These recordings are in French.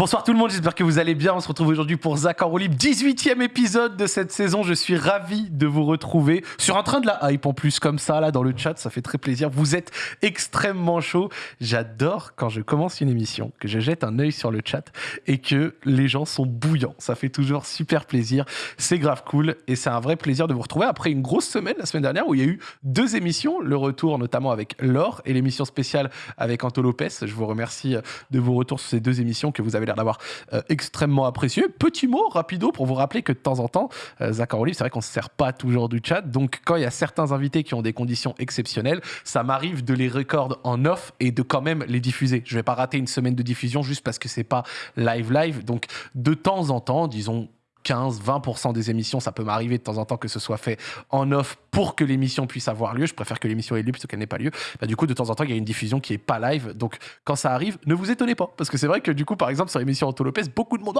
Bonsoir tout le monde, j'espère que vous allez bien. On se retrouve aujourd'hui pour Zach en roue libre, 18e épisode de cette saison. Je suis ravi de vous retrouver sur un train de la hype en plus, comme ça, là, dans le chat. Ça fait très plaisir. Vous êtes extrêmement chaud. J'adore quand je commence une émission, que je jette un œil sur le chat et que les gens sont bouillants. Ça fait toujours super plaisir. C'est grave cool et c'est un vrai plaisir de vous retrouver après une grosse semaine, la semaine dernière, où il y a eu deux émissions. Le retour, notamment avec Laure et l'émission spéciale avec Anto Lopez. Je vous remercie de vos retours sur ces deux émissions que vous avez d'avoir euh, extrêmement apprécié. Petit mot rapido pour vous rappeler que de temps en temps, euh, Olive, c'est vrai qu'on ne se sert pas toujours du chat. Donc quand il y a certains invités qui ont des conditions exceptionnelles, ça m'arrive de les recorder en off et de quand même les diffuser. Je vais pas rater une semaine de diffusion juste parce que c'est pas live live. Donc de temps en temps, disons 15-20% des émissions, ça peut m'arriver de temps en temps que ce soit fait en off pour que l'émission puisse avoir lieu. Je préfère que l'émission ait lieu plutôt qu'elle n'ait pas lieu. Bah, du coup, de temps en temps, il y a une diffusion qui est pas live. Donc, quand ça arrive, ne vous étonnez pas. Parce que c'est vrai que du coup, par exemple, sur l'émission Anto Lopez, beaucoup de monde.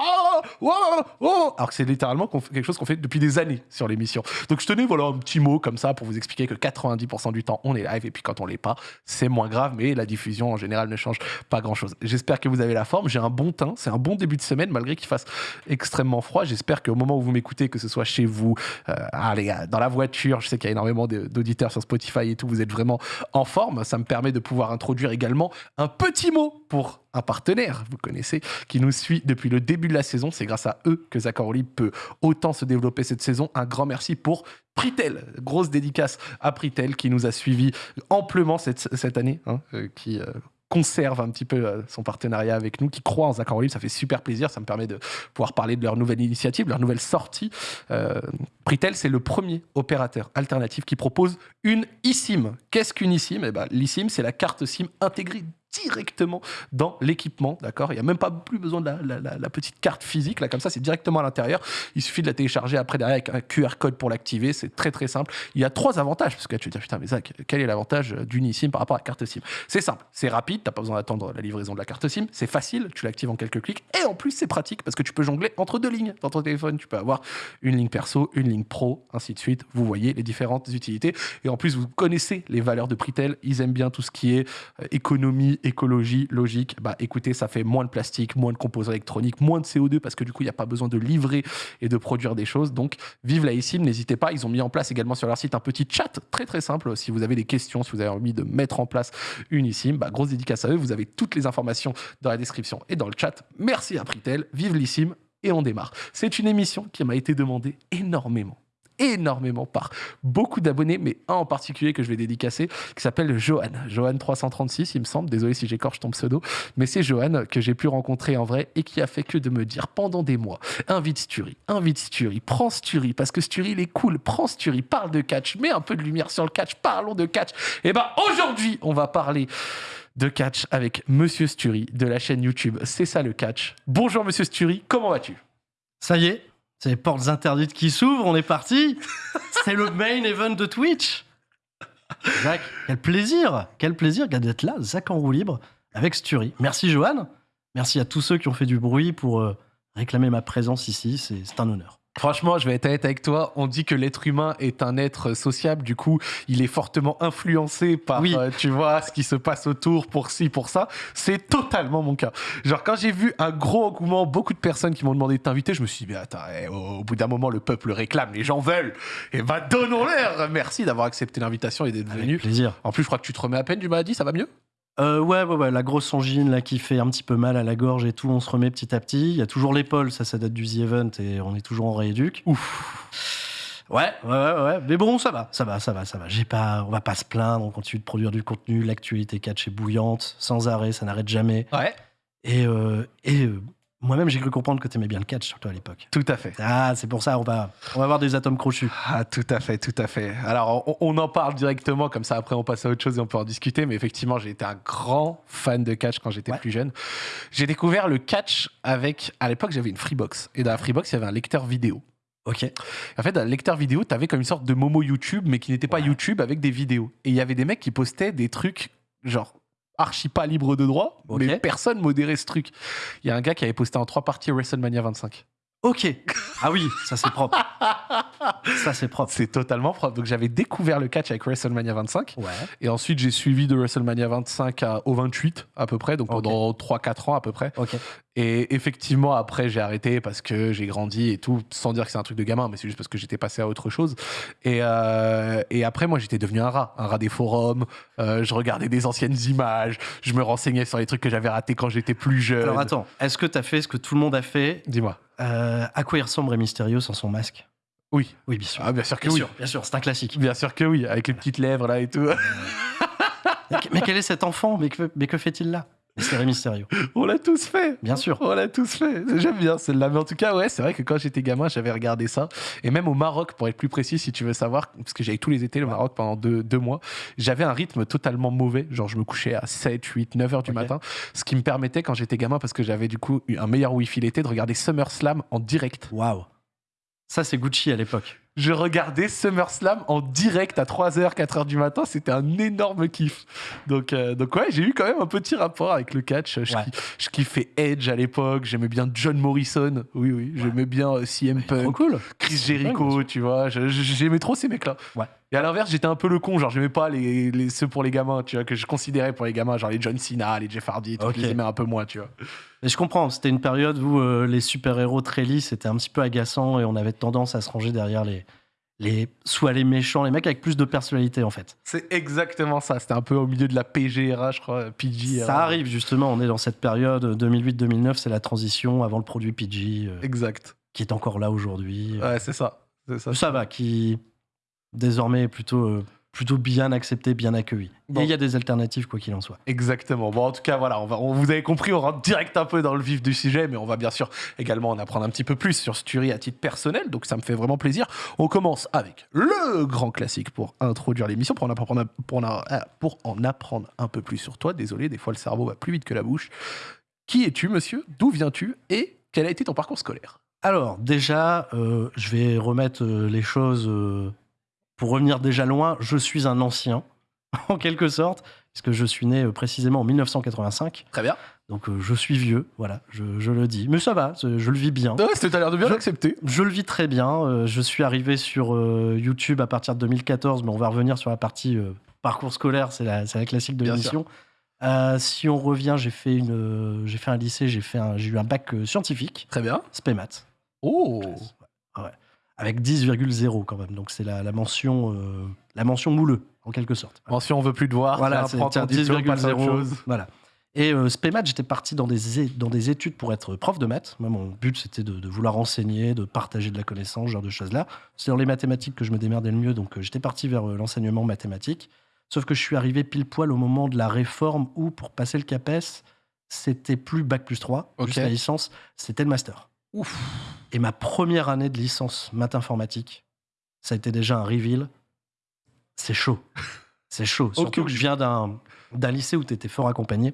Oh, alors que c'est littéralement quelque chose qu'on fait depuis des années sur l'émission. Donc, je tenais voilà, un petit mot comme ça pour vous expliquer que 90% du temps, on est live. Et puis, quand on l'est pas, c'est moins grave. Mais la diffusion, en général, ne change pas grand chose. J'espère que vous avez la forme. J'ai un bon teint. C'est un bon début de semaine, malgré qu'il fasse extrêmement froid. J'espère qu'au moment où vous m'écoutez, que ce soit chez vous, euh, allez, dans la voiture, je sais qu'il y a énormément d'auditeurs sur Spotify et tout, vous êtes vraiment en forme. Ça me permet de pouvoir introduire également un petit mot pour un partenaire, vous connaissez, qui nous suit depuis le début de la saison. C'est grâce à eux que Zach peut autant se développer cette saison. Un grand merci pour Pritel. Grosse dédicace à Pritel qui nous a suivis amplement cette, cette année, hein, euh. Euh, conserve un petit peu euh, son partenariat avec nous, qui croit en Zach. Ça fait super plaisir. Ça me permet de pouvoir parler de leur nouvelle initiative, leur nouvelle sortie. Euh, Pritel, c'est le premier opérateur alternatif qui propose une eSIM. Qu'est-ce qu'une eSIM? Eh ben, L'eSIM, c'est la carte SIM intégrée directement dans l'équipement, d'accord? Il n'y a même pas plus besoin de la, petite carte physique, là, comme ça, c'est directement à l'intérieur. Il suffit de la télécharger après derrière avec un QR code pour l'activer, c'est très très simple. Il y a trois avantages, parce que tu vas dire, putain, mais Zach, quel est l'avantage d'une eSIM par rapport à la carte SIM? C'est simple, c'est rapide, t'as pas besoin d'attendre la livraison de la carte SIM, c'est facile, tu l'actives en quelques clics, et en plus, c'est pratique, parce que tu peux jongler entre deux lignes dans ton téléphone. Tu peux avoir une ligne perso, une ligne pro, ainsi de suite. Vous voyez les différentes utilités. Et en plus, vous connaissez les valeurs de Pritel, ils aiment bien tout ce qui est euh, économie, écologie, logique, bah écoutez, ça fait moins de plastique, moins de composants électroniques, moins de CO2 parce que du coup, il n'y a pas besoin de livrer et de produire des choses. Donc, vive la eSIM, n'hésitez pas. Ils ont mis en place également sur leur site un petit chat très très simple. Si vous avez des questions, si vous avez envie de mettre en place une eSIM, bah, grosse dédicace à eux. Vous avez toutes les informations dans la description et dans le chat. Merci à Pritel, vive l'eSIM et on démarre. C'est une émission qui m'a été demandée énormément énormément par beaucoup d'abonnés, mais un en particulier que je vais dédicacer, qui s'appelle Johan. Johan 336, il me semble. Désolé si j'écorche ton pseudo, mais c'est Johan que j'ai pu rencontrer en vrai et qui a fait que de me dire pendant des mois invite Sturi, invite Sturi, prends Sturi, parce que Sturi il est cool, prends Sturi, parle de catch, mets un peu de lumière sur le catch, parlons de catch. Et eh ben aujourd'hui, on va parler de catch avec Monsieur Sturi de la chaîne YouTube. C'est ça le catch. Bonjour Monsieur Sturi, comment vas-tu? Ça y est, c'est les portes interdites qui s'ouvrent, on est parti. C'est le main event de Twitch. Zach, quel plaisir, quel plaisir d'être là, Zach en roue libre avec Sturi. Merci Johan, merci à tous ceux qui ont fait du bruit pour euh, réclamer ma présence ici, c'est un honneur. Franchement, je vais être honnête avec toi. On dit que l'être humain est un être sociable. Du coup, il est fortement influencé par, euh, tu vois, ce qui se passe autour pour ci, pour ça. C'est totalement mon cas. Genre, quand j'ai vu un gros engouement, beaucoup de personnes qui m'ont demandé de t'inviter, je me suis dit, mais attends, eh, au, bout d'un moment, le peuple réclame, les gens veulent. Et eh ben, donnons-leur. Merci d'avoir accepté l'invitation et d'être venu. plaisir. En plus, je crois que tu te remets à peine du maladie. Ça va mieux? Euh, ouais, ouais, ouais, la grosse angine là qui fait un petit peu mal à la gorge et tout, on se remet petit à petit. Il y a toujours l'épaule, ça, ça date du The Event et on est toujours en rééduque. Ouf. Ouais, ouais, ouais, ouais. Mais bon, ça va, ça va, ça va, ça va. J'ai pas, on va pas se plaindre, on continue de produire du contenu. L'actualité catch est bouillante, sans arrêt, ça n'arrête jamais. Ouais. Et, euh, et euh, moi-même, j'ai cru comprendre que tu aimais bien le catch, surtout à l'époque. Tout à fait. Ah, c'est pour ça, on va, on va avoir des atomes crochus. Ah, tout à fait, tout à fait. Alors, on, en parle directement, comme ça, après, on passe à autre chose et on peut en discuter. Mais effectivement, j'ai été un grand fan de catch quand j'étais plus jeune. J'ai découvert le catch avec. À l'époque, j'avais une Freebox. Et dans la Freebox, il y avait un lecteur vidéo. Ok. En fait, dans le lecteur vidéo, tu avais comme une sorte de Momo YouTube, mais qui n'était pas YouTube avec des vidéos. Et il y avait des mecs qui postaient des trucs genre archi pas libre de droit, mais personne modérait ce truc. Il y a un gars qui avait posté en trois parties WrestleMania 25. Ok. Ah oui, ça c'est propre. ça c'est propre. C'est totalement propre. Donc j'avais découvert le catch avec WrestleMania 25. Ouais. Et ensuite j'ai suivi de WrestleMania 25 à, au 28 à peu près, donc pendant 3-4 ans à peu près. Ok. Et effectivement, après, j'ai arrêté parce que j'ai grandi et tout, sans dire que c'est un truc de gamin, mais c'est juste parce que j'étais passé à autre chose. Et, euh, et après, moi, j'étais devenu un rat, un rat des forums. Euh, je regardais des anciennes images, je me renseignais sur les trucs que j'avais ratés quand j'étais plus jeune. Alors attends, est-ce que tu as fait ce que tout le monde a fait? Dis-moi. Euh, À quoi il ressemble Mysterio sans son masque? Oui. Oui, bien sûr. Ah, bien sûr que bien oui. sûr, bien sûr, c'est un classique. Bien sûr que oui, avec les petites lèvres là et tout. Mais, mais quel est cet enfant? Mais que, mais que fait-il là? Rey Mysterio, On l'a tous fait. bien sûr. On l'a tous fait. J'aime bien celle-là. Mais en tout cas, ouais, c'est vrai que quand j'étais gamin, j'avais regardé ça. Et même au Maroc, pour être plus précis, si tu veux savoir, parce que j'allais tous les étés au Maroc pendant deux, deux mois, j'avais un rythme totalement mauvais. Genre, je me couchais à 7, 8, 9 heures du matin. Ce qui me permettait, quand j'étais gamin, parce que j'avais du coup eu un meilleur Wi-Fi l'été, de regarder SummerSlam en direct. Waouh. Ça, c'est Gucci à l'époque. Je regardais SummerSlam en direct à 3h, 4h du matin. C'était un énorme kiff. Donc, euh, donc ouais, j'ai eu quand même un petit rapport avec le catch. Je, Ouais. ki- je kiffais Edge à l'époque. J'aimais bien John Morrison. Oui, oui. J'aimais bien euh, CM Punk, cool. Chris Jericho, tu vois. J'aimais trop ces mecs-là. Ouais. Et à l'inverse, j'étais un peu le con. Genre, j'aimais pas les, les- ceux pour les gamins, tu vois, que je considérais pour les gamins. Genre les John Cena, les Jeff Hardy, tout, Ok. je les aimais un peu moins, tu vois. Mais je comprends, c'était une période où euh, les super-héros très lisses, c'était un petit peu agaçant et on avait tendance à se ranger derrière les, les soit les méchants, les mecs avec plus de personnalité en fait. C'est exactement ça. C'était un peu au milieu de la PGRA, je crois. PG. Ça arrive justement, on est dans cette période euh, 2008-2009, c'est la transition avant le produit PG euh, Exact. qui est encore là aujourd'hui. Ouais, c'est ça. C'est ça. Ça va, qui désormais plutôt, euh, plutôt bien accepté, bien accueilli. Bon. Et il y a des alternatives quoi qu'il en soit. Exactement. Bon, en tout cas, voilà, on va, on, vous avez compris, on rentre direct un peu dans le vif du sujet, mais on va bien sûr également en apprendre un petit peu plus sur Sturi à titre personnel, donc ça me fait vraiment plaisir. On commence avec le grand classique pour introduire l'émission, pour en apprendre, pour en, pour en apprendre un peu plus sur toi. Désolé, des fois le cerveau va plus vite que la bouche. Qui es-tu, monsieur? D'où viens-tu? Et quel a été ton parcours scolaire? Alors, déjà, euh, je vais remettre euh, les choses euh, pour revenir déjà loin. Je suis un ancien, en quelque sorte, puisque je suis né euh, précisément en 1985. Très bien. Donc, euh, je suis vieux, voilà, je, je le dis. Mais ça va, je le vis bien. Ouais, c'était- t'as l'air de bien l'accepter. Je le vis très bien. euh, je suis arrivé sur euh, YouTube à partir de 2014, mais on va revenir sur la partie parcours scolaire, c'est la, classique de l'émission. Si on revient, j'ai fait, une, j'ai fait un lycée, j'ai, fait un- j'ai eu un bac scientifique, Très bien. SPEMAT. Oh Ouais. Avec 10,0 quand même. Donc c'est la, la mention euh, la mention mouleux, en quelque sorte. Mention, on veut plus te voir. Voilà, c'est prends tiens, ton diplôme, passe à autre 10,0. chose. Voilà. Et euh, j'étais parti dans des, dans des études pour être prof de maths. Moi, mon but, c'était de, de vouloir enseigner, de partager de la connaissance, ce genre de choses-là. C'est dans les mathématiques que je me démerdais le mieux, donc euh, j'étais parti vers euh, l'enseignement mathématique. Sauf que je suis arrivé pile poil au moment de la réforme où, pour passer le CAPES, c'était plus Bac plus 3, Ok. juste la licence, c'était le master. Ouf. Et ma première année de licence maths informatique, ça a été déjà un reveal. C'est chaud. C'est chaud. Surtout que je viens d'un, d'un lycée où tu étais fort accompagné.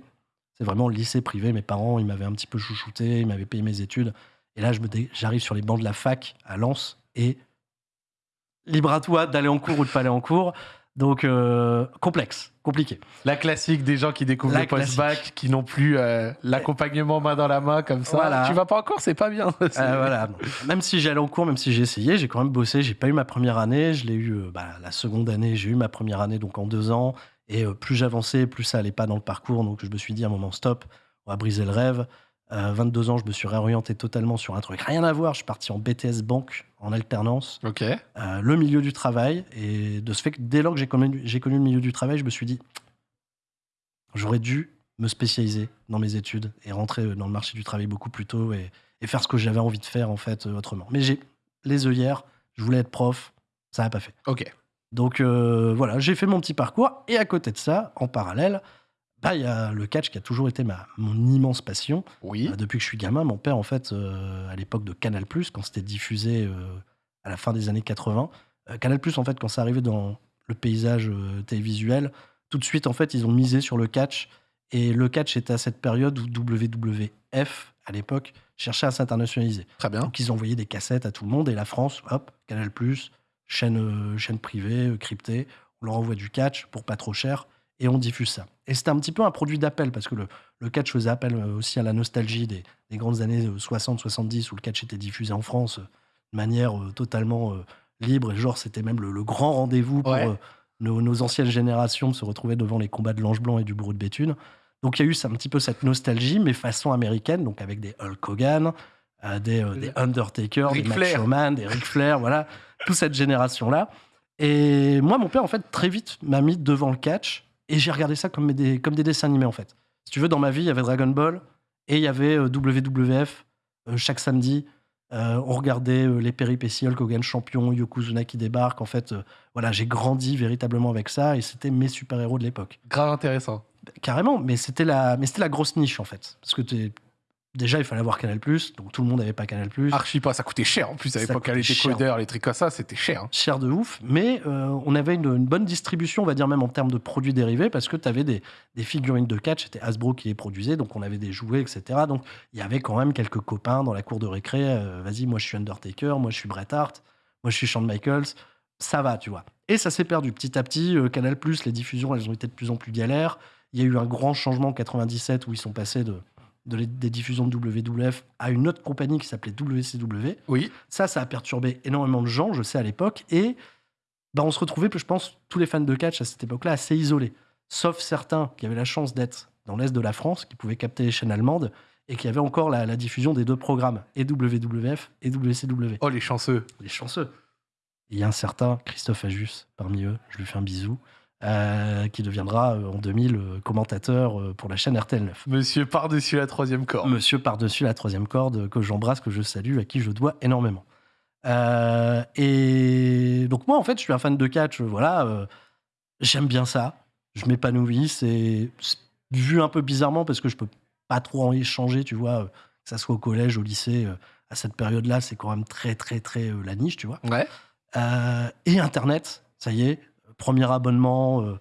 C'est vraiment le lycée privé. Mes parents, ils m'avaient un petit peu chouchouté, ils m'avaient payé mes études. Et là, je me dé- j'arrive sur les bancs de la fac à Lens et libre à toi d'aller en cours ou de pas aller en cours. Donc, euh, complexe, compliqué. La classique des gens qui découvrent La le post-bac, qui n'ont plus euh, l'accompagnement main dans la main comme ça. Voilà. Tu vas pas encore, c'est pas bien. Euh, voilà. Même si j'allais en cours, même si j'ai essayé, j'ai quand même bossé. J'ai pas eu ma première année. Je l'ai eu bah, la seconde année. J'ai eu ma première année donc en deux ans. Et plus j'avançais, plus ça allait pas dans le parcours. Donc je me suis dit à un moment stop, on va briser le rêve. À 22 ans, je me suis réorienté totalement sur un truc rien à voir. Je suis parti en BTS banque en alternance, Ok. euh, le milieu du travail. Et de ce fait que dès lors que j'ai connu, j'ai connu le milieu du travail, je me suis dit j'aurais dû me spécialiser dans mes études et rentrer euh, dans le marché du travail beaucoup plus tôt et, et faire ce que j'avais envie de faire en fait euh, autrement. Mais j'ai les œillères, je voulais être prof, ça n'a pas fait. Ok. Donc euh, voilà, j'ai fait mon petit parcours et à côté de ça, en parallèle, bah il y a le catch qui a toujours été ma mon immense passion. Oui. Euh, depuis que je suis gamin, mon père en fait euh, à l'époque de Canal+ quand c'était diffusé euh, à la fin des années 80, euh, Canal+ en fait quand ça arrivait dans le paysage télévisuel, tout de suite en fait, ils ont misé sur le catch et le catch était à cette période où WWF à l'époque cherchait à s'internationaliser. Très bien. Donc ils envoyaient des cassettes à tout le monde et la France, hop, Canal+, chaîne, chaîne privée, cryptée, on leur envoie du catch pour pas trop cher et on diffuse ça. Et c'était un petit peu un produit d'appel parce que le, le catch faisait appel euh, aussi à la nostalgie des, des grandes années 60-70 où le catch était diffusé en France euh, de manière euh, totalement euh, libre et genre c'était même le, le grand rendez-vous pour Ouais. euh, nos, nos anciennes générations de se retrouver devant les combats de l'Ange Blanc et du Bourreau de Béthune. Donc il y a eu un petit peu cette nostalgie, mais façon américaine, donc avec des Hulk Hogan, euh, des, euh, des Undertaker, des. Macho Man, des Ric Flair, voilà, toute cette génération-là. Et moi, mon père, en fait, très vite m'a mis devant le catch, et j'ai regardé ça comme des, comme des dessins animés, en fait. Si tu veux, dans ma vie, il y avait Dragon Ball, et il y avait euh, WWF, euh, chaque samedi. Euh, on regardait euh, les péripéties, Hulk Hogan champion, Yokozuna qui débarque. En fait, euh, voilà, j'ai grandi véritablement avec ça, et c'était mes super-héros de l'époque. Grave intéressant. Carrément, mais c'était la, mais c'était la grosse niche en fait. Parce que t'es- déjà, il fallait avoir Canal, donc tout le monde n'avait pas Canal. Archi pas, ça coûtait cher en plus à l'époque. Les décodeurs, les trucs comme ça, c'était cher. hein. Cher de ouf, mais euh, on avait une, une bonne distribution, on va dire même en termes de produits dérivés, parce que tu avais des, des figurines de catch, c'était Hasbro qui les produisait, donc on avait des jouets, etc. Donc il y avait quand même quelques copains dans la cour de récré. euh, Vas-y, moi je suis Undertaker, moi je suis Bret Hart, moi je suis Shawn Michaels. Ça va, tu vois. Et ça s'est perdu petit à petit. euh, Canal, les diffusions, elles ont été de plus en plus galères. Il y a eu un grand changement en 97 où ils sont passés de, de les- des diffusions de WWF à une autre compagnie qui s'appelait WCW. Oui. Ça, ça a perturbé énormément de gens, je sais, à l'époque. Et bah, on se retrouvait, je pense, tous les fans de catch à cette époque-là, assez isolés. Sauf certains qui avaient la chance d'être dans l'Est de la France, qui pouvaient capter les chaînes allemandes, et qui avaient encore la, la diffusion des deux programmes, et WWF et WCW. Oh, les chanceux. Les chanceux. Il y a un certain Christophe Ajus parmi eux, je lui fais un bisou, euh, qui deviendra euh, en 2000 euh, commentateur euh, pour la chaîne RTL9. Monsieur par-dessus la troisième corde. Monsieur par-dessus la troisième corde, que j'embrasse, que je salue, à qui je dois énormément. Et donc moi, en fait, je suis un fan de catch, voilà, j'aime bien ça, je m'épanouis, c'est vu un peu bizarrement parce que je peux pas trop en échanger, tu vois, que ça soit au collège, au lycée, à cette période-là, c'est quand même très, très, très la niche, tu vois. Ouais. Et Internet, ça y est, premier abonnement, euh,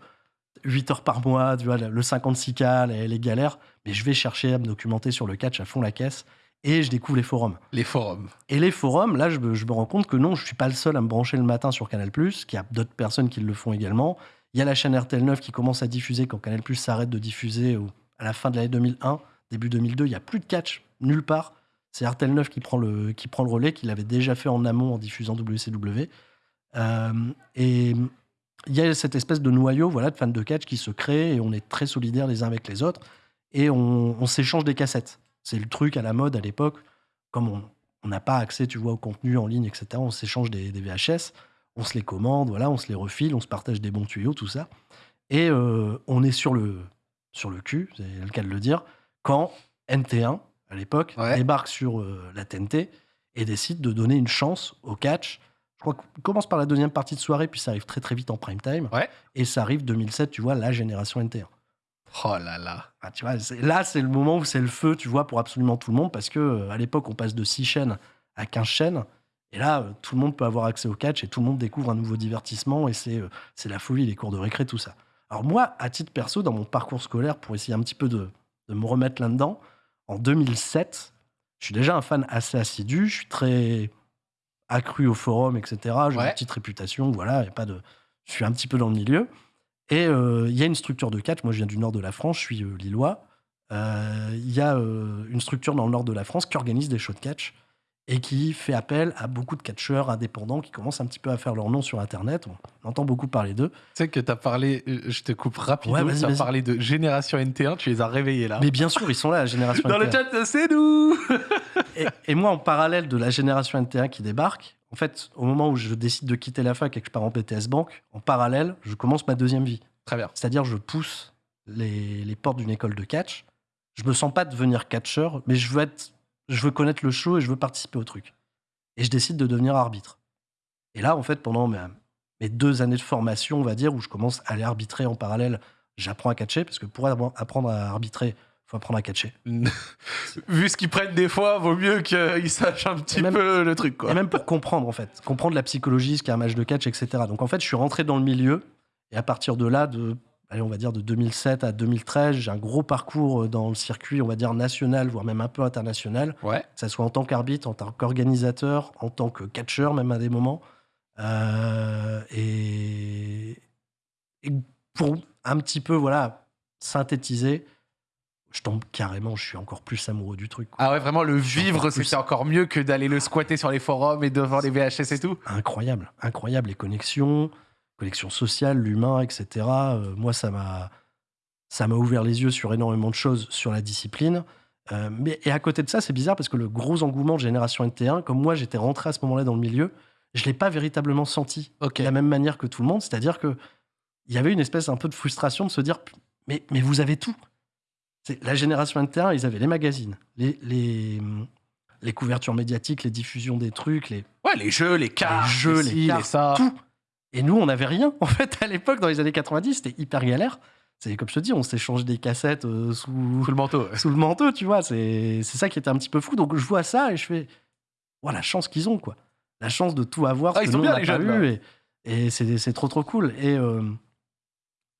8 heures par mois, tu vois, le 56K, les, les galères. Mais je vais chercher à me documenter sur le catch à fond la caisse et je découvre les forums. Les forums. Et les forums, là, je me, je me rends compte que non, je suis pas le seul à me brancher le matin sur Canal+, qu'il y a d'autres personnes qui le font également. Il y a la chaîne RTL9 qui commence à diffuser quand Canal+, s'arrête de diffuser à la fin de l'année 2001, début 2002. Il y a plus de catch, nulle part. C'est RTL9 qui prend, le, qui prend le relais, qu'il avait déjà fait en amont en diffusant WCW. Euh, et il y a cette espèce de noyau voilà, de fans de catch qui se crée et on est très solidaires les uns avec les autres et on, on s'échange des cassettes. C'est le truc à la mode à l'époque. Comme on n'a pas accès, tu vois, au contenu en ligne, etc., on s'échange des, des VHS, on se les commande, voilà, on se les refile, on se partage des bons tuyaux, tout ça. Et euh, on est sur le, sur le cul, c'est le cas de le dire, quand NT1, à l'époque, Ouais. débarque sur euh, la TNT et décide de donner une chance au catch. Je crois qu'on commence par la deuxième partie de soirée, puis ça arrive très très vite en prime time. Ouais. Et ça arrive 2007, tu vois, la génération NT1. Oh là là. Ah, tu vois, c'est- là, c'est le moment où c'est le feu, tu vois, pour absolument tout le monde, parce que euh, à l'époque, on passe de 6 chaînes à 15 chaînes. Et là, euh, tout le monde peut avoir accès au catch et tout le monde découvre un nouveau divertissement et c'est euh, c'est la folie, les cours de récré, tout ça. Alors moi, à titre perso, dans mon parcours scolaire, pour essayer un petit peu de, de me remettre là-dedans, en 2007, je suis déjà un fan assez assidu, je suis très accru au forum, etc. J'ai Ouais. une petite réputation, voilà, y a pas de... je suis un petit peu dans le milieu. Et euh, il y a une structure de catch, moi je viens du nord de la France, je suis euh, lillois. Euh, Il y a une structure dans le nord de la France qui organise des shows de catch et qui fait appel à beaucoup de catcheurs indépendants qui commencent un petit peu à faire leur nom sur Internet. On entend beaucoup parler d'eux. Tu sais que t'as parlé, euh, je te coupe rapidement, Ouais, tu as parlé de Génération NT1, tu les as réveillés là. Mais bien sûr, ils sont là, la génération Dans le NT1. chat, c'est nous Et, et moi, en parallèle de la génération NT1 qui débarque, en fait, au moment où je décide de quitter la fac et que je pars en BTS Banque, en parallèle, je commence ma deuxième vie. Très bien. C'est-à-dire, je pousse les, les portes d'une école de catch. Je me sens pas devenir catcheur, mais je veux être, je veux connaître le show et je veux participer au truc. Et je décide de devenir arbitre. Et là, en fait, pendant mes, mes deux années de formation, on va dire, où je commence à aller arbitrer en parallèle, j'apprends à catcher, parce que pour appre- apprendre à arbitrer, faut apprendre à catcher. Vu ce qu'ils prennent des fois, vaut mieux qu'ils sachent un petit même- peu le truc quoi. Et même pour comprendre, en fait. Comprendre la psychologie, ce qu'est un match de catch, etc. Donc, en fait, je suis rentré dans le milieu. Et à partir de là, de, allez, on va dire de 2007 à 2013, j'ai un gros parcours euh, dans le circuit, on va dire national, voire même un peu international. Ouais. Que ça soit en tant qu'arbitre, en tant qu'organisateur, en tant que catcheur, même à des moments. Euh, et, et pour un petit peu, voilà, synthétiser, je tombe carrément, je suis encore plus amoureux du truc. quoi. Ah ouais, vraiment, le vivre, plus- c'était encore mieux que d'aller le squatter sur les forums et devant les VHS et tout. incroyable, incroyable les connexions, connexions sociales, l'humain, etc. Euh, moi, ça m'a, ça m'a ouvert les yeux sur énormément de choses sur la discipline. Euh, mais, et à côté de ça, c'est bizarre parce que le gros engouement de Génération NT1, comme moi j'étais rentré à ce moment-là dans le milieu, je l'ai pas véritablement senti de la même manière que tout le monde. C'est-à-dire que il y avait une espèce un peu de frustration de se dire mais, mais vous avez tout. La génération NT1, ils avaient les magazines, les, les, les couvertures médiatiques, les diffusions des trucs, les, Ouais, les jeux, les cartes, les jeux, ci, les cartes, ça. tout. Et nous, on n'avait rien. En fait, à l'époque, dans les années 90, c'était hyper galère. C'est comme je te dis, on s'échange des cassettes euh, sous, Sous le manteau. sous le manteau, tu vois. C'est ça qui était un petit peu fou. Donc, je vois ça et je fais, voilà, la chance qu'ils ont, quoi. La chance de tout avoir. Ah, ce ils que sont nous, bien, on les pas jeunes, eu, Et, et c'est c'est trop, trop cool. Et euh,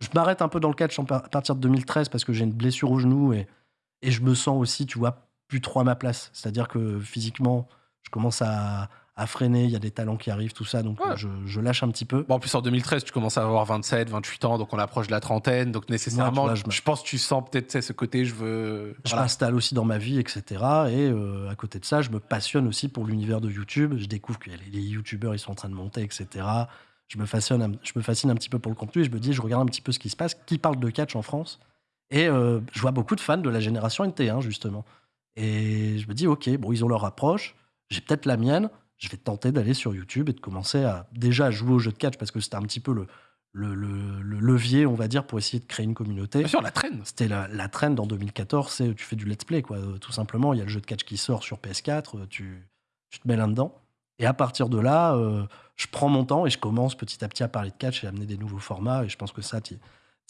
je m'arrête un peu dans le catch à partir de 2013 parce que j'ai une blessure au genou et, et je me sens aussi, tu vois, plus trop à ma place. C'est-à-dire que physiquement, je commence à, à freiner. Il y a des talents qui arrivent, tout ça. Donc, Ouais. je, je lâche un petit peu. Bon, en plus, en 2013, tu commences à avoir 27, 28 ans, donc on approche de la trentaine. Donc, nécessairement, Ouais, tu vois, je pense que tu sens peut-être ce côté, je veux. Je Voilà. m'installe aussi dans ma vie, etc. Et euh, à côté de ça, je me passionne aussi pour l'univers de YouTube. Je découvre que les, les YouTubeurs, ils sont en train de monter, etc. Je me, fascine, un- je me fascine un petit peu pour le contenu et je me dis, je regarde un petit peu ce qui se passe, qui parle de catch en France. Et euh, je vois beaucoup de fans de la génération NT1, justement. Et je me dis, ok, bon, ils ont leur approche, j'ai peut-être la mienne, je vais tenter d'aller sur YouTube et de commencer à déjà jouer au jeu de catch parce que c'était un petit peu le, le, le- le levier, on va dire, pour essayer de créer une communauté. Bien sûr, la traîne. C'était la, la trend en 2014, c'est tu fais du let's play, quoi. Euh, Tout simplement, il y a le jeu de catch qui sort sur PS4, euh, tu, tu te mets là-dedans. Et à partir de là, euh, je prends mon temps et je commence petit à petit à parler de catch et à amener des nouveaux formats. Et je pense que ça, tu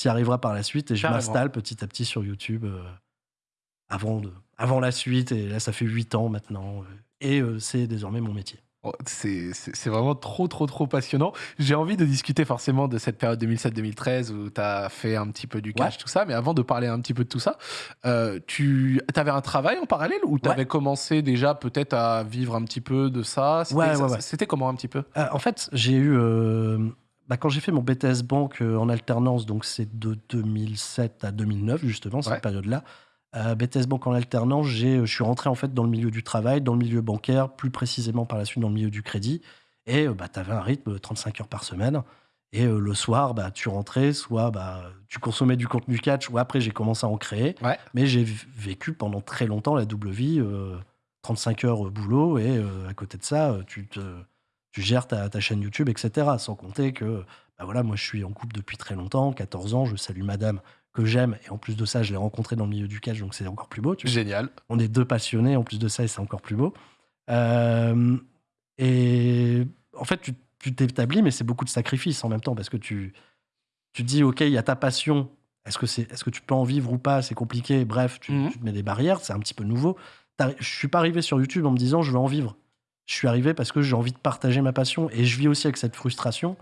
y arriveras par la suite. Et je m'installe petit à petit sur YouTube euh, avant, de, avant la suite. Et là, ça fait 8 ans maintenant. euh, Et euh, c'est désormais mon métier. Oh, C'est vraiment trop, trop, trop passionnant. J'ai envie de discuter forcément de cette période 2007-2013 où tu as fait un petit peu du cash, Ouais. tout ça. Mais avant de parler un petit peu de tout ça, euh, tu avais un travail en parallèle ou tu avais commencé déjà peut-être à vivre un petit peu de ça? C'était Ouais, ça- ouais, ouais. C'était comment un petit peu? Euh, en fait, j'ai eu. euh, bah, quand j'ai fait mon BTS Banque en alternance, donc c'est de 2007 à 2009, justement, cette période-là. Euh, BTS Banque en alternance, j'ai, je suis rentré en fait dans le milieu du travail, dans le milieu bancaire, plus précisément par la suite dans le milieu du crédit. Et euh, bah, tu avais un rythme de 35 heures par semaine. Et euh, le soir, bah, tu rentrais, soit bah, tu consommais du contenu catch, ou après j'ai commencé à en créer. Ouais. Mais j'ai vécu pendant très longtemps la double vie, euh, 35 heures euh, boulot, et euh, à côté de ça, euh, tu, te, tu gères ta, ta chaîne YouTube, etc. Sans compter que, bah voilà, moi je suis en couple depuis très longtemps, 14 ans, je salue madame que j'aime, et en plus de ça, je l'ai rencontrée dans le milieu du catch, donc c'est encore plus beau. Tu vois. Génial. On est deux passionnés, en plus de ça, et c'est encore plus beau. Euh, et en fait, tu t'établis, mais c'est beaucoup de sacrifices en même temps, parce que tu, tu te dis, OK, il y a ta passion. Est-ce que, c'est, est-ce que tu peux en vivre ou pas? C'est compliqué. Bref, tu, Mhm. tu te mets des barrières, c'est un petit peu nouveau. Je suis pas arrivé sur YouTube en me disant, je vais en vivre. Je suis arrivé parce que j'ai envie de partager ma passion. Et je vis aussi avec cette frustration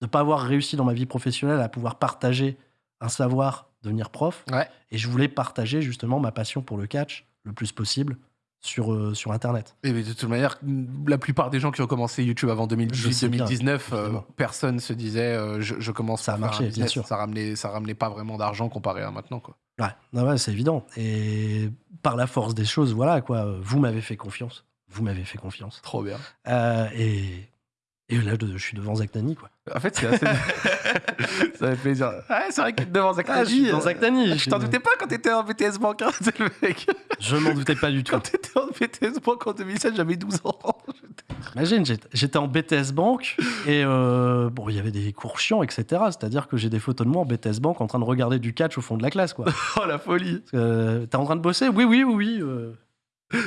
de ne pas avoir réussi dans ma vie professionnelle à pouvoir partager un savoir, devenir prof. Ouais. Et je voulais partager justement ma passion pour le catch le plus possible sur, euh, sur Internet. Et mais de toute manière, la plupart des gens qui ont commencé YouTube avant Je sais bien, 2018-2019, euh, personne se disait euh, je, je commence Ça a faire un marché, bien sûr. Ça ramenait, ça ramenait pas vraiment d'argent comparé à maintenant. Quoi. Ouais, ouais, c'est évident. Et par la force des choses, voilà quoi. Vous m'avez fait confiance. Vous m'avez fait confiance. Trop bien. Et, et là, je suis devant Zach Nani, quoi. En fait, c'est assez. ça fait plaisir. Ouais, c'est vrai que devant Zach Ah, je suis Nani, devant euh, Zach Nani. Je t'en doutais pas quand t'étais en BTS Bank, hein, le mec. Je m'en doutais pas du tout. Quand t'étais en BTS Bank en 2007, j'avais 12 ans. Imagine, j'étais- j'étais en BTS Bank et euh, bon, il y avait des cours chiants, etc. C'est-à-dire que j'ai des photos de moi en BTS Bank en train de regarder du catch au fond de la classe, quoi. Oh la folie. Euh, T'es en train de bosser? Oui, oui, oui, oui. euh.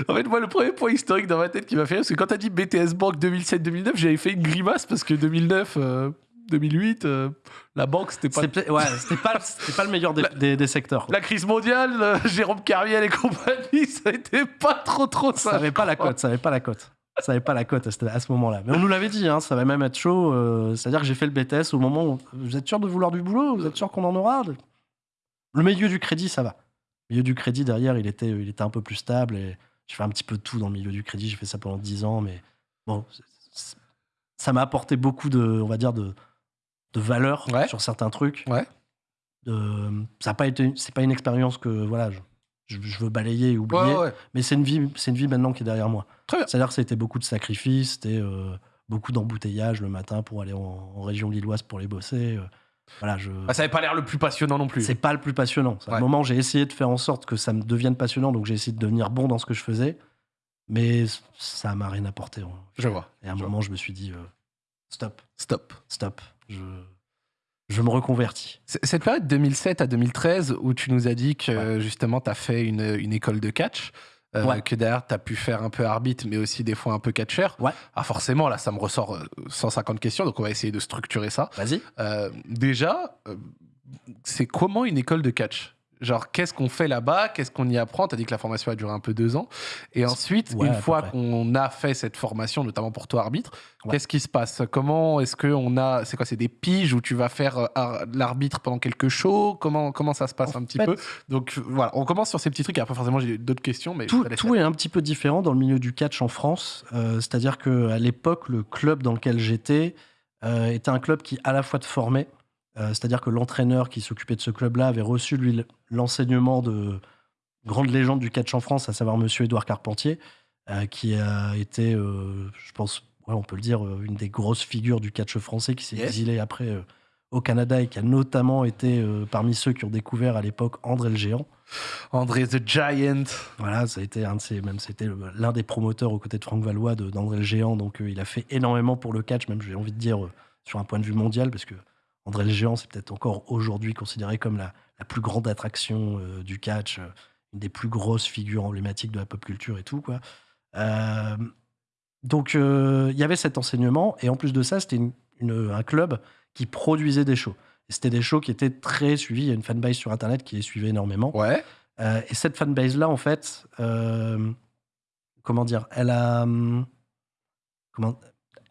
En fait, moi, le premier point historique dans ma tête qui m'a fait rire, c'est que quand t'as dit BTS Bank 2007-2009, j'avais fait une grimace parce que 2009, euh, 2008, euh, la banque, c'était pas. C'était ouais, pas, pas le meilleur des, des- des secteurs. La crise mondiale, euh, Jérôme Carmiel et compagnie, ça a été pas trop trop Ça ça. avait pas la cote, ça avait pas la cote. Ça avait pas la cote à ce, moment-là. Mais on nous l'avait dit, hein, ça va même être chaud. euh, C'est-à-dire que j'ai fait le BTS au moment où vous êtes sûr de vouloir du boulot? Vous êtes sûr qu'on en aura? Le milieu du crédit, ça va. Le milieu du crédit, derrière, il était, il était un peu plus stable. Et j'ai fait un petit peu de tout dans le milieu du crédit. J'ai fait ça pendant 10 ans. Mais bon, ça m'a apporté beaucoup de, on va dire, de, de valeur Ouais. sur certains trucs. Ouais. Ça a pas été, c'est pas une expérience que voilà, je, je- je veux balayer et oublier. Ouais. Mais c'est une vie, c'est une vie maintenant qui est derrière moi. C'est-à-dire que c'était beaucoup de sacrifices, c'était euh, beaucoup d'embouteillages le matin pour aller en, en région lilloise pour les bosser. euh. Voilà, je. Ah, ça n'avait pas l'air le plus passionnant non plus. C'est pas le plus passionnant. À Ouais. un moment, j'ai essayé de faire en sorte que ça me devienne passionnant, donc j'ai essayé de devenir bon dans ce que je faisais, mais ça m'a rien apporté. hein. Je vois. Et à un Je moment, je me suis dit, euh, stop, Stop. stop, je, je me reconvertis. Cette période 2007 à 2013 où tu nous as dit que Ouais. justement tu as fait une, une école de catch, euh, Ouais. que derrière tu as pu faire un peu arbitre mais aussi des fois un peu catcheur. Ouais. Ah forcément là ça me ressort euh, 150 questions donc on va essayer de structurer ça. Vas-y. Euh, déjà, euh, c'est comment une école de catch? Genre, qu'est-ce qu'on fait là-bas? Qu'est-ce qu'on y apprend? Tu as dit que la formation a duré un peu deux ans. Et ensuite, Ouais, une fois qu'on a fait cette formation, notamment pour toi, arbitre, Ouais. qu'est-ce qui se passe? Comment est-ce qu'on a. C'est quoi C'est des piges où tu vas faire euh, ar- l'arbitre pendant quelques shows comment, comment ça se passe En un petit fait- peu? Donc voilà, on commence sur ces petits trucs. Et après, forcément, j'ai d'autres questions. Mais Tout, est un petit peu différent dans le milieu du catch en France. Euh, C'est-à-dire qu'à l'époque, le club dans lequel j'étais euh, était un club qui à la fois te formait, c'est-à-dire que l'entraîneur qui s'occupait de ce club-là avait reçu, lui, l'enseignement de grande légende du catch en France, à savoir Monsieur Édouard Carpentier, euh, qui a été, euh, je pense, ouais, on peut le dire, euh, une des grosses figures du catch français qui s'est Yes. exilé après euh, au Canada et qui a notamment été euh, parmi ceux qui ont découvert à l'époque André le Géant. André the Giant. Voilà, ça a été un de ses, même c'était le- l'un des promoteurs aux côtés de Franck Valois d'André le Géant. Donc euh, il a fait énormément pour le catch, même j'ai envie de dire euh, sur un point de vue mondial, parce que André le Géant, c'est peut-être encore aujourd'hui considéré comme la, la plus grande attraction euh, du catch, euh, une des plus grosses figures emblématiques de la pop culture et tout quoi. Euh, donc il y avait cet enseignement et en plus de ça, c'était une- une- un club qui produisait des shows. Et c'était des shows qui étaient très suivis. Il y a une fanbase sur internet qui les suivait énormément. Ouais. Et cette fanbase-là, en fait, comment dire, elle a. hum, Comment,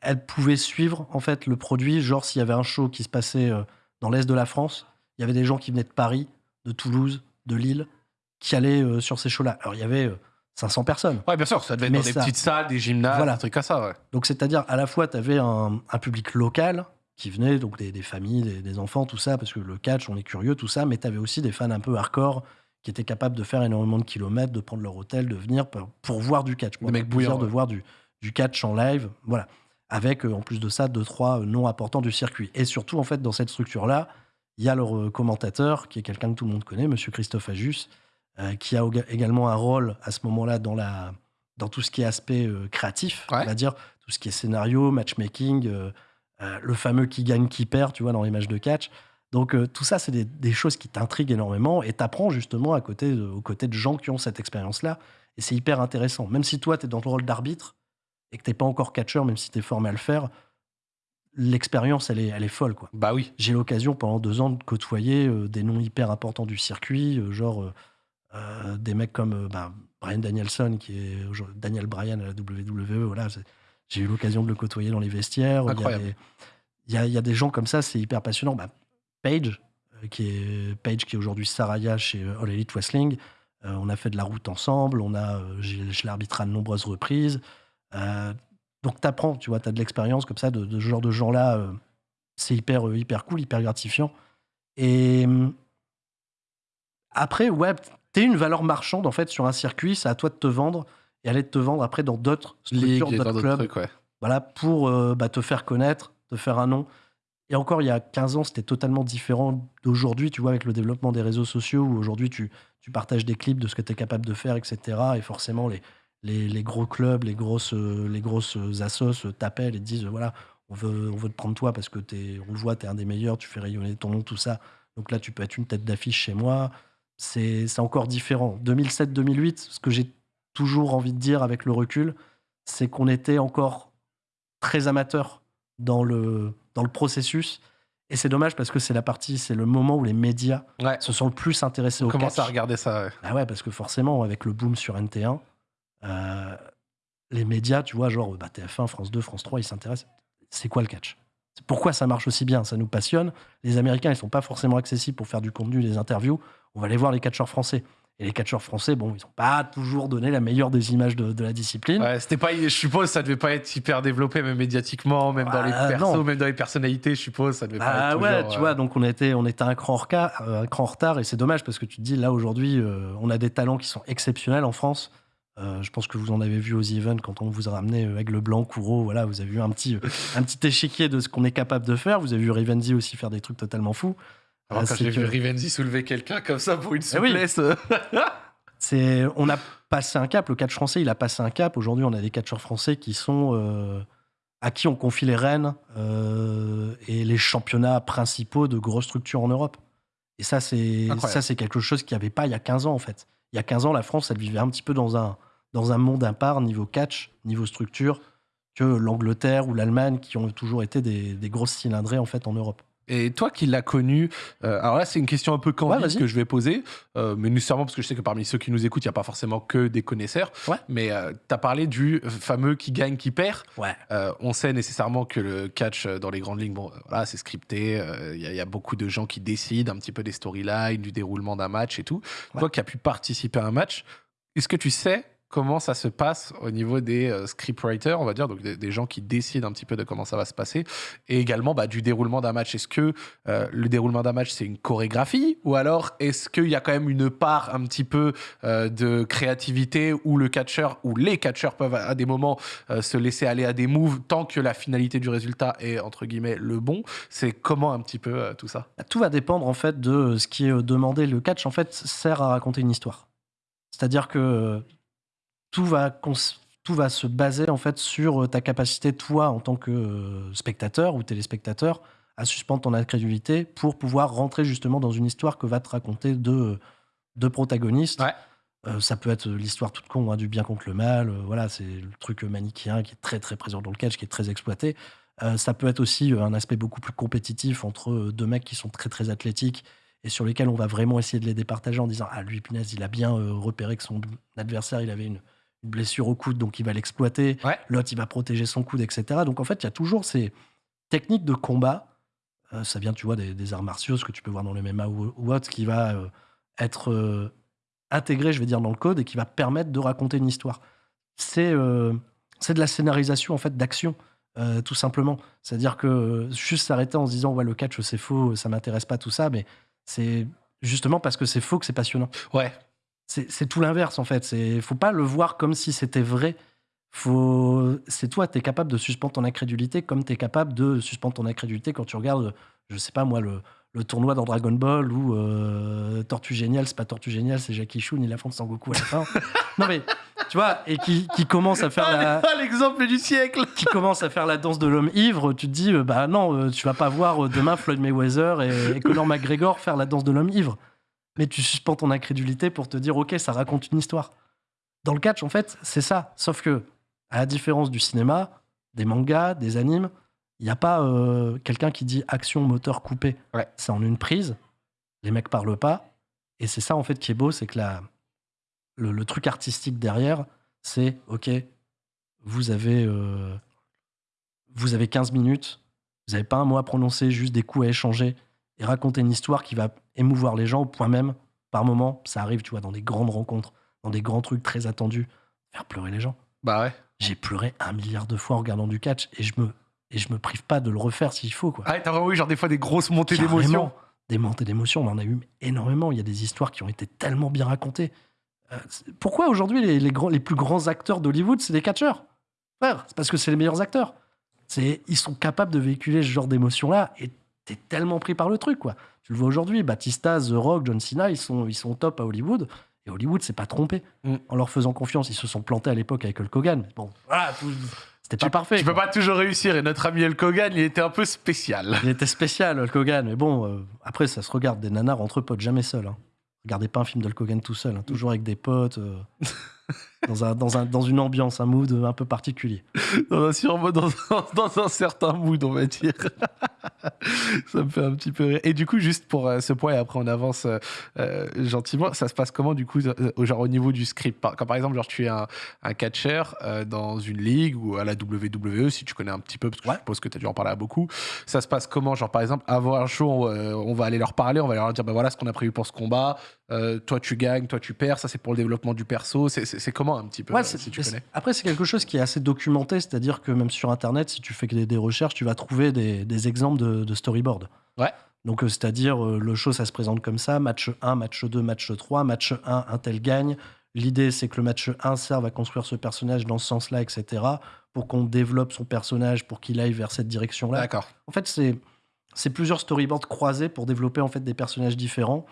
elle pouvait suivre, en fait, le produit. Genre, s'il y avait un show qui se passait euh, dans l'Est de la France, il y avait des gens qui venaient de Paris, de Toulouse, de Lille, qui allaient euh, sur ces shows-là. Alors, il y avait euh, 500 personnes. Ouais, bien sûr, ça devait être dans des petites salles, des gymnases, Voilà. des trucs comme ça. Ouais. Donc, c'est-à-dire, à la fois, tu avais un, un public local qui venait, donc des, des familles, des, des enfants, tout ça, parce que le catch, on est curieux, tout ça, mais tu avais aussi des fans un peu hardcore qui étaient capables de faire énormément de kilomètres, de prendre leur hôtel, de venir pour, pour voir du catch. pour mecs bouillants, de voir du, du catch en live, voilà. Avec, euh, en plus de ça, deux, trois euh, noms importants du circuit. Et surtout, en fait, dans cette structure-là, il y a leur euh, commentateur, qui est quelqu'un que tout le monde connaît, Monsieur Christophe Ajus, euh, qui a également un rôle à ce moment-là dans, la, dans tout ce qui est aspect euh, créatif, Ouais. on va dire, tout ce qui est scénario, matchmaking, euh, le fameux qui gagne, qui perd, tu vois, dans les matchs de catch. Donc tout ça, c'est des, des choses qui t'intriguent énormément et t'apprends justement à côté de, aux côtés de gens qui ont cette expérience-là. Et c'est hyper intéressant. Même si toi, tu es dans le rôle d'arbitre et que t'es pas encore catcheur, même si tu es formé à le faire, l'expérience, elle est, elle est folle. quoi. Bah oui. J'ai l'occasion pendant deux ans de côtoyer euh, des noms hyper importants du circuit, euh, genre euh, des mecs comme bah, Brian Danielson, qui est Daniel Bryan à la WWE. Voilà, j'ai eu l'occasion de le côtoyer dans les vestiaires. Il y a des- Il y, a, il y a des gens comme ça, c'est hyper passionnant. Bah, Paige, euh, qui est Paige qui est aujourd'hui Saraya chez All Elite Wrestling. On a fait de la route ensemble. On a, je l'ai arbitré à de nombreuses reprises. Euh, donc t'apprends, tu vois, t'as de l'expérience comme ça de, de ce genre de gens-là. euh, c'est hyper, euh, hyper cool, hyper gratifiant. Et hum, après, ouais, t'es une valeur marchande en fait sur un circuit. C'est à toi de te vendre et aller te vendre après dans d'autres structures, d'autres d'autres clubs trucs, ouais. voilà, pour euh, bah, te faire connaître, te faire un nom. Et encore, il y a 15 ans, c'était totalement différent d'aujourd'hui, tu vois, avec le développement des réseaux sociaux, où aujourd'hui, tu, tu partages des clips de ce que tu es capable de faire, etc. Et forcément, les, les, les gros clubs, les grosses, euh, les grosses assos euh, t'appellent et te disent, voilà, on veut, on veut te prendre toi parce que t'es, on le voit, tu es un des meilleurs, tu fais rayonner ton nom, tout ça. Donc là, tu peux être une tête d'affiche chez moi. C'est c'est encore différent. 2007-2008, ce que j'ai toujours envie de dire avec le recul, c'est qu'on était encore très amateur dans le, dans le processus. Et c'est dommage parce que c'est la partie, c'est le moment où les médias Ouais. se sont le plus intéressés On au commence catch. à regarder ça. ouais. Ah ouais, parce que forcément, avec le boom sur NT1, euh, les médias, tu vois, genre bah, TF1, France 2, France 3, ils s'intéressent. C'est quoi le catch? Pourquoi ça marche aussi bien? Ça nous passionne. Les Américains, ils sont pas forcément accessibles pour faire du contenu, des interviews. On va aller voir les catcheurs français. Et les catcheurs français, bon, ils n'ont pas toujours donné la meilleure des images de, de la discipline. Ouais, c'était pas, je suppose, ça devait pas être hyper développé, même médiatiquement, même dans les Ah, persos, non. même dans les personnalités, je suppose, ça devait pas Ah être ouais, toujours, tu euh, vois, donc on était, on était un, cran en retard, euh, un cran en retard et c'est dommage parce que tu te dis, là aujourd'hui, euh, on a des talents qui sont exceptionnels en France. Euh, je pense que vous en avez vu aux events quand on vous a ramené euh, Aigle Blanc, Kouro. Voilà, vous avez vu un petit, euh, un petit échiquier de ce qu'on est capable de faire. Vous avez vu Rivenzi aussi faire des trucs totalement fous. Alors, Euh, quand j'ai que- vu Rivenzi soulever quelqu'un comme ça pour une Eh oui. souplesse. C'est, on a passé un cap. Le catch français, il a passé un cap. Aujourd'hui, on a des catcheurs français qui sont euh, à qui on confie les rênes euh, et les championnats principaux de grosses structures en Europe. Et ça, c'est ça, c'est quelque chose qu'il n'y avait pas il y a 15 ans en fait. Il y a 15 ans, la France, elle vivait un petit peu dans un dans un monde à part niveau catch, niveau structure, que l'Angleterre ou l'Allemagne, qui ont toujours été des, des grosses cylindrées en fait en Europe. Et toi qui l'as connu, euh, alors là c'est une question un peu Ouais, candide vas-y. que je vais poser, euh, mais nécessairement parce que je sais que parmi ceux qui nous écoutent, il n'y a pas forcément que des connaisseurs. Ouais. Mais tu as parlé du fameux qui gagne, qui perd. Ouais. Euh, on sait nécessairement que le catch euh, dans les grandes lignes, bon, euh, voilà, c'est scripté. euh, Il y, a- il y a beaucoup de gens qui décident un petit peu des storylines, du déroulement d'un match et tout. Ouais. Toi qui as pu participer à un match, est-ce que tu sais comment ça se passe au niveau des euh, scriptwriters, on va dire, donc des, gens qui décident un petit peu de comment ça va se passer, et également bah, du déroulement d'un match. Est-ce que euh, le déroulement d'un match c'est une chorégraphie, ou alors est-ce qu'il y a quand même une part un petit peu euh, de créativité où le catcheur ou les catcheurs peuvent à, des moments se laisser aller à des moves tant que la finalité du résultat est entre guillemets le bon? C'est comment un petit peu tout ça? Tout va dépendre en fait de ce qui est demandé. Le catch en fait sert à raconter une histoire. C'est-à-dire que tout va, tout va se baser en fait sur euh, ta capacité, toi, en tant que euh, spectateur ou téléspectateur, à suspendre ton incrédulité pour pouvoir rentrer justement dans une histoire que va te raconter deux, deux protagonistes. Ouais. Euh, ça peut être l'histoire toute con, hein, du bien contre le mal. euh, voilà, c'est le truc manichéen qui est très très présent dans le catch, qui est très exploité. Euh, ça peut être aussi euh, un aspect beaucoup plus compétitif entre euh, deux mecs qui sont très très athlétiques et sur lesquels on va vraiment essayer de les départager en disant ah lui punaise il a bien euh, repéré que son adversaire il avait une, une blessure au coude donc il va l'exploiter Ouais. l'autre il va protéger son coude etc donc en fait il y a toujours ces techniques de combat Euh, ça vient tu vois des, des arts martiaux ce que tu peux voir dans le MMA ou, ou autre qui va euh, être euh, intégré je vais dire dans le code et qui va permettre de raconter une histoire c'est c'est de la scénarisation en fait d'action tout simplement. C'est-à-dire que juste s'arrêter en se disant ouais le catch c'est faux, ça m'intéresse pas tout ça, mais c'est justement parce que c'est faux que c'est passionnant. Ouais. C'est tout l'inverse en fait. C'est faut pas le voir comme si c'était vrai. Faut c'est toi tu es capable de suspendre ton incrédulité comme tu es capable de suspendre ton incrédulité quand tu regardes je sais pas moi le, le tournoi dans Dragon Ball ou euh, Tortue Géniale, c'est pas Tortue Géniale, c'est Jackie Chun, il affronte Sangoku à la fin. non mais tu vois et qui, qui commence à faire la Ah, l'exemple du siècle qui commence à faire la danse de l'homme ivre, tu te dis, euh, bah non, euh, tu vas pas voir euh, demain Floyd Mayweather et, et Conor McGregor faire la danse de l'homme ivre. Mais tu suspends ton incrédulité pour te dire, ok, ça raconte une histoire. Dans le catch, en fait, c'est ça. Sauf que, à la différence du cinéma, des mangas, des animes, il n'y a pas euh, quelqu'un qui dit action, moteur, coupé. Ouais. C'est en une prise. Les mecs parlent pas. Et c'est ça, en fait, qui est beau, c'est que la, le, le truc artistique derrière, c'est, ok, vous avez, euh, vous avez 15 minutes, vous n'avez pas un mot à prononcer, juste des coups à échanger et raconter une histoire qui va émouvoir les gens au point même, par moment, ça arrive, tu vois, dans des grandes rencontres, dans des grands trucs très attendus, faire pleurer les gens. Bah ouais. J'ai pleuré un milliard de fois en regardant du catch et je me, et je me prive pas de le refaire s'il faut, quoi. Ah, ouais, t'as vraiment eu genre des fois des grosses montées d'émotions. Des montées d'émotions, on en a eu énormément. Il y a des histoires qui ont été tellement bien racontées. Euh, pourquoi aujourd'hui les, les grands, les plus grands acteurs d'Hollywood, c'est des catcheurs? Frère, c'est parce que c'est les meilleurs acteurs. C'est, ils sont capables de véhiculer ce genre d'émotions-là et t'es tellement pris par le truc, quoi. Tu le vois aujourd'hui, Batista, The Rock, John Cena, ils sont, ils sont top à Hollywood. Et Hollywood s'est pas trompé Mm. en leur faisant confiance. Ils se sont plantés à l'époque avec Hulk Hogan. Mais bon, voilà, tout- c'était pas parfait. Tu quoi. peux pas toujours réussir et notre ami Hulk Hogan, il était un peu spécial. Il était spécial, Hulk Hogan. Mais bon, euh, après, ça se regarde des nanars entre potes, jamais seul. Hein. Regardez pas un film d'Hulk Hogan tout seul, hein, toujours avec des potes, euh, dans, un, dans, un, dans une ambiance, un mood un peu particulier. Dans un, sur- dans, un- dans un certain mood, on va dire. ça me fait un petit peu rire. Et du coup, juste pour euh, ce point, et après on avance euh, euh, gentiment, ça se passe comment du coup, au- genre au niveau du script? Quand par exemple, genre, tu es un, un catcheur euh, dans une ligue ou à la WWE, si tu connais un petit peu, parce que Ouais. je suppose que tu as dû en parler à beaucoup, ça se passe comment? Genre par exemple, avant un show, on, on va aller leur parler, on va leur dire, bah voilà ce qu'on a prévu pour ce combat, toi tu gagnes, toi tu perds, ça c'est pour le développement du perso, c'est- c'est un petit peu, Ouais, euh, si tu connais Après, c'est quelque chose qui est assez documenté, c'est-à-dire que même sur Internet, si tu fais des, des recherches, tu vas trouver des, des exemples de, de storyboard. Ouais. Donc, euh, c'est-à-dire, euh, le show, ça se présente comme ça match 1, match 2, match 3, match 1, un tel gagne, l'idée c'est que le match 1 serve à construire ce personnage dans ce sens-là, etc. Pour qu'on développe son personnage, pour qu'il aille vers cette direction-là. D'accord. En fait, c'est c'est plusieurs storyboards croisés pour développer en fait des personnages différents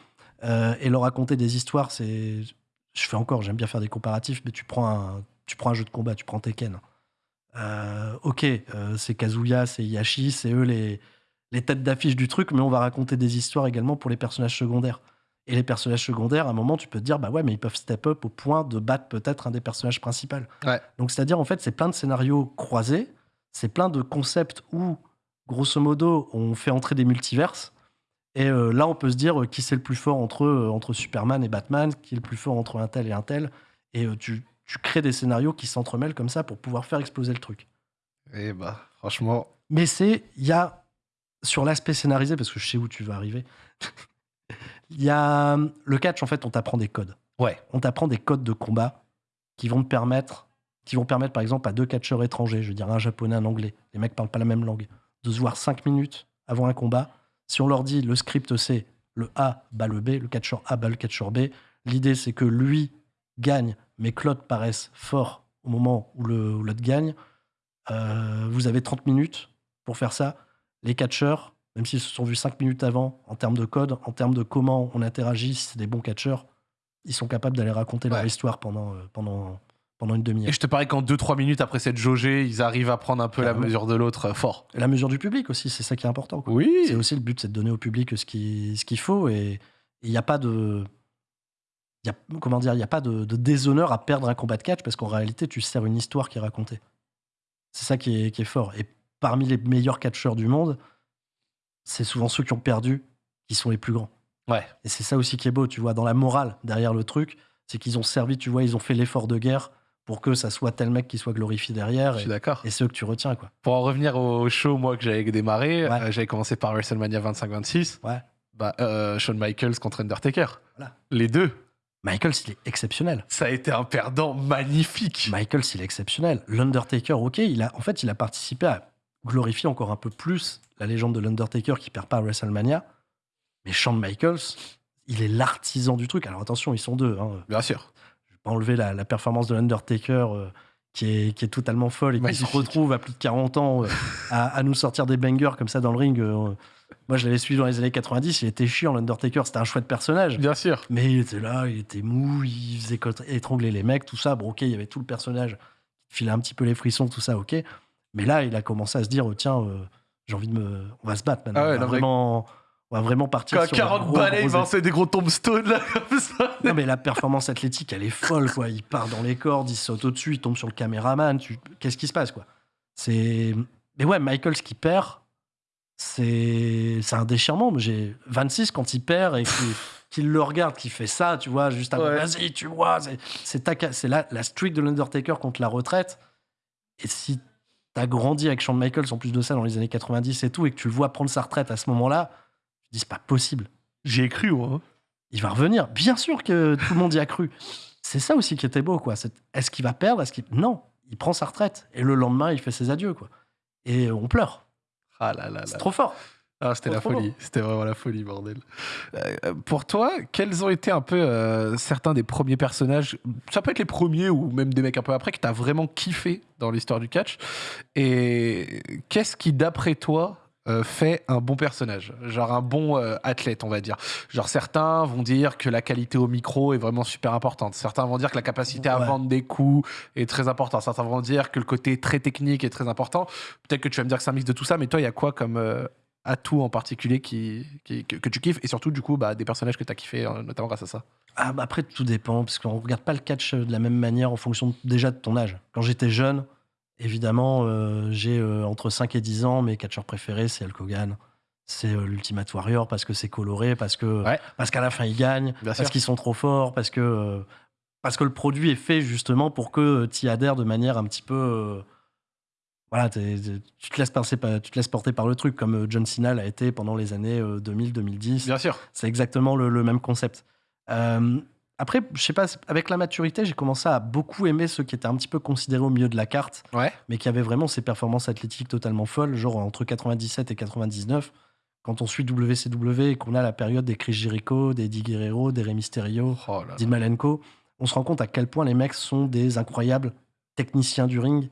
euh, et leur raconter des histoires. C'est, je fais encore, j'aime bien faire des comparatifs, mais tu prends un, tu prends un jeu de combat, tu prends Tekken. Euh, ok, euh, c'est Kazuya, c'est Yashi, c'est eux les, les têtes d'affiche du truc, mais on va raconter des histoires également pour les personnages secondaires. Et les personnages secondaires, à un moment, tu peux te dire, bah ouais, mais ils peuvent step up au point de battre peut-être un des personnages principaux. Ouais. Donc, c'est-à-dire, en fait, c'est plein de scénarios croisés, c'est plein de concepts où, grosso modo, on fait entrer des multiverses. Et euh, là, on peut se dire euh, qui c'est le plus fort entre, euh, entre Superman et Batman, qui est le plus fort entre un tel et un tel. Et tu, tu crées des scénarios qui s'entremêlent comme ça pour pouvoir faire exploser le truc. Et bah, franchement. Mais c'est, il y a, sur l'aspect scénarisé, parce que je sais où tu vas arriver, il y a le catch, en fait, on t'apprend des codes. Ouais. On t'apprend des codes de combat qui vont te permettre, qui vont permettre, par exemple, à deux catcheurs étrangers, je veux dire un japonais, un anglais, les mecs parlent pas la même langue, de se voir cinq minutes avant un combat. Si on leur dit le script c'est le A bat le B, le catcheur A bat le catcheur B, l'idée c'est que lui gagne, mais l'autre paraisse fort au moment où l'autre gagne. Euh, vous avez 30 minutes pour faire ça. Les catcheurs, même s'ils se sont vus 5 minutes avant, en termes de code, en termes de comment on interagit, si c'est des bons catcheurs, ils sont capables d'aller raconter leur histoire pendant, euh, pendant, pendant une demi-heure. Et je te parie qu'en 2-3 minutes après cette jaugée, ils arrivent à prendre un peu la mesure de l'autre fort. La mesure du public aussi, c'est ça qui est important. quoi. Oui. C'est aussi le but, c'est de donner au public ce qu'il ce qu'il faut. Et il n'y a pas de. il Y a, comment dire Il n'y a pas de, de déshonneur à perdre un combat de catch parce qu'en réalité, tu sers une histoire qui est racontée. C'est ça qui est, qui est fort. Et parmi les meilleurs catcheurs du monde, c'est souvent ceux qui ont perdu qui sont les plus grands. Ouais. Et c'est ça aussi qui est beau, tu vois, dans la morale derrière le truc, c'est qu'ils ont servi, tu vois, ils ont fait l'effort de guerre pour que ça soit tel mec qui soit glorifié derrière. Je Et, suis d'accord. et c'est eux que tu retiens, quoi. Pour en revenir au show, moi, que j'avais démarré, Ouais. euh, j'avais commencé par WrestleMania 25-26. Ouais. Bah, euh, Shawn Michaels contre Undertaker. Voilà. Les deux. Michaels, il est exceptionnel. Ça a été un perdant magnifique. Michaels, il est exceptionnel. L'Undertaker, ok, il a, en fait, il a participé à glorifier encore un peu plus la légende de l'Undertaker qui perd pas à WrestleMania. Mais Shawn Michaels, il est l'artisan du truc. Alors attention, ils sont deux. Hein. Bien sûr. Enlever la, la performance de l'Undertaker euh, qui, est, qui est totalement folle et qui se retrouve à plus de 40 ans euh, à, à nous sortir des bangers comme ça dans le ring. euh. moi, je l'avais suivi dans les années 90. Il était chiant, l'Undertaker. C'était un chouette personnage. Bien sûr. Mais il était là, il était mou, il faisait étrangler les mecs, tout ça. Bon, ok, il y avait tout le personnage qui filait un petit peu les frissons, tout ça, ok. Mais là, il a commencé à se dire, oh, tiens, j'ai envie de me. On va se battre maintenant. Ah ouais, on, va vraiment, on va vraiment partir Quand sur un 40 gros, balais, il lançait des gros tombstones là, comme ça. non, mais la performance athlétique, elle est folle, quoi. Il part dans les cordes, il saute au-dessus, il tombe sur le caméraman. Tu... Qu'est-ce qui se passe, quoi? C'est. Mais ouais, Michaels qui perd, c'est c'est un déchirement. J'ai 26 quand il perd et qu'il qu'il le regarde, qu'il fait ça, tu vois, juste avant. Ouais. Vas-y, tu vois. C'est ta la, la streak de l'Undertaker contre la retraite. Et si t'as grandi avec Shawn Michaels en plus de ça dans les années 90 et tout, et que tu le vois prendre sa retraite à ce moment-là, dis c'est pas possible J'y ai cru, moi. hein. il va revenir. Bien sûr que tout le monde y a cru. C'est ça aussi qui était beau, quoi. C'est- Est-ce qu'il va perdre? Est-ce qu'il non Il prend sa retraite et le lendemain il fait ses adieux, quoi. Et on pleure. Ah là là C'est trop fort. Ah, c'était la folie. C'était vraiment la folie, bordel. Euh, pour toi, quels ont été un peu euh, certains des premiers personnages? Ça peut être les premiers ou même des mecs un peu après que t'as vraiment kiffé dans l'histoire du catch. Et qu'est-ce qui, d'après toi, euh, fait un bon personnage Genre un bon euh, athlète, on va dire. Genre certains vont dire que la qualité au micro est vraiment super importante. Certains vont dire que la capacité à Ouais. vendre des coups est très importante. Certains vont dire que le côté très technique est très important. Peut-être que tu vas me dire que c'est un mix de tout ça, mais toi, il y a quoi comme euh, atout en particulier qui, qui- que, que tu kiffes et surtout, du coup, bah, des personnages que tu as kiffé, notamment grâce à ça? Ah, bah après, tout dépend, parce qu'on regarde pas le catch de la même manière en fonction déjà de ton âge. Quand j'étais jeune, évidemment, euh, j'ai euh, entre 5 et 10 ans, mes catcheurs préférés, c'est Hulk Hogan, c'est euh, l'Ultimate Warrior, parce que c'est coloré, parce que Ouais. parce qu'à la fin, ils gagnent, Bien parce qu'ils sont trop forts, parce que, euh, parce que le produit est fait justement pour que tu y adhères de manière un petit peu... voilà, tu, te laisses passer par- tu te laisses porter par le truc, comme John Cena l'a été pendant les années 2000-2010. Bien sûr. C'est exactement le, le même concept. Euh, après, je sais pas, avec la maturité, j'ai commencé à beaucoup aimer ceux qui étaient un petit peu considérés au milieu de la carte, Ouais. mais qui avaient vraiment ces performances athlétiques totalement folles, genre entre 97 et 99. Quand on suit WCW et qu'on a la période des Chris Jericho, des Eddie Guerrero, des Rey Mysterio, Oh là là. Dean Malenko, on se rend compte à quel point les mecs sont des incroyables techniciens du ring.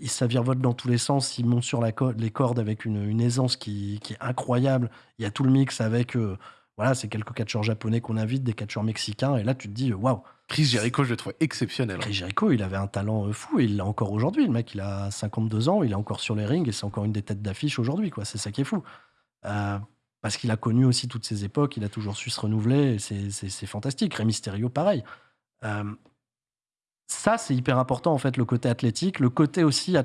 Ils savent virevoltent dans tous les sens, ils montent sur la co- les cordes avec une, une aisance qui, qui est incroyable. Il y a tout le mix avec, euh, voilà, c'est quelques catcheurs japonais qu'on invite, des catcheurs mexicains, et là tu te dis, waouh, Chris Jericho, je le trouve exceptionnel. Chris Jericho, il avait un talent euh, fou, et il l'a encore aujourd'hui. Le mec, il a 52 ans, il est encore sur les rings, et c'est encore une des têtes d'affiche aujourd'hui, quoi. C'est ça qui est fou. Euh, parce qu'il a connu aussi toutes ces époques, il a toujours su se renouveler, c'est- fantastique. Rey Mysterio, pareil. Euh, ça, c'est hyper important, en fait, le côté athlétique, le côté aussi à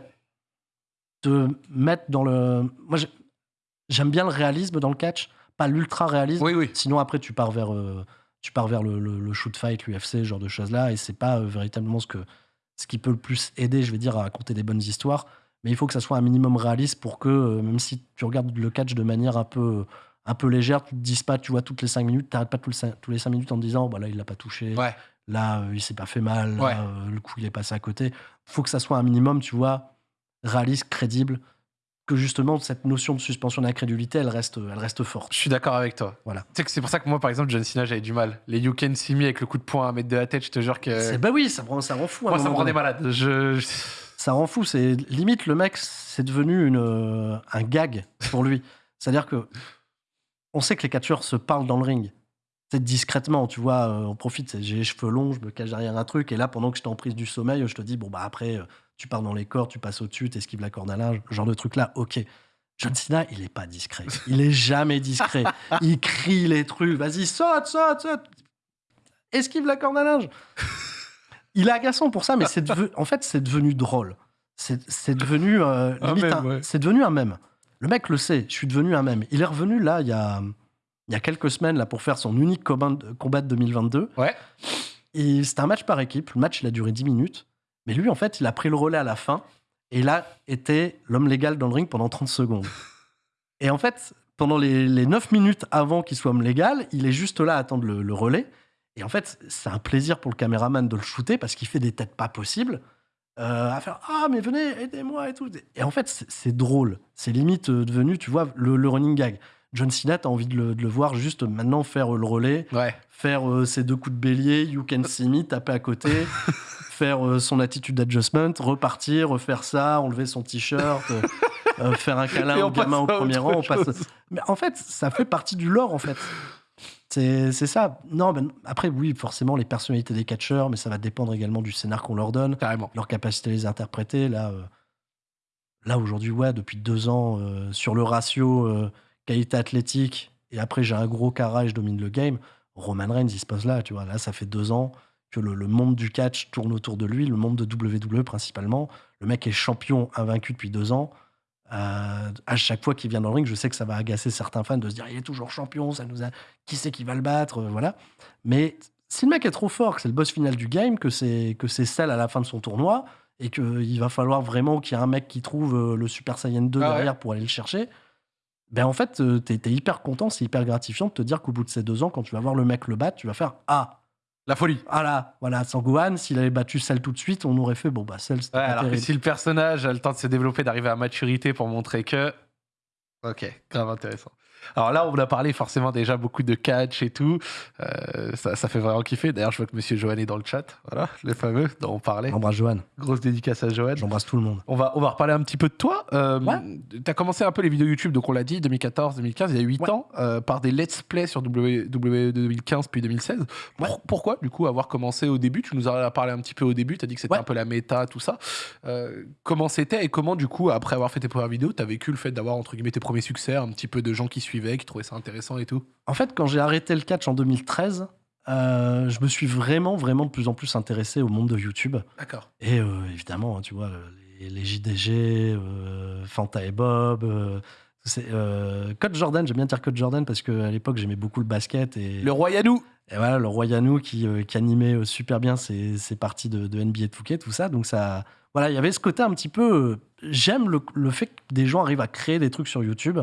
te mettre dans le. Moi, j'ai- j'aime bien le réalisme dans le catch, pas l'ultra-réalisme. Oui, oui. Sinon, après, tu pars vers, euh, tu pars vers le, le- le shoot fight, l'UFC, ce genre de choses-là, et c'est pas euh, véritablement ce, que, ce qui peut le plus aider, je vais dire, à raconter des bonnes histoires. Mais il faut que ça soit un minimum réaliste pour que, euh, même si tu regardes le catch de manière un peu, un peu légère, tu te dises pas, tu vois, toutes les 5 minutes, t'arrêtes pas tous les 5, tous les cinq minutes en te disant, bah là, il l'a pas touché, Ouais. là, il s'est pas fait mal, là, Ouais. le coup, il est passé à côté. faut que ça soit un minimum, tu vois, réaliste, crédible, que justement, cette notion de suspension d'incrédulité, elle reste, elle reste forte. Je suis d'accord avec toi. Voilà. Tu sais que c'est pour ça que moi, par exemple, John Cena, j'avais du mal. Les You Can See Me avec le coup de poing à mettre de la tête, je te jure que. Bah oui, ça, rend- ça rend fou. à Moi, ça me rendait malade. Je. Ça rend fou. C'est limite le mec, c'est devenu une, un gag pour lui. C'est-à-dire que on sait que les catcheurs se parlent dans le ring. C'est discrètement, tu vois. euh, on profite. J'ai les cheveux longs, je me cache derrière un truc, et là, pendant que j'étais en prise du sommeil, je te dis bon bah après, euh, tu pars dans les cordes, tu passes au-dessus, t'esquives la corde à linge, genre de truc là. Ok. John Cena, il est pas discret. Il est jamais discret. Il crie les trucs. Vas-y, saute, saute, saute. Esquive la corde à linge. Il est agaçant pour ça, mais c'est devenu- en fait, c'est devenu drôle. C'est devenu euh, ouais. c'est devenu un mème. Le mec le sait. Je suis devenu un mème. Il est revenu là il y a il y a quelques semaines là pour faire son unique combat combat de 2022. Ouais. Et c'était un match par équipe. Le match il a duré 10 minutes. Mais lui en fait il a pris le relais à la fin et il a été l'homme légal dans le ring pendant 30 secondes. Et en fait pendant les, les 9 minutes avant qu'il soit homme légal, il est juste là à attendre le, le relais. Et en fait, c'est un plaisir pour le caméraman de le shooter parce qu'il fait des têtes pas possibles. euh, à faire Ah, mais venez, aidez-moi et tout. Et en fait, c'est- drôle. C'est limite euh, devenu, tu vois, le, le running gag. John Cena, t'as envie de le, de le voir juste maintenant faire euh, le relais, Ouais. faire euh, ses deux coups de bélier, you can see me, taper à côté, faire euh, son attitude adjustment, repartir, refaire ça, enlever son t-shirt, euh, euh, faire un câlin au gamin au premier rang. On passe... Mais en fait, ça fait partie du lore, en fait. C'est ça. Non, ben, après, oui, forcément, les personnalités des catcheurs, mais ça va dépendre également du scénar qu'on leur donne, Carrément. leur capacité à les interpréter. Là, euh, là aujourd'hui, ouais, depuis deux ans, euh, sur le ratio euh, qualité athlétique, et après, j'ai un gros carré, je domine le game. Roman Reigns, il se pose là, tu vois. Là, ça fait deux ans que le, le monde du catch tourne autour de lui, le monde de WWE principalement. Le mec est champion invaincu depuis deux ans. Euh, à chaque fois qu'il vient dans le ring, je sais que ça va agacer certains fans de se dire il est toujours champion, ça nous a... qui c'est qui va le battre, euh, voilà. Mais si le mec est trop fort, que c'est le boss final du game, que c'est que c'est celle à la fin de son tournoi, et qu'il va falloir vraiment qu'il y ait un mec qui trouve euh, le Super Saiyan 2 Ah ouais. derrière pour aller le chercher, ben en fait, euh, t'es es hyper content, c'est hyper gratifiant de te dire qu'au bout de ces deux ans, quand tu vas voir le mec le battre, tu vas faire Ah, La folie. ah là, voilà, Sangohan, s'il avait battu celle tout de suite, on aurait fait Bon, bah, celle, c'était Ouais, alors que si le personnage a le temps de se développer, d'arriver à maturité pour montrer que. Ok, grave intéressant. Alors là, on a parlé forcément déjà beaucoup de catch et tout. Euh, ça, ça fait vraiment kiffer. D'ailleurs, je vois que Monsieur Johan est dans le chat. Voilà, le fameux dont on parlait. J'embrasse Johan, Grosse dédicace à Johan. j'embrasse tout le monde. On va, on va reparler un petit peu de toi. Euh, Ouais. Tu as commencé un peu les vidéos YouTube, donc on l'a dit, 2014, 2015, il y a 8 Ouais. ans, euh, par des let's play sur W, W 2015 puis 2016. Pour- Ouais. pourquoi, du coup, avoir commencé au début? Tu nous en as parlé un petit peu au début, tu as dit que c'était un peu la méta, tout ça. Euh, comment c'était et comment, du coup, après avoir fait tes premières vidéos, tu as vécu le fait d'avoir, entre guillemets, tes premiers succès, un petit peu de gens qui suivaient, qui trouvaient ça intéressant et tout En fait, quand j'ai arrêté le catch en 2013, euh, je me suis vraiment, vraiment de plus en plus intéressé au monde de YouTube. D'accord. Et euh, évidemment, hein, tu vois, les, les JDG, euh, Fanta et Bob. c'est, Code Jordan, j'aime bien dire Code Jordan parce qu'à l'époque, j'aimais beaucoup le basket. Et, Le roi Yanou et voilà, le roi Yanou qui, qui animait super bien ses, ses parties de, de NBA 2K, tout ça. Donc, ça. Voilà, il y avait ce côté un petit peu. J'aime le, le fait que des gens arrivent à créer des trucs sur YouTube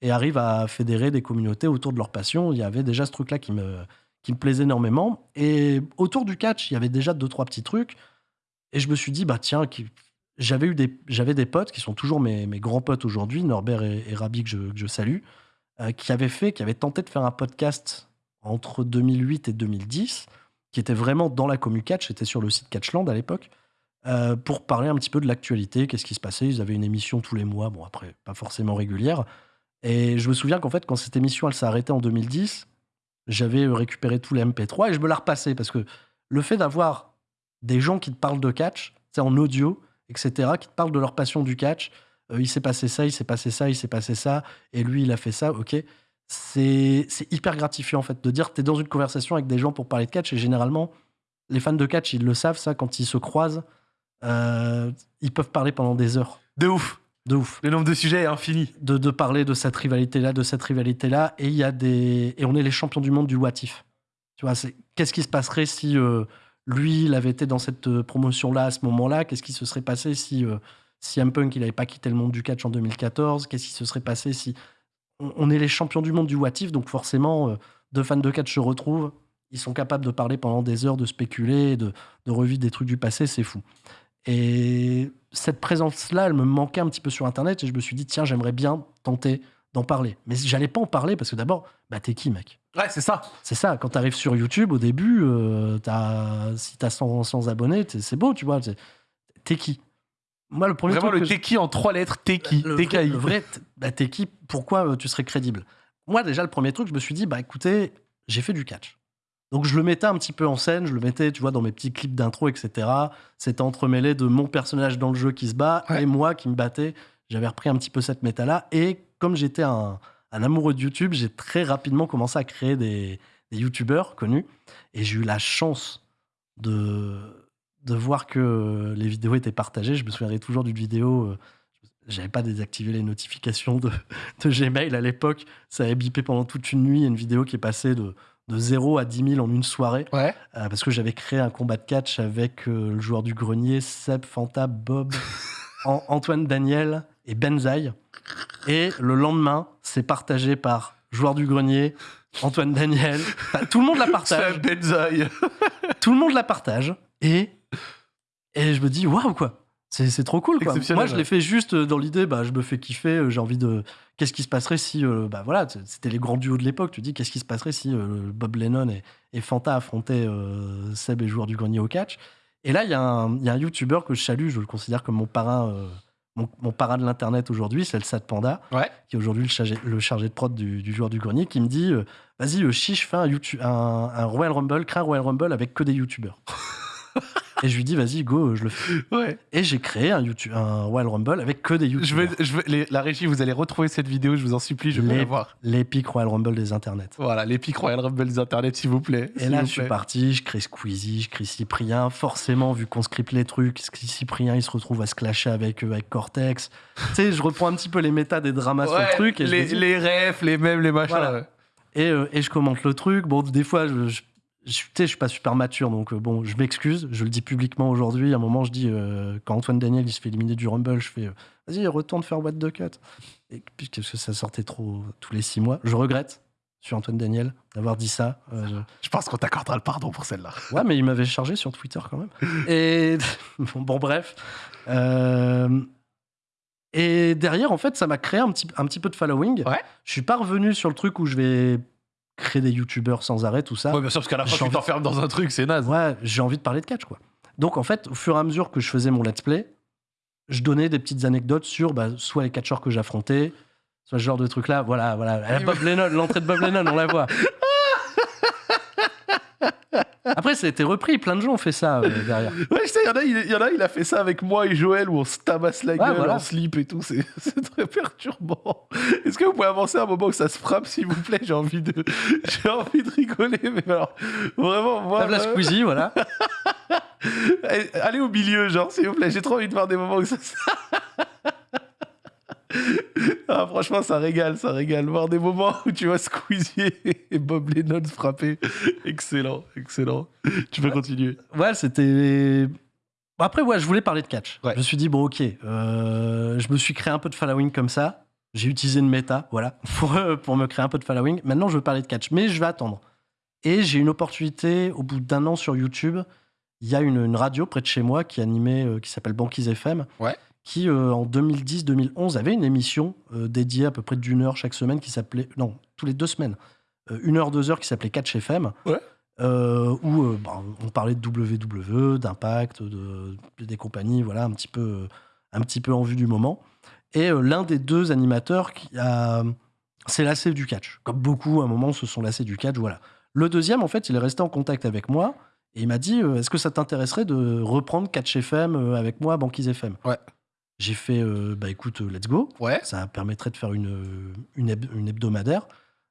et arrivent à fédérer des communautés autour de leur passion. Il y avait déjà ce truc-là qui me, qui me plaisait énormément. Et autour du catch, il y avait déjà deux, trois petits trucs. Et je me suis dit, bah tiens, j'avais eu des, j'avais des potes qui sont toujours mes, mes grands potes aujourd'hui, Norbert et, Rabi, que je, que je salue, euh, qui avaient fait, qui avaient tenté de faire un podcast entre 2008 et 2010, qui qui était vraiment dans la commu catch, c'était sur le site Catchland à l'époque, euh, pour parler un petit peu de l'actualité, qu'est-ce qui se passait. Ils avaient une émission tous les mois, bon après, pas forcément régulière. Et je me souviens qu'en fait, quand cette émission elle s'est arrêtée en 2010, j'avais récupéré tous les MP3 et je me la repassais parce que le fait d'avoir des gens qui te parlent de catch, c'est en audio, etc., qui te parlent de leur passion du catch, euh, il s'est passé ça, il s'est passé ça, il s'est passé ça, et lui, il a fait ça, ok. C'est hyper gratifiant, en fait, de dire que tu es dans une conversation avec des gens pour parler de catch, et généralement, les fans de catch, ils le savent, ça, quand ils se croisent, euh, ils peuvent parler pendant des heures. De ouf. De ouf. Le nombre de sujets est infini. De, de parler de cette rivalité-là, de cette rivalité-là, et il y a des. Et on est les champions du monde du what if. Tu vois, c'est qu'est-ce qui se passerait si euh, lui, il avait été dans cette euh, promotion-là à ce moment-là? Qu'est-ce qui se serait passé si euh, si M Punk il n'avait pas quitté le monde du catch en 2014 Qu'est-ce qui se serait passé si on, on est les champions du monde du what if, donc forcément, euh, deux fans de catch se retrouvent, ils sont capables de parler pendant des heures, de spéculer, de, de revivre des trucs du passé, c'est fou. Et cette présence-là, elle me manquait un petit peu sur Internet, et je me suis dit tiens, j'aimerais bien tenter d'en parler. Mais j'allais pas en parler parce que d'abord, bah t'es qui, mec? Ouais, c'est ça. c'est ça, quand tu arrives sur YouTube, au début, euh, t'as- si tu as 100, 100 abonnés, t'es- c'est beau, tu vois. t'es- T'es qui? Moi, le premier Vraiment, truc le que Teki en trois lettres, le vrai, TKI. le vrai, bah, t'es qui Pourquoi euh, tu serais crédible? Moi, déjà, le premier truc, je me suis dit, bah écoutez, j'ai fait du catch. Donc, je le mettais un petit peu en scène, je le mettais, tu vois, dans mes petits clips d'intro, etc. C'était entremêlé de mon personnage dans le jeu qui se bat Ouais. et moi qui me battais. J'avais repris un petit peu cette méta-là. Et comme j'étais un, un amoureux de YouTube, j'ai très rapidement commencé à créer des, des YouTubeurs connus. Et j'ai eu la chance de, de voir que les vidéos étaient partagées. Je me souviendrai toujours d'une vidéo. euh, J'avais pas désactivé les notifications de, de Gmail à l'époque. Ça avait bipé pendant toute une nuit. Une vidéo qui est passée de, de 0 à 10 000 en une soirée. Ouais. Euh, parce que j'avais créé un combat de catch avec euh, le joueur du grenier, Seb, Fanta, Bob, An- Antoine Daniel et Benzaï. Et le lendemain, c'est partagé par joueur du grenier, Antoine Daniel. Enfin, tout le monde la partage. Benzaï. tout le monde la partage. Et, et je me dis, waouh, quoi. C'est trop cool, quoi. Moi, je l'ai fait juste euh, dans l'idée, bah, je me fais kiffer, euh, j'ai envie de. Qu'est-ce qui se passerait si. euh, bah voilà, c'était les grands duos de l'époque. Tu dis, qu'est-ce qui se passerait si euh, Bob Lennon et, et Fanta affrontaient euh, Seb et joueur du grenier au catch Et là, il y, a un- il y a un YouTuber que je salue, je le considère comme mon parrain. mon, mon parrain de l'internet aujourd'hui, c'est le Sad Panda, Ouais. qui est aujourd'hui le chargé, le chargé de prod du, du joueur du grenier, qui me dit Vas-y, chiche, fais un, YouTube, un, un Royal Rumble, crée un Royal Rumble avec que des YouTubers. Et je lui dis Vas-y, go, je le fais. Ouais. Et j'ai créé un, YouTube, un Royal Rumble avec que des Je vais, je les- la régie, vous allez retrouver cette vidéo, je vous en supplie, je vais Les- la voir. L'épique Royal Rumble des internets. Voilà, l'épique Royal Rumble des internets, s'il vous plaît. Et là, je suis parti, je crée Squeezie, je crée Cyprien. Forcément, vu qu'on script les trucs, Cyprien, il se retrouve à se clasher avec, avec Cortex. tu sais, je reprends un petit peu les méta des dramas sur le truc. Et, je me les, dis- les refs, les mêmes, les machins. Voilà. ouais. et, euh, et je commente le truc. Bon, des fois, je, je, je, je suis pas super mature, donc euh, bon, je m'excuse. Je le dis publiquement aujourd'hui. À un moment, je dis, euh, quand Antoine Daniel il se fait éliminer du Rumble, je fais, euh, vas-y, retourne faire What the Cut. Et puis, parce que ça sortait trop tous les six mois. Je regrette sur Antoine Daniel d'avoir dit ça. Je- Je pense qu'on t'accordera le pardon pour celle-là. Ouais, mais il m'avait chargé sur Twitter quand même. Et bon, bon, bref. Et derrière, en fait, ça m'a créé un petit, un petit peu de following. Ouais. Je suis pas revenu sur le truc où je vais créer des youtubeurs sans arrêt, tout ça. Ouais, bien sûr, parce qu'à la fin, tu t'enfermes dans un truc, c'est naze. Ouais, j'ai envie de parler de catch, quoi. Donc, en fait, au fur et à mesure que je faisais mon let's play, je donnais des petites anecdotes sur bah, soit les catcheurs que j'affrontais, soit ce genre de truc-là. Voilà, voilà. Bob Lennon, l'entrée de Bob Lennon, on la voit. Après, ça a été repris. Plein de gens ont fait ça euh, derrière. Ouais, je sais, il y en a, il y en a, il a fait ça avec moi et Joël où on se tabasse la Ouais, gueule voilà. en slip et tout. C'est très perturbant. Est-ce que vous pouvez avancer un moment où ça se frappe, s'il vous plaît? J'ai envie de, j'ai envie de rigoler, mais alors vraiment, moi, Table à euh, Squeezie, voilà. allez- allez au milieu, genre, s'il vous plaît. J'ai trop envie de voir des moments où ça. Ah, franchement, ça régale, ça régale. Voir des moments où tu vois Squeezie et Bob Lennon se frapper. Excellent, excellent. Tu peux continuer. Ouais, c'était. Bon, Après, ouais, je voulais parler de catch. Ouais. Je me suis dit, bon, ok, euh, je me suis créé un peu de following comme ça. J'ai utilisé une méta, voilà, pour, euh, pour me créer un peu de following. Maintenant, je veux parler de catch, mais je vais attendre. Et j'ai une opportunité, au bout d'un an sur YouTube, il y a une, une radio près de chez moi qui animait, euh, qui s'appelle Banquise FM, Ouais. Qui euh, en 2010-2011 avait une émission euh, dédiée à peu près d'une heure chaque semaine qui s'appelait, non, tous les deux semaines, euh, une heure, deux heures qui s'appelait Catch FM. Ouais. où bah, on parlait de WWE, d'Impact, de, des compagnies, voilà, un petit peu, un petit peu en vue du moment. Et l'un des deux animateurs qui a s'est lassé du catch. Comme beaucoup, à un moment, se sont lassés du catch, voilà. Le deuxième, en fait, il est resté en contact avec moi et il m'a dit Est-ce que ça t'intéresserait de reprendre Catch FM avec moi, Banquise FM Ouais. J'ai fait euh, Bah écoute, euh, let's go. Ouais. Ça permettrait de faire une, une, heb- une hebdomadaire.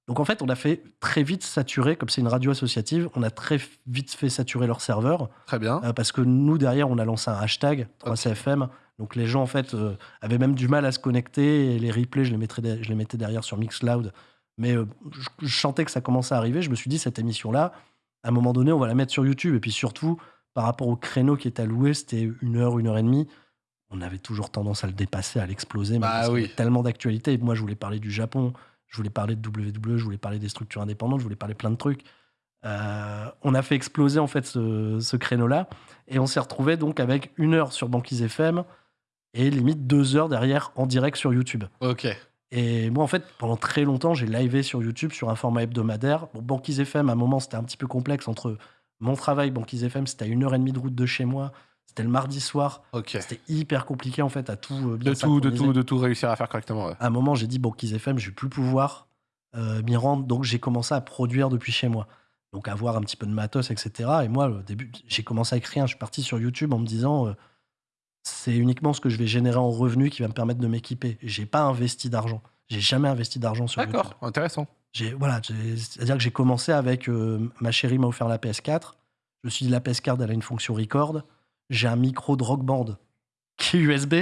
Donc en fait, on a fait très vite saturer, comme c'est une radio associative, on a très vite fait saturer leur serveur. Très bien. Euh, parce que nous, derrière, on a lancé un hashtag 3CFM. Donc les gens, en fait, euh, avaient même du mal à se connecter. Et les replays, je les, mettrais de- je les mettais derrière sur Mixcloud. Mais euh, je, je sentais que ça commençait à arriver. Je me suis dit, cette émission-là, à un moment donné, on va la mettre sur YouTube. Et puis surtout, par rapport au créneau qui est alloué, c'était une heure, une heure et demie. On avait toujours tendance à le dépasser, à l'exploser. Bah oui. Tellement d'actualités. Et Moi, je voulais parler du Japon. Je voulais parler de WWE. Je voulais parler des structures indépendantes. Je voulais parler plein de trucs. Euh, on a fait exploser en fait ce, ce créneau-là et on s'est retrouvé donc avec une heure sur Banquise FM et limite deux heures derrière en direct sur YouTube. Ok. Et moi en fait pendant très longtemps j'ai livé sur YouTube sur un format hebdomadaire. Bon, Banquise FM à un moment c'était un petit peu complexe entre mon travail Banquise FM c'était à une heure et demie de route de chez moi, c'était le mardi soir, c'était hyper compliqué en fait à tout euh, bien De tout, de tout, de tout réussir à faire correctement. ouais. À un moment j'ai dit Banquise FM je vais plus pouvoir euh, m'y rendre donc j'ai commencé à produire depuis chez moi. Donc avoir un petit peu de matos, etc. Et moi, au début, j'ai commencé à écrire. Je suis parti sur YouTube en me disant, euh, c'est uniquement ce que je vais générer en revenus qui va me permettre de m'équiper. J'ai pas investi d'argent. J'ai jamais investi d'argent sur YouTube. D'accord, intéressant. J'ai voilà, j'ai- c'est-à-dire que j'ai commencé avec euh, ma chérie m'a offert la PS4. Je me suis dit la PS4 elle a une fonction record. J'ai un micro de Rock Band qui est USB.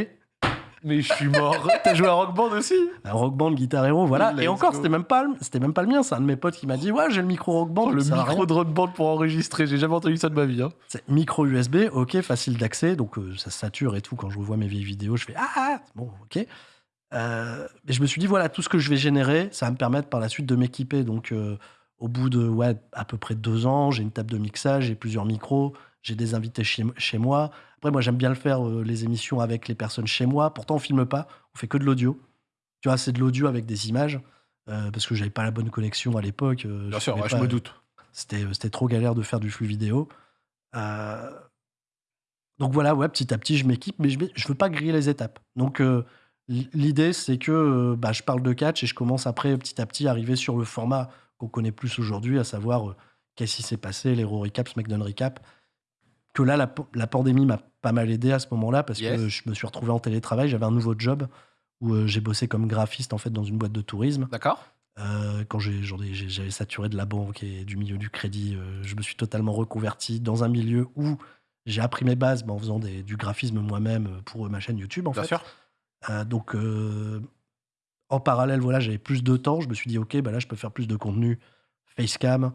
Mais je suis mort. T'as joué à Rock Band aussi? Un Rock Band Guitar Hero, voilà. Let's Et encore, go. c'était même pas, le- c'était même pas le mien. C'est un de mes potes qui m'a dit ouais j'ai le micro Rock Band. Oh, Le ça sert à rien. micro de Rock Band pour enregistrer. J'ai jamais entendu ça de ma vie. hein. C'est micro USB, ok, facile d'accès, donc euh, ça sature et tout. Quand je revois mes vieilles vidéos, je fais ah, ah, bon, ok. Euh, mais je me suis dit voilà, tout ce que je vais générer, ça va me permettre par la suite de m'équiper. Donc euh, au bout de ouais à peu près deux ans, j'ai une table de mixage, j'ai plusieurs micros, j'ai des invités chez, chez moi. Après moi j'aime bien le faire euh, les émissions avec les personnes chez moi. Pourtant on filme pas, on fait que de l'audio. Tu vois, c'est de l'audio avec des images. euh, parce que j'avais pas la bonne connexion à l'époque. euh, Bien je sûr, je me doute. c'était, c'était trop galère de faire du flux vidéo. Donc voilà, ouais, petit à petit, je m'équipe, mais je ne veux pas griller les étapes. Donc l'idée, c'est que bah, je parle de catch et je commence après, petit à petit, à arriver sur le format qu'on connaît plus aujourd'hui, à savoir qu'est-ce qui s'est passé, les Raw Recap, SmackDown Recap. Que là, la, pa- la pandémie m'a pas mal aidé à ce moment-là parce Yes. que je me suis retrouvé en télétravail. J'avais un nouveau job où euh, j'ai bossé comme graphiste en fait dans une boîte de tourisme. D'accord Euh, quand j'avais saturé de la banque et du milieu du crédit, euh, je me suis totalement reconverti dans un milieu où j'ai appris mes bases bah, en faisant des- du graphisme moi-même euh, pour ma chaîne YouTube. En Bien fait. sûr. Euh, donc, en parallèle, voilà, j'avais plus de temps. Je me suis dit, ok, bah là, je peux faire plus de contenu facecam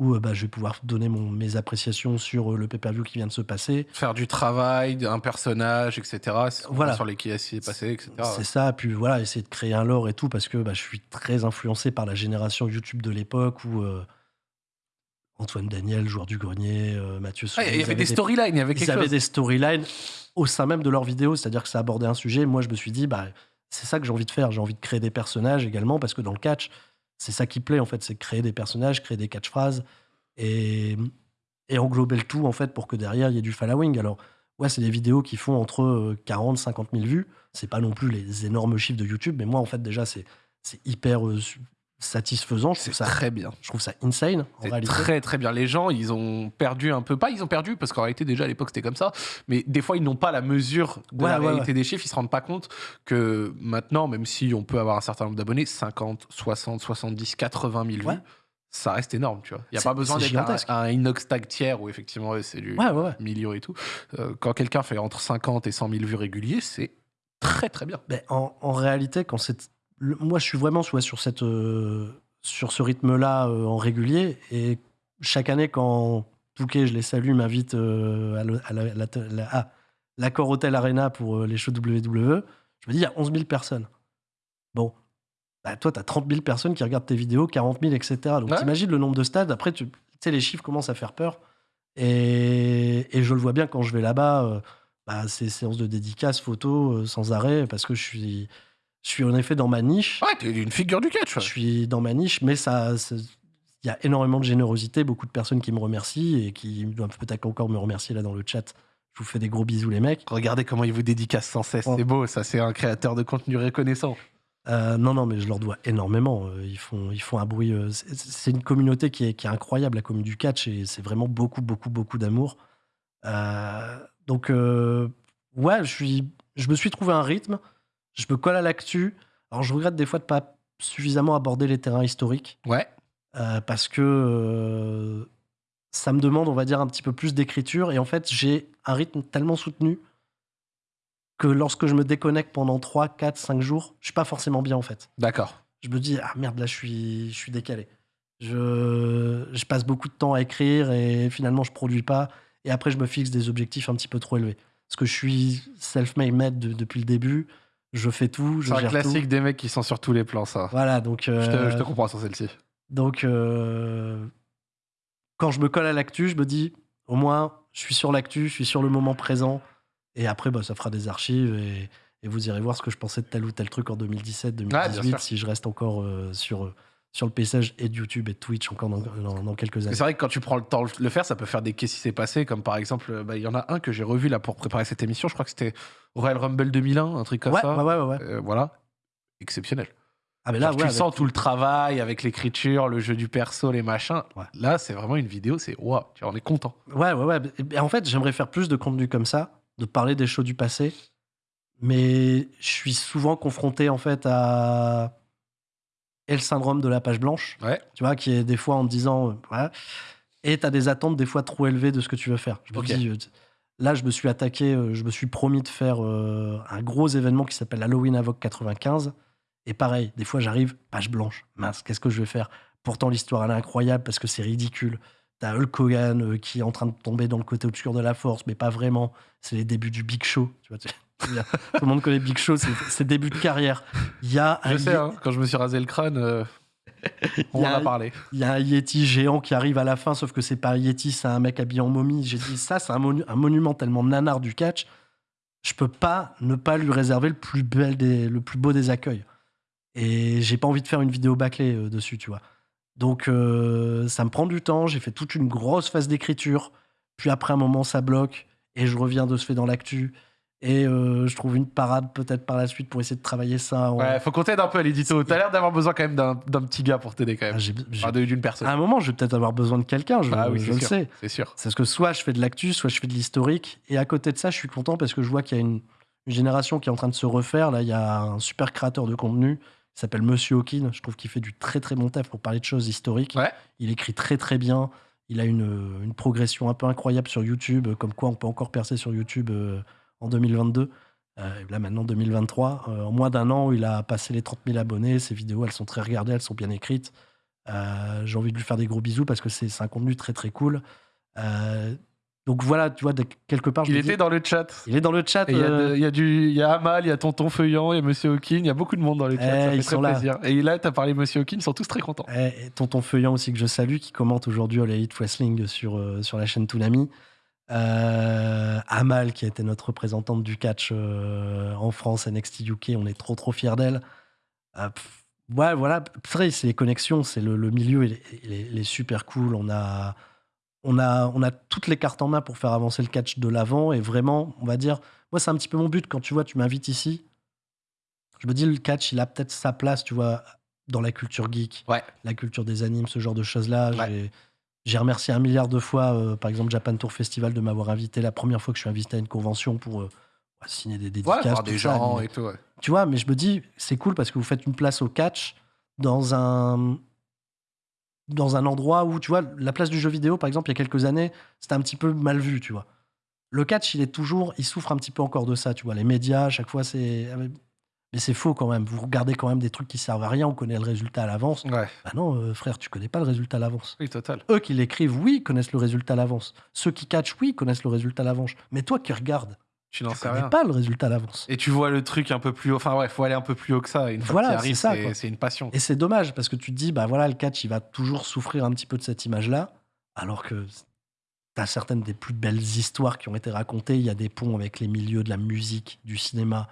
où euh, bah, je vais pouvoir donner mon, mes appréciations sur euh, le pay-per-view qui vient de se passer. Faire du travail, un personnage, etc. Voilà. Sur les qui s'est passé, etc. C'est ça, puis voilà, essayer de créer un lore et tout, parce que bah, je suis très influencé par la génération YouTube de l'époque où euh, Antoine Daniel, joueur du grenier, euh, Mathieu Ah, il y ils avait avaient des storylines, il y avait ils quelque avaient chose. des storylines au sein même de leurs vidéos, c'est-à-dire que ça abordait un sujet. Moi, je me suis dit, bah, c'est ça que j'ai envie de faire. J'ai envie de créer des personnages également, parce que dans le catch, c'est ça qui plaît, en fait, c'est créer des personnages, créer des catchphrases et, et englober le tout, en fait, pour que derrière, il y ait du following. Alors, ouais, c'est des vidéos qui font entre euh, 40 50 000 vues. C'est pas non plus les énormes chiffres de YouTube, mais moi, en fait, déjà, c'est hyper euh, satisfaisant. Je C'est trouve, ça, très bien. je trouve ça insane, C'est très très bien. Les gens, ils ont perdu un peu. Pas ils ont perdu, parce qu'en réalité, déjà à l'époque, c'était comme ça. Mais des fois, ils n'ont pas la mesure de Ouais, la ouais, réalité des chiffres. Ils se rendent pas compte que maintenant, même si on peut avoir un certain nombre d'abonnés, 50, 60, 70, 80 000 vues, ça reste énorme, tu vois. Il n'y a pas besoin d'être un, inox tag tiers où effectivement, c'est du Ouais, ouais, ouais. million et tout. Euh, quand quelqu'un fait entre 50 et 100 000 vues réguliers, c'est très très bien. Ben, en, en réalité, quand c'est, le- moi, je suis vraiment ouais, sur cette, euh, sur ce rythme-là euh, en régulier. Et chaque année, quand Touquet, je les salue, m'invite euh, à, le- à la- la- la- l'accord Hotel Arena pour les shows WWE, je me dis, il y a 11 000 personnes. Bon. Bah, toi, tu as 30 000 personnes qui regardent tes vidéos, 40 000, etc. Donc, Ouais. t'imagines le nombre de stades. Après, tu sais, les chiffres commencent à faire peur. Et, et je le vois bien quand je vais là-bas. euh, bah, c'est séances de dédicaces, photos, euh, sans arrêt, parce que je suis, je suis en effet dans ma niche. Ouais, t'es une figure du catch. Je suis dans ma niche, mais ça, il y a énormément de générosité, beaucoup de personnes qui me remercient et qui doivent peut-être encore me remercier là dans le chat. Je vous fais des gros bisous, les mecs. Regardez comment il vous dédicace sans cesse. Oh. C'est beau, ça, c'est un créateur de contenu reconnaissant. Euh, non, non, mais je leur dois énormément. Euh, Ils font, ils font un bruit. euh, c'est- une communauté qui est, qui est incroyable, la communauté du catch, et c'est vraiment beaucoup, beaucoup, beaucoup d'amour. Euh, donc, euh, ouais, je, suis, je me suis trouvé un rythme. Je me colle à l'actu. Alors, je regrette des fois de pas suffisamment aborder les terrains historiques. Ouais. euh, parce que euh, ça me demande, on va dire, un petit peu plus d'écriture. Et en fait, j'ai un rythme tellement soutenu que lorsque je me déconnecte pendant 3, 4, 5 jours, je suis pas forcément bien en fait. D'accord. Je me dis, ah merde, là, je suis, je suis décalé. Je, je passe beaucoup de temps à écrire et finalement, je produis pas. Et après, je me fixe des objectifs un petit peu trop élevés. Parce que je suis self-made de- depuis le début. Je fais tout, je C'est un gère classique tout. des mecs qui sont sur tous les plans, ça. Voilà, donc. Je, te, euh, je te comprends sur celle-ci. donc, euh, quand je me colle à l'actu, je me dis, au moins, je suis sur l'actu, je suis sur le moment présent. Et après, bah, ça fera des archives et, et vous irez voir ce que je pensais de tel ou tel truc en 2017, Ah, bien 2018, sûr. si je reste encore euh, sur, sur le paysage et de YouTube et de Twitch encore dans, dans- dans quelques années. C'est vrai que quand tu prends le temps de le faire, ça peut faire des qu'est-ce qui s'est passé. Comme par exemple, euh, bah, il y en a un que j'ai revu là pour préparer cette émission. Je crois que c'était Royal Rumble 2001, un truc comme Ouais, ça. ouais, ouais, ouais, ouais. Euh, voilà. Exceptionnel. Ah, mais là, Genre, ouais, tu sens tout le travail avec l'écriture, le jeu du perso, les machins. Ouais. Là, c'est vraiment une vidéo, c'est waouh, tu on est content. Ouais, ouais, ouais. Et en fait, j'aimerais faire plus de contenu comme ça, de parler des shows du passé. Mais je suis souvent confronté, en fait, à. Et le syndrome de la page blanche. Ouais. Tu vois, qui est des fois en te disant. euh, voilà. Et tu as des attentes, des fois, trop élevées de ce que tu veux faire. Je me Ok. dis, euh, là, je me suis attaqué, euh, je me suis promis de faire euh, un gros événement qui s'appelle Halloween Avoc 95. Et pareil, des fois, j'arrive, page blanche. Mince, qu'est-ce que je vais faire? Pourtant, l'histoire, elle est incroyable parce que c'est ridicule. T'as Hulk Hogan euh, qui est en train de tomber dans le côté obscur de la force, mais pas vraiment. C'est les débuts du Big Show. Tu vois, tout le monde connaît Big Show, c'est début de carrière. Il y a un, Je sais, hein, quand je me suis rasé le crâne, euh, on en a- a parlé. il y a un Yeti géant qui arrive à la fin, sauf que c'est pas un Yeti, c'est un mec habillé en momie. J'ai dit ça, c'est un, monu- un monument tellement nanar du catch. Je peux pas ne pas lui réserver le plus bel des, le plus beau des accueils. Et j'ai pas envie de faire une vidéo bâclée euh, dessus, tu vois. Donc euh, ça me prend du temps. J'ai fait toute une grosse phase d'écriture. Puis après un moment, ça bloque et je reviens de ce fait dans l'actu. Et euh, je trouve une parade peut-être par la suite pour essayer de travailler ça. en- Ouais, faut qu'on t'aide un peu à l'édito. T'as l'air d'avoir besoin quand même d'un d'un petit gars pour t'aider quand Ah, même. Enfin, de- d'une personne. à un moment, je vais peut-être avoir besoin de quelqu'un. Je, Ah oui, je le sûr. sais. C'est sûr. C'est parce que soit je fais de l'actu, soit je fais de l'historique. Et à côté de ça, je suis content parce que je vois qu'il y a une, une génération qui est en train de se refaire. Là, il y a un super créateur de contenu qui s'appelle Monsieur Hawkin. Je trouve qu'il fait du très très bon taf pour parler de choses historiques. Ouais. Il écrit très très bien. Il a une, une progression un peu incroyable sur YouTube, comme quoi on peut encore percer sur YouTube euh, en 2022. Euh, là maintenant 2023, Euh, en moins d'un an, il a passé les 30 000 abonnés. Ses vidéos, elles sont très regardées, elles sont bien écrites. Euh, J'ai envie de lui faire des gros bisous parce que c'est un contenu très très cool. Donc voilà, tu vois, de- quelque part, je Il dis- était dans le chat. il est dans le chat. Il y, a y a du, il y a Amal, il y a Tonton Feuillant, il y a Monsieur Hawking, il y a beaucoup de monde dans le chat. Eh, ça fait ils très sont là. plaisir. Et là, t'as parlé Monsieur Hawking, ils sont tous très contents. Eh, et tonton Feuillant aussi que je salue, qui commente aujourd'hui All Elite Wrestling sur, sur la chaîne Toonami. Euh, Amal, qui a été notre représentante du catch euh, en France, NXT UK, on est trop trop fiers d'elle. Euh, ouais, voilà, c'est les connexions, c'est le, le milieu, il est, il est- il est super cool. On a, on, a, on a toutes les cartes en main pour faire avancer le catch de l'avant. Et vraiment, on va dire, moi, c'est un petit peu mon but quand tu vois, tu m'invites ici. Je me dis, le catch, il a peut-être sa place, tu vois, dans la culture geek Ouais. la culture des animes, ce genre de choses-là. Ouais. J'ai- remercié un milliard de fois, euh, par exemple, Japan Tour Festival de m'avoir invité la première fois que je suis invité à une convention pour euh, signer des Ouais, dédicaces. tout des ça. gens Mais- et tout. ouais. Tu vois, mais je me dis, c'est cool parce que vous faites une place au catch dans un dans un endroit où, tu vois, la place du jeu vidéo, par exemple, il y a quelques années, c'était un petit peu mal vu, tu vois. Le catch, il est toujours, il souffre un petit peu encore de ça, tu vois. Les médias, à chaque fois, c'est. Mais c'est faux quand même. Vous regardez quand même des trucs qui servent à rien, on connaît le résultat à l'avance. Ouais, Bah non, euh, frère, tu connais pas le résultat à l'avance. oui, total. Eux qui l'écrivent, oui, connaissent le résultat à l'avance. Ceux qui catchent, oui, connaissent le résultat à l'avance. Mais toi qui regardes, Tu n'en tu sais connais rien. pas le résultat à l'avance. Et tu vois le truc un peu plus haut. Enfin, ouais, faut aller un peu plus haut que ça. Une fois Voilà, c'est ça, c'est une passion. Et c'est dommage parce que tu te dis, bah voilà, le catch, il va toujours souffrir un petit peu de cette image-là, alors que tu as certaines des plus belles histoires qui ont été racontées. Il y a des ponts avec les milieux de la musique, du cinéma,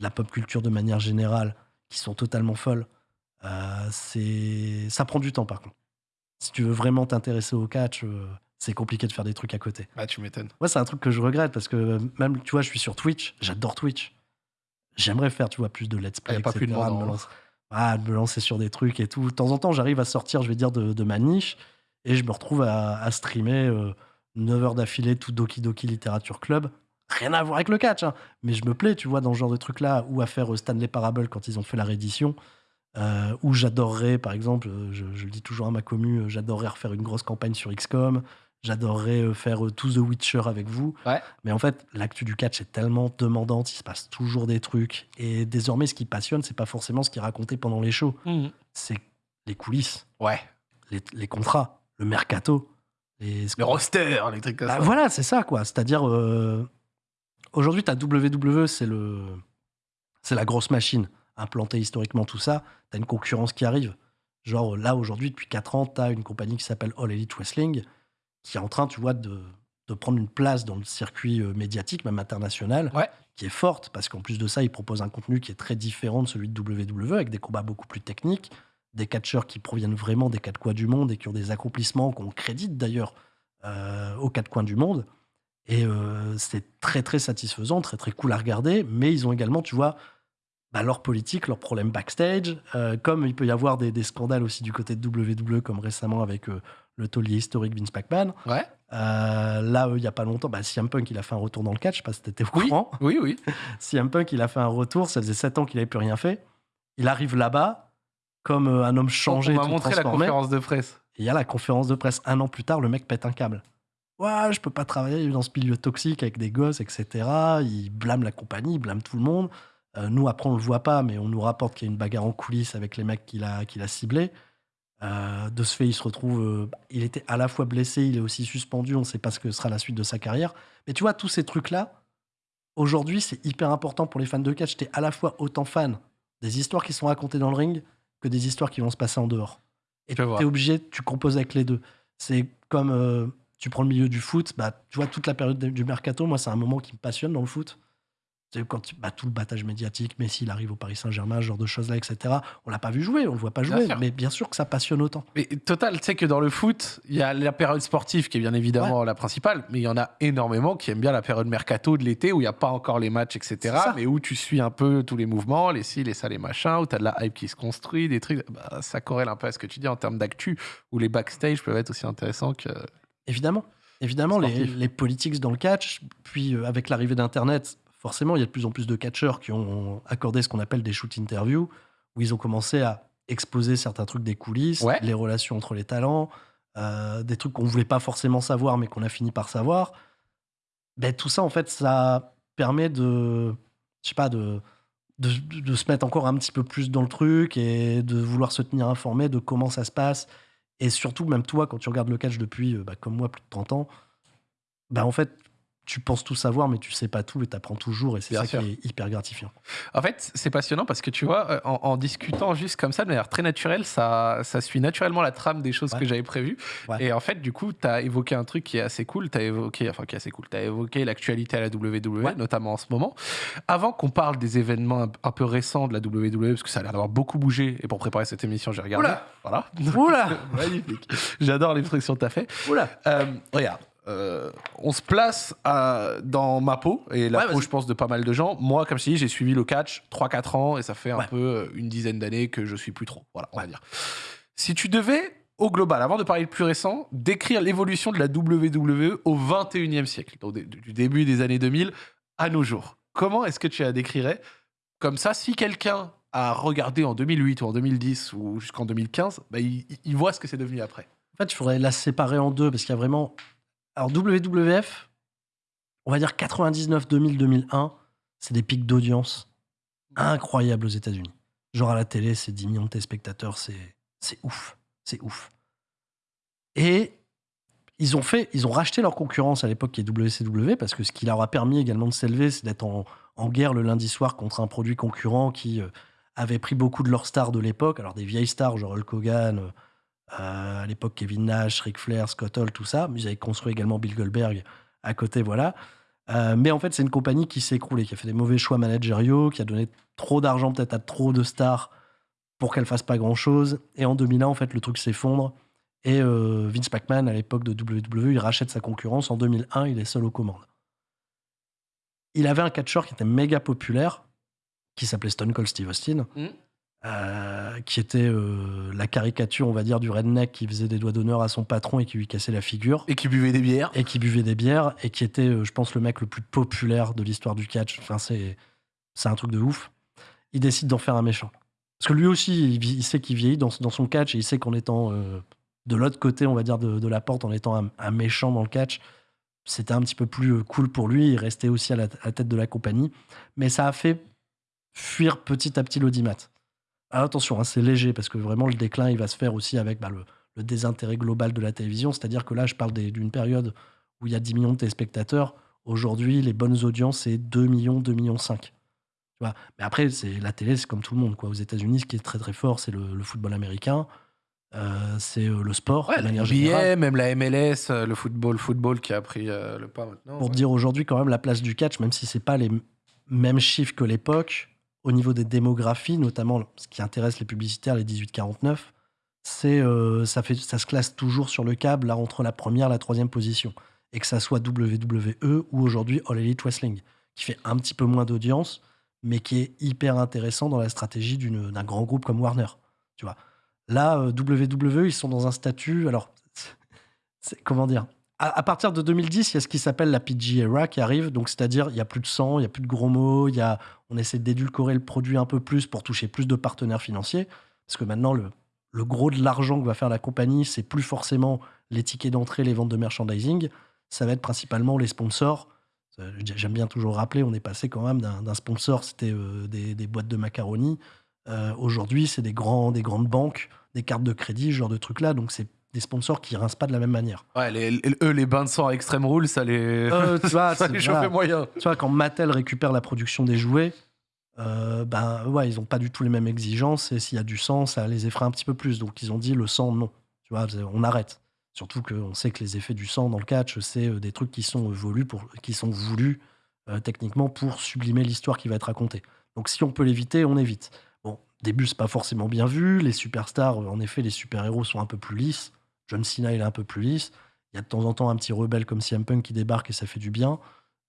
la pop culture de manière générale, qui sont totalement folles. Euh, c'est, ça prend du temps par contre. si tu veux vraiment t'intéresser au catch, euh, c'est compliqué de faire des trucs à côté. Bah, tu m'étonnes. Moi, c'est un truc que je regrette parce que même, tu vois, je suis sur Twitch, j'adore Twitch. J'aimerais faire, tu vois, plus de let's play, Y a pas plus de me lancer, ah, de me lancer sur des trucs et tout. De temps en temps, j'arrive à sortir, je vais dire, de, de ma niche et je me retrouve à, à streamer euh, 9 heures d'affilée tout Doki Doki Literature Club. Rien à voir avec le catch, hein. mais je me plais, tu vois, dans ce genre de truc-là, ou à faire euh, Stanley Parable quand ils ont fait la réédition, euh, où j'adorerais, par exemple, euh, je, je le dis toujours à ma commu, euh, j'adorerais refaire une grosse campagne sur XCOM, j'adorerais faire tout The Witcher avec vous. Ouais. Mais en fait, l'actu du catch est tellement demandante, il se passe toujours des trucs. Et désormais, ce qui passionne, c'est pas forcément ce qui est raconté pendant les shows, c'est les coulisses, Ouais. les, les contrats, le mercato, les Le roster, les trucs comme bah, ça. voilà, c'est ça, quoi. C'est-à-dire, euh, aujourd'hui, tu as WWE, c'est le, c'est la grosse machine, implantée historiquement, tout ça. Tu as une concurrence qui arrive. Genre, là, aujourd'hui, depuis 4 ans, tu as une compagnie qui s'appelle All Elite Wrestling, qui est en train, tu vois, de, de prendre une place dans le circuit euh, médiatique, même international, Ouais. qui est forte, parce qu'en plus de ça, ils proposent un contenu qui est très différent de celui de WWE, avec des combats beaucoup plus techniques, des catcheurs qui proviennent vraiment des quatre coins du monde et qui ont des accomplissements qu'on crédite d'ailleurs euh, aux quatre coins du monde. Et euh, c'est très très satisfaisant, très très cool à regarder, mais ils ont également, tu vois, bah, leur politique, leurs problèmes backstage, euh, comme il peut y avoir des, des scandales aussi du côté de WWE, comme récemment avec euh, le taulier historique Vince McMahon. Ouais. Euh, là, il y a pas longtemps, bah, CM Punk, il a fait un retour dans le catch, je sais pas si t'étais au Oui. courant. Oui, oui. CM Punk, il a fait un retour, ça faisait 7 ans qu'il avait plus rien fait. Il arrive là-bas, comme un homme changé, On m'a montré la conférence de presse. Il y a la conférence de presse un an plus tard, le mec pète un câble. Ouais, je peux pas travailler dans ce milieu toxique avec des gosses, etc. Il blâme la compagnie, il blâme tout le monde. Euh, nous, après, on le voit pas, mais on nous rapporte qu'il y a une bagarre en coulisses avec les mecs qu'il a, qu'il a ciblés. Euh, de ce fait, il se retrouve. euh, il était à la fois blessé, il est aussi suspendu. On sait pas ce que sera la suite de sa carrière. Mais tu vois, tous ces trucs-là, aujourd'hui, c'est hyper important pour les fans de catch. T'es à la fois autant fan des histoires qui sont racontées dans le ring que des histoires qui vont se passer en dehors. Et tu es obligé, tu composes avec les deux. C'est comme tu prends le milieu du foot, bah, tu vois, toute la période du mercato, moi, c'est un moment qui me passionne dans le foot. C'est quand tu, bah, tout le battage médiatique, Messi, il arrive au Paris Saint-Germain, ce genre de choses-là, etc. On l'a pas vu jouer, on le voit pas jouer, mais bien sûr que ça passionne autant. Mais total, tu sais que dans le foot, il y a la période sportive qui est bien évidemment la principale, mais il y en a énormément qui aiment bien la période mercato de l'été où il n'y a pas encore les matchs, etc. Mais où tu suis un peu tous les mouvements, les ci, les ça, les machins, où tu as de la hype qui se construit, des trucs. Bah, ça corrèle un peu à ce que tu dis en termes d'actu, où les backstage peuvent être aussi intéressants que. Évidemment. Évidemment, les, les politics dans le catch, puis euh, avec l'arrivée d'Internet, forcément, il y a de plus en plus de catcheurs qui ont accordé ce qu'on appelle des shoot interviews, où ils ont commencé à exposer certains trucs des coulisses, Ouais. les relations entre les talents, euh, des trucs qu'on voulait pas forcément savoir, mais qu'on a fini par savoir. Ben, tout ça, en fait, ça permet de, je sais pas, de, de, de se mettre encore un petit peu plus dans le truc et de vouloir se tenir informé de comment ça se passe. Et surtout, même toi, quand tu regardes le catch depuis, euh, bah, comme moi, plus de 30 ans, bah, en fait, tu penses tout savoir, mais tu sais pas tout et tu apprends toujours. Et c'est ça sûr. qui est hyper gratifiant. En fait, c'est passionnant parce que tu vois, euh, en, en discutant juste comme ça, de manière très naturelle, ça, ça suit naturellement la trame des choses Ouais. que j'avais prévues. Ouais. Et en fait, du coup, tu as évoqué un truc qui est assez cool. Tu as évoqué, enfin, qui est assez cool. Tu as évoqué l'actualité à la WWE, Ouais. notamment en ce moment. Avant qu'on parle des événements un, un peu récents de la WWE, parce que ça a l'air d'avoir beaucoup bougé, et pour préparer cette émission, j'ai regardé. Oula Voilà. Oula Magnifique. J'adore l'expression que tu as fait. Oula Euh, regarde, euh, on se place à- dans ma peau, et la Ouais, peau, je pense, de pas mal de gens. Moi, comme je t'ai dit, j'ai suivi le catch 3-4 ans, et ça fait un peu euh, une dizaine d'années que je suis plus trop. Voilà, on va dire. Si tu devais, au global, avant de parler le plus récent, décrire l'évolution de la WWE au 21e siècle, donc du début des années 2000 à nos jours, comment est-ce que tu la décrirais? Comme ça, si quelqu'un a regardé en 2008 ou en 2010 ou jusqu'en 2015, bah, il, il voit ce que c'est devenu après. En fait, il faudrait la séparer en deux parce qu'il y a vraiment. Alors, WWF, on va dire 99, 2000, 2001, c'est des pics d'audience incroyables aux États-Unis. Genre à la télé, c'est 10 millions de téléspectateurs, c'est ouf. C'est ouf. Et ils ont fait, ils ont racheté leur concurrence à l'époque qui est WCW parce que ce qui leur a permis également de s'élever, c'est d'être en, en guerre le lundi soir contre un produit concurrent qui euh, avait pris beaucoup de leurs stars de l'époque, alors des vieilles stars genre Hulk Hogan, euh, à l'époque Kevin Nash, Ric Flair, Scott Hall, tout ça. Ils avaient construit également Bill Goldberg à côté, voilà. Euh, mais en fait, c'est une compagnie qui s'est écroulée, qui a fait des mauvais choix managériaux, qui a donné trop d'argent peut-être à trop de stars pour qu'elles fassent pas grand-chose. Et en 2001, en fait, le truc s'effondre. Et euh, Vince McMahon, à l'époque de WWE, il rachète sa concurrence. En 2001, il est seul aux commandes. Il avait un catcheur qui était méga populaire, qui s'appelait Stone Cold Steve Austin, Mm. Euh, qui était euh, la caricature, on va dire, du redneck qui faisait des doigts d'honneur à son patron et qui lui cassait la figure, Et qui buvait des bières. et qui buvait des bières, et qui était, euh, je pense, le mec le plus populaire de l'histoire du catch. Enfin, c'est c'est un truc de ouf. Il décide d'en faire un méchant. Parce que lui aussi, il, sait qu'il vieillit dans, dans son catch, et il sait qu'en étant de l'autre côté, on va dire, de, de la porte, en étant un, un méchant dans le catch, c'était un petit peu plus cool pour lui. Il restait aussi à la, à la tête de la compagnie. Mais ça a fait fuir petit à petit l'audimat. Alors attention, hein, c'est léger parce que vraiment le déclin, il va se faire aussi avec bah, le, le désintérêt global de la télévision. C'est-à-dire que là, je parle d'une période où il y a 10 millions de téléspectateurs. Aujourd'hui, les bonnes audiences, c'est 2 millions, 2 millions 5. Tu vois Mais après, c'est la télé, c'est comme tout le monde. Quoi. Aux États-Unis, ce qui est très très fort, c'est le, le football américain. Euh, c'est euh, le sport, Ouais, de la manière NBA, générale. même la MLS, euh, le football, football qui a pris euh, le pas maintenant. Pour ouais. dire aujourd'hui quand même la place du catch, même si c'est pas les mêmes chiffres que l'époque, au niveau des démographies, notamment ce qui intéresse les publicitaires, les 18-49, c'est euh, ça, ça se classe toujours sur le câble là, entre la première et la troisième position. Et que ça soit WWE ou aujourd'hui All Elite Wrestling, qui fait un petit peu moins d'audience, mais qui est hyper intéressant dans la stratégie d'un grand groupe comme Warner. Tu vois. Là, euh, WWE, ils sont dans un statut. Alors, comment dire à, partir de 2010, il y a ce qui s'appelle la PG era qui arrive. Donc, c'est-à-dire, il y a plus de sang, il y a plus de gros mots, il y a, on essaie d'édulcorer le produit un peu plus pour toucher plus de partenaires financiers. Parce que maintenant, le, gros de l'argent que va faire la compagnie, c'est plus forcément les tickets d'entrée, les ventes de merchandising. Ça va être principalement les sponsors. Euh, J'aime bien toujours rappeler, on est passé quand même d'un sponsor, c'était euh, des, boîtes de macaroni. Euh, Aujourd'hui, c'est des, des grandes banques, des cartes de crédit, ce genre de trucs-là. Donc, c'est des sponsors qui rincent pas de la même manière. Ouais, les, les- eux, les bains de sang à Extreme Rule, ça les, Euh, tu vois, ça les voilà. moyen. Tu vois, quand Mattel récupère la production des jouets, euh, ben ouais, ils n'ont pas du tout les mêmes exigences. Et s'il y a du sang, ça les effraie un petit peu plus. Donc ils ont dit le sang, non. Tu vois, on arrête. Surtout qu'on sait que les effets du sang dans le catch, c'est euh, des trucs qui sont voulus, pour, qui sont voulus euh, techniquement pour sublimer l'histoire qui va être racontée. Donc si on peut l'éviter, on évite. Bon, début, c'est pas forcément bien vu. Les superstars, euh, en effet, les super-héros sont un peu plus lisses. John Cena, il est un peu plus lisse. Il y a de temps en temps un petit rebelle comme CM Punk qui débarque et ça fait du bien.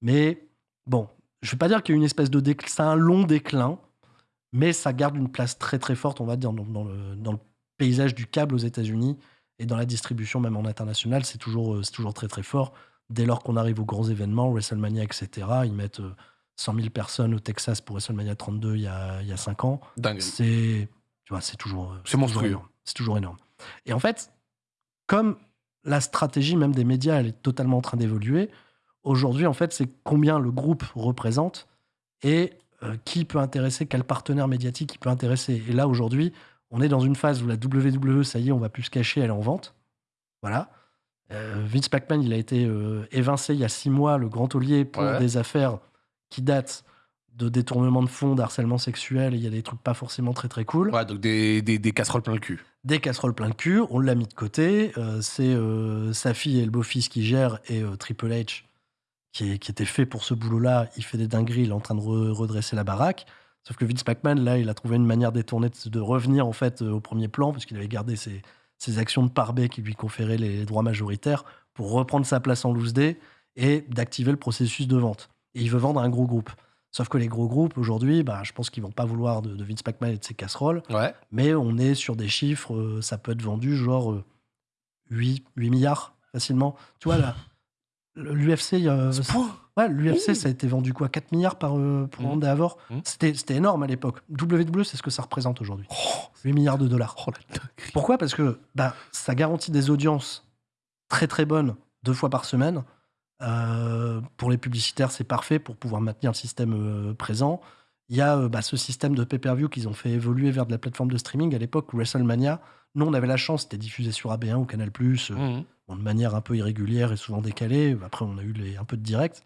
Mais bon, je vais pas dire qu'il y a une espèce de déclin, c'est un long déclin, mais ça garde une place très très forte, on va dire, dans, dans le, dans le paysage du câble aux États-Unis et dans la distribution même en international, c'est toujours, euh, c'est toujours très très fort. Dès lors qu'on arrive aux grands événements, WrestleMania, etc., ils mettent euh, 100 000 personnes au Texas pour WrestleMania 32 il y a, il y a 5 ans. Dingue. C'est, tu vois, c'est toujours, euh, C'est monstrueux. C'est toujours énorme. Et en fait, comme la stratégie même des médias, elle est totalement en train d'évoluer. Aujourd'hui, en fait, c'est combien le groupe représente et euh, qui peut intéresser, quel partenaire médiatique qui peut intéresser. Et là, aujourd'hui, on est dans une phase où la WWE, ça y est, on va plus se cacher, elle est en vente. Voilà. Euh, Vince McMahon, il a été euh, évincé il y a six mois, le grand taulier, pour Ouais. des affaires qui datent de détournement de fonds, d'harcèlement sexuel. Il y a des trucs pas forcément très très cool Ouais, donc des, des, des casseroles plein le cul. des casseroles plein de cul, on l'a mis de côté. euh, c'est euh, sa fille et le beau-fils qui gèrent et euh, Triple H qui, est- qui était fait pour ce boulot-là. Il fait des dingueries, il est en train de re- redresser la baraque. Sauf que Vince McMahon, là, il a trouvé une manière détournée de, de revenir en fait au premier plan parce qu'il avait gardé ses, ses actions de pare qui lui conféraient les droits majoritaires pour reprendre sa place en loose day et d'activer le processus de vente. Et il veut vendre un gros groupe. Sauf que les gros groupes, aujourd'hui, bah, je pense qu'ils vont pas vouloir de, de Vince McMahon et de ses casseroles Ouais. mais on est sur des chiffres, euh, ça peut être vendu genre euh, 8, 8 milliards facilement. Tu vois, là, l'UFC, euh, ouais, l'UFC, ça a été vendu quoi 4 milliards par, euh, pour. Ronda Avor Mhm. C'était c'était énorme à l'époque. WWE, c'est ce que ça représente aujourd'hui. 8 milliards de dollars. Oh. Pourquoi? Parce que bah, ça garantit des audiences très très bonnes deux fois par semaine. Euh, pour les publicitaires, c'est parfait pour pouvoir maintenir le système euh, présent. Il y a euh, bah, ce système de pay-per-view qu'ils ont fait évoluer vers de la plateforme de streaming. À l'époque, WrestleMania, nous, on avait la chance, c'était diffusé sur AB1 ou Canal+, bon, de manière un peu irrégulière et souvent décalée. Après, on a eu les, un peu de direct.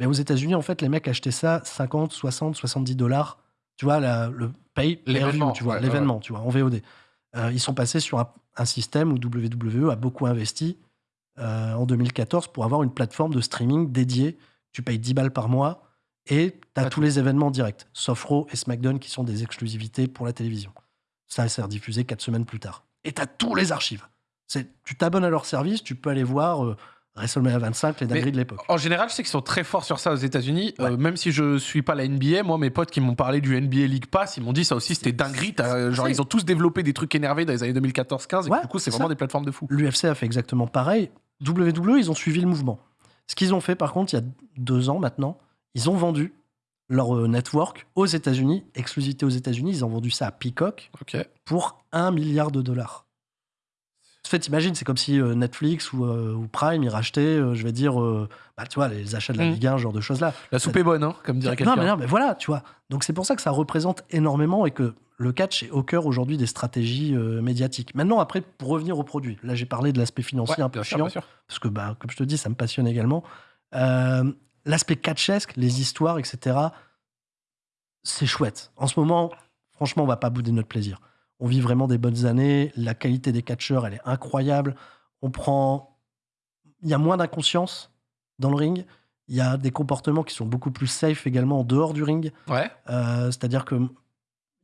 Mais aux États-Unis, en fait, les mecs achetaient ça 50, 60, 70 dollars. Tu vois, la- le pay L'événement, tu vois, ouais, l'événement, tu vois, en VOD. Euh, ils sont passés sur un, un système où WWE a beaucoup investi euh, en 2014 pour avoir une plateforme de streaming dédiée. Tu payes 10 balles par mois et tu as tous les événements directs, sauf Raw et SmackDown qui sont des exclusivités pour la télévision. Ça, c'est rediffusé 4 semaines plus tard. Et tu as tous les archives. C'est, tu t'abonnes à leur service, tu peux aller voir euh, WrestleMania 25, les dingueries de l'époque. En général, je sais qu'ils sont très forts sur ça aux États-Unis. Ouais. Euh, même si je suis pas la NBA, moi, mes potes qui m'ont parlé du NBA League Pass, ils m'ont dit ça aussi, c'était dinguerie. Genre, c'est- ils ont tous développé des trucs énervés dans les années 2014-15. Et Ouais, du coup, c'est c'est vraiment ça. des plateformes de fou. L'UFC a fait exactement pareil. WWE, ils ont suivi le mouvement. Ce qu'ils ont fait, par contre, il y a deux ans maintenant, ils ont vendu leur euh, network aux États-Unis, exclusivité aux États-Unis. Ils ont vendu ça à Peacock pour un milliard de dollars. En fait, imagine, c'est comme si euh, Netflix ou, euh, ou Prime, ils rachetaient, euh, je vais dire, euh, bah, tu vois, les achats de la Mm. Ligue 1, ce genre de choses-là. La soupe est bonne, hein, comme dirait Non, quelqu'un. mais non, mais voilà, tu vois. Donc c'est pour ça que ça représente énormément et que le catch est au cœur aujourd'hui des stratégies euh, médiatiques. Maintenant, après, pour revenir au produit, là j'ai parlé de l'aspect financier Ouais, un peu bien sûr, chiant, bien sûr. parce que, bah, comme je te dis, ça me passionne également. Euh, l'aspect catchesque, les histoires, etc., c'est chouette. En ce moment, franchement, on va pas bouder notre plaisir. On vit vraiment des bonnes années. La qualité des catcheurs, elle est incroyable. On prend. Il y a moins d'inconscience dans le ring. Il y a des comportements qui sont beaucoup plus safe également en dehors du ring. Ouais. Euh, C'est-à-dire que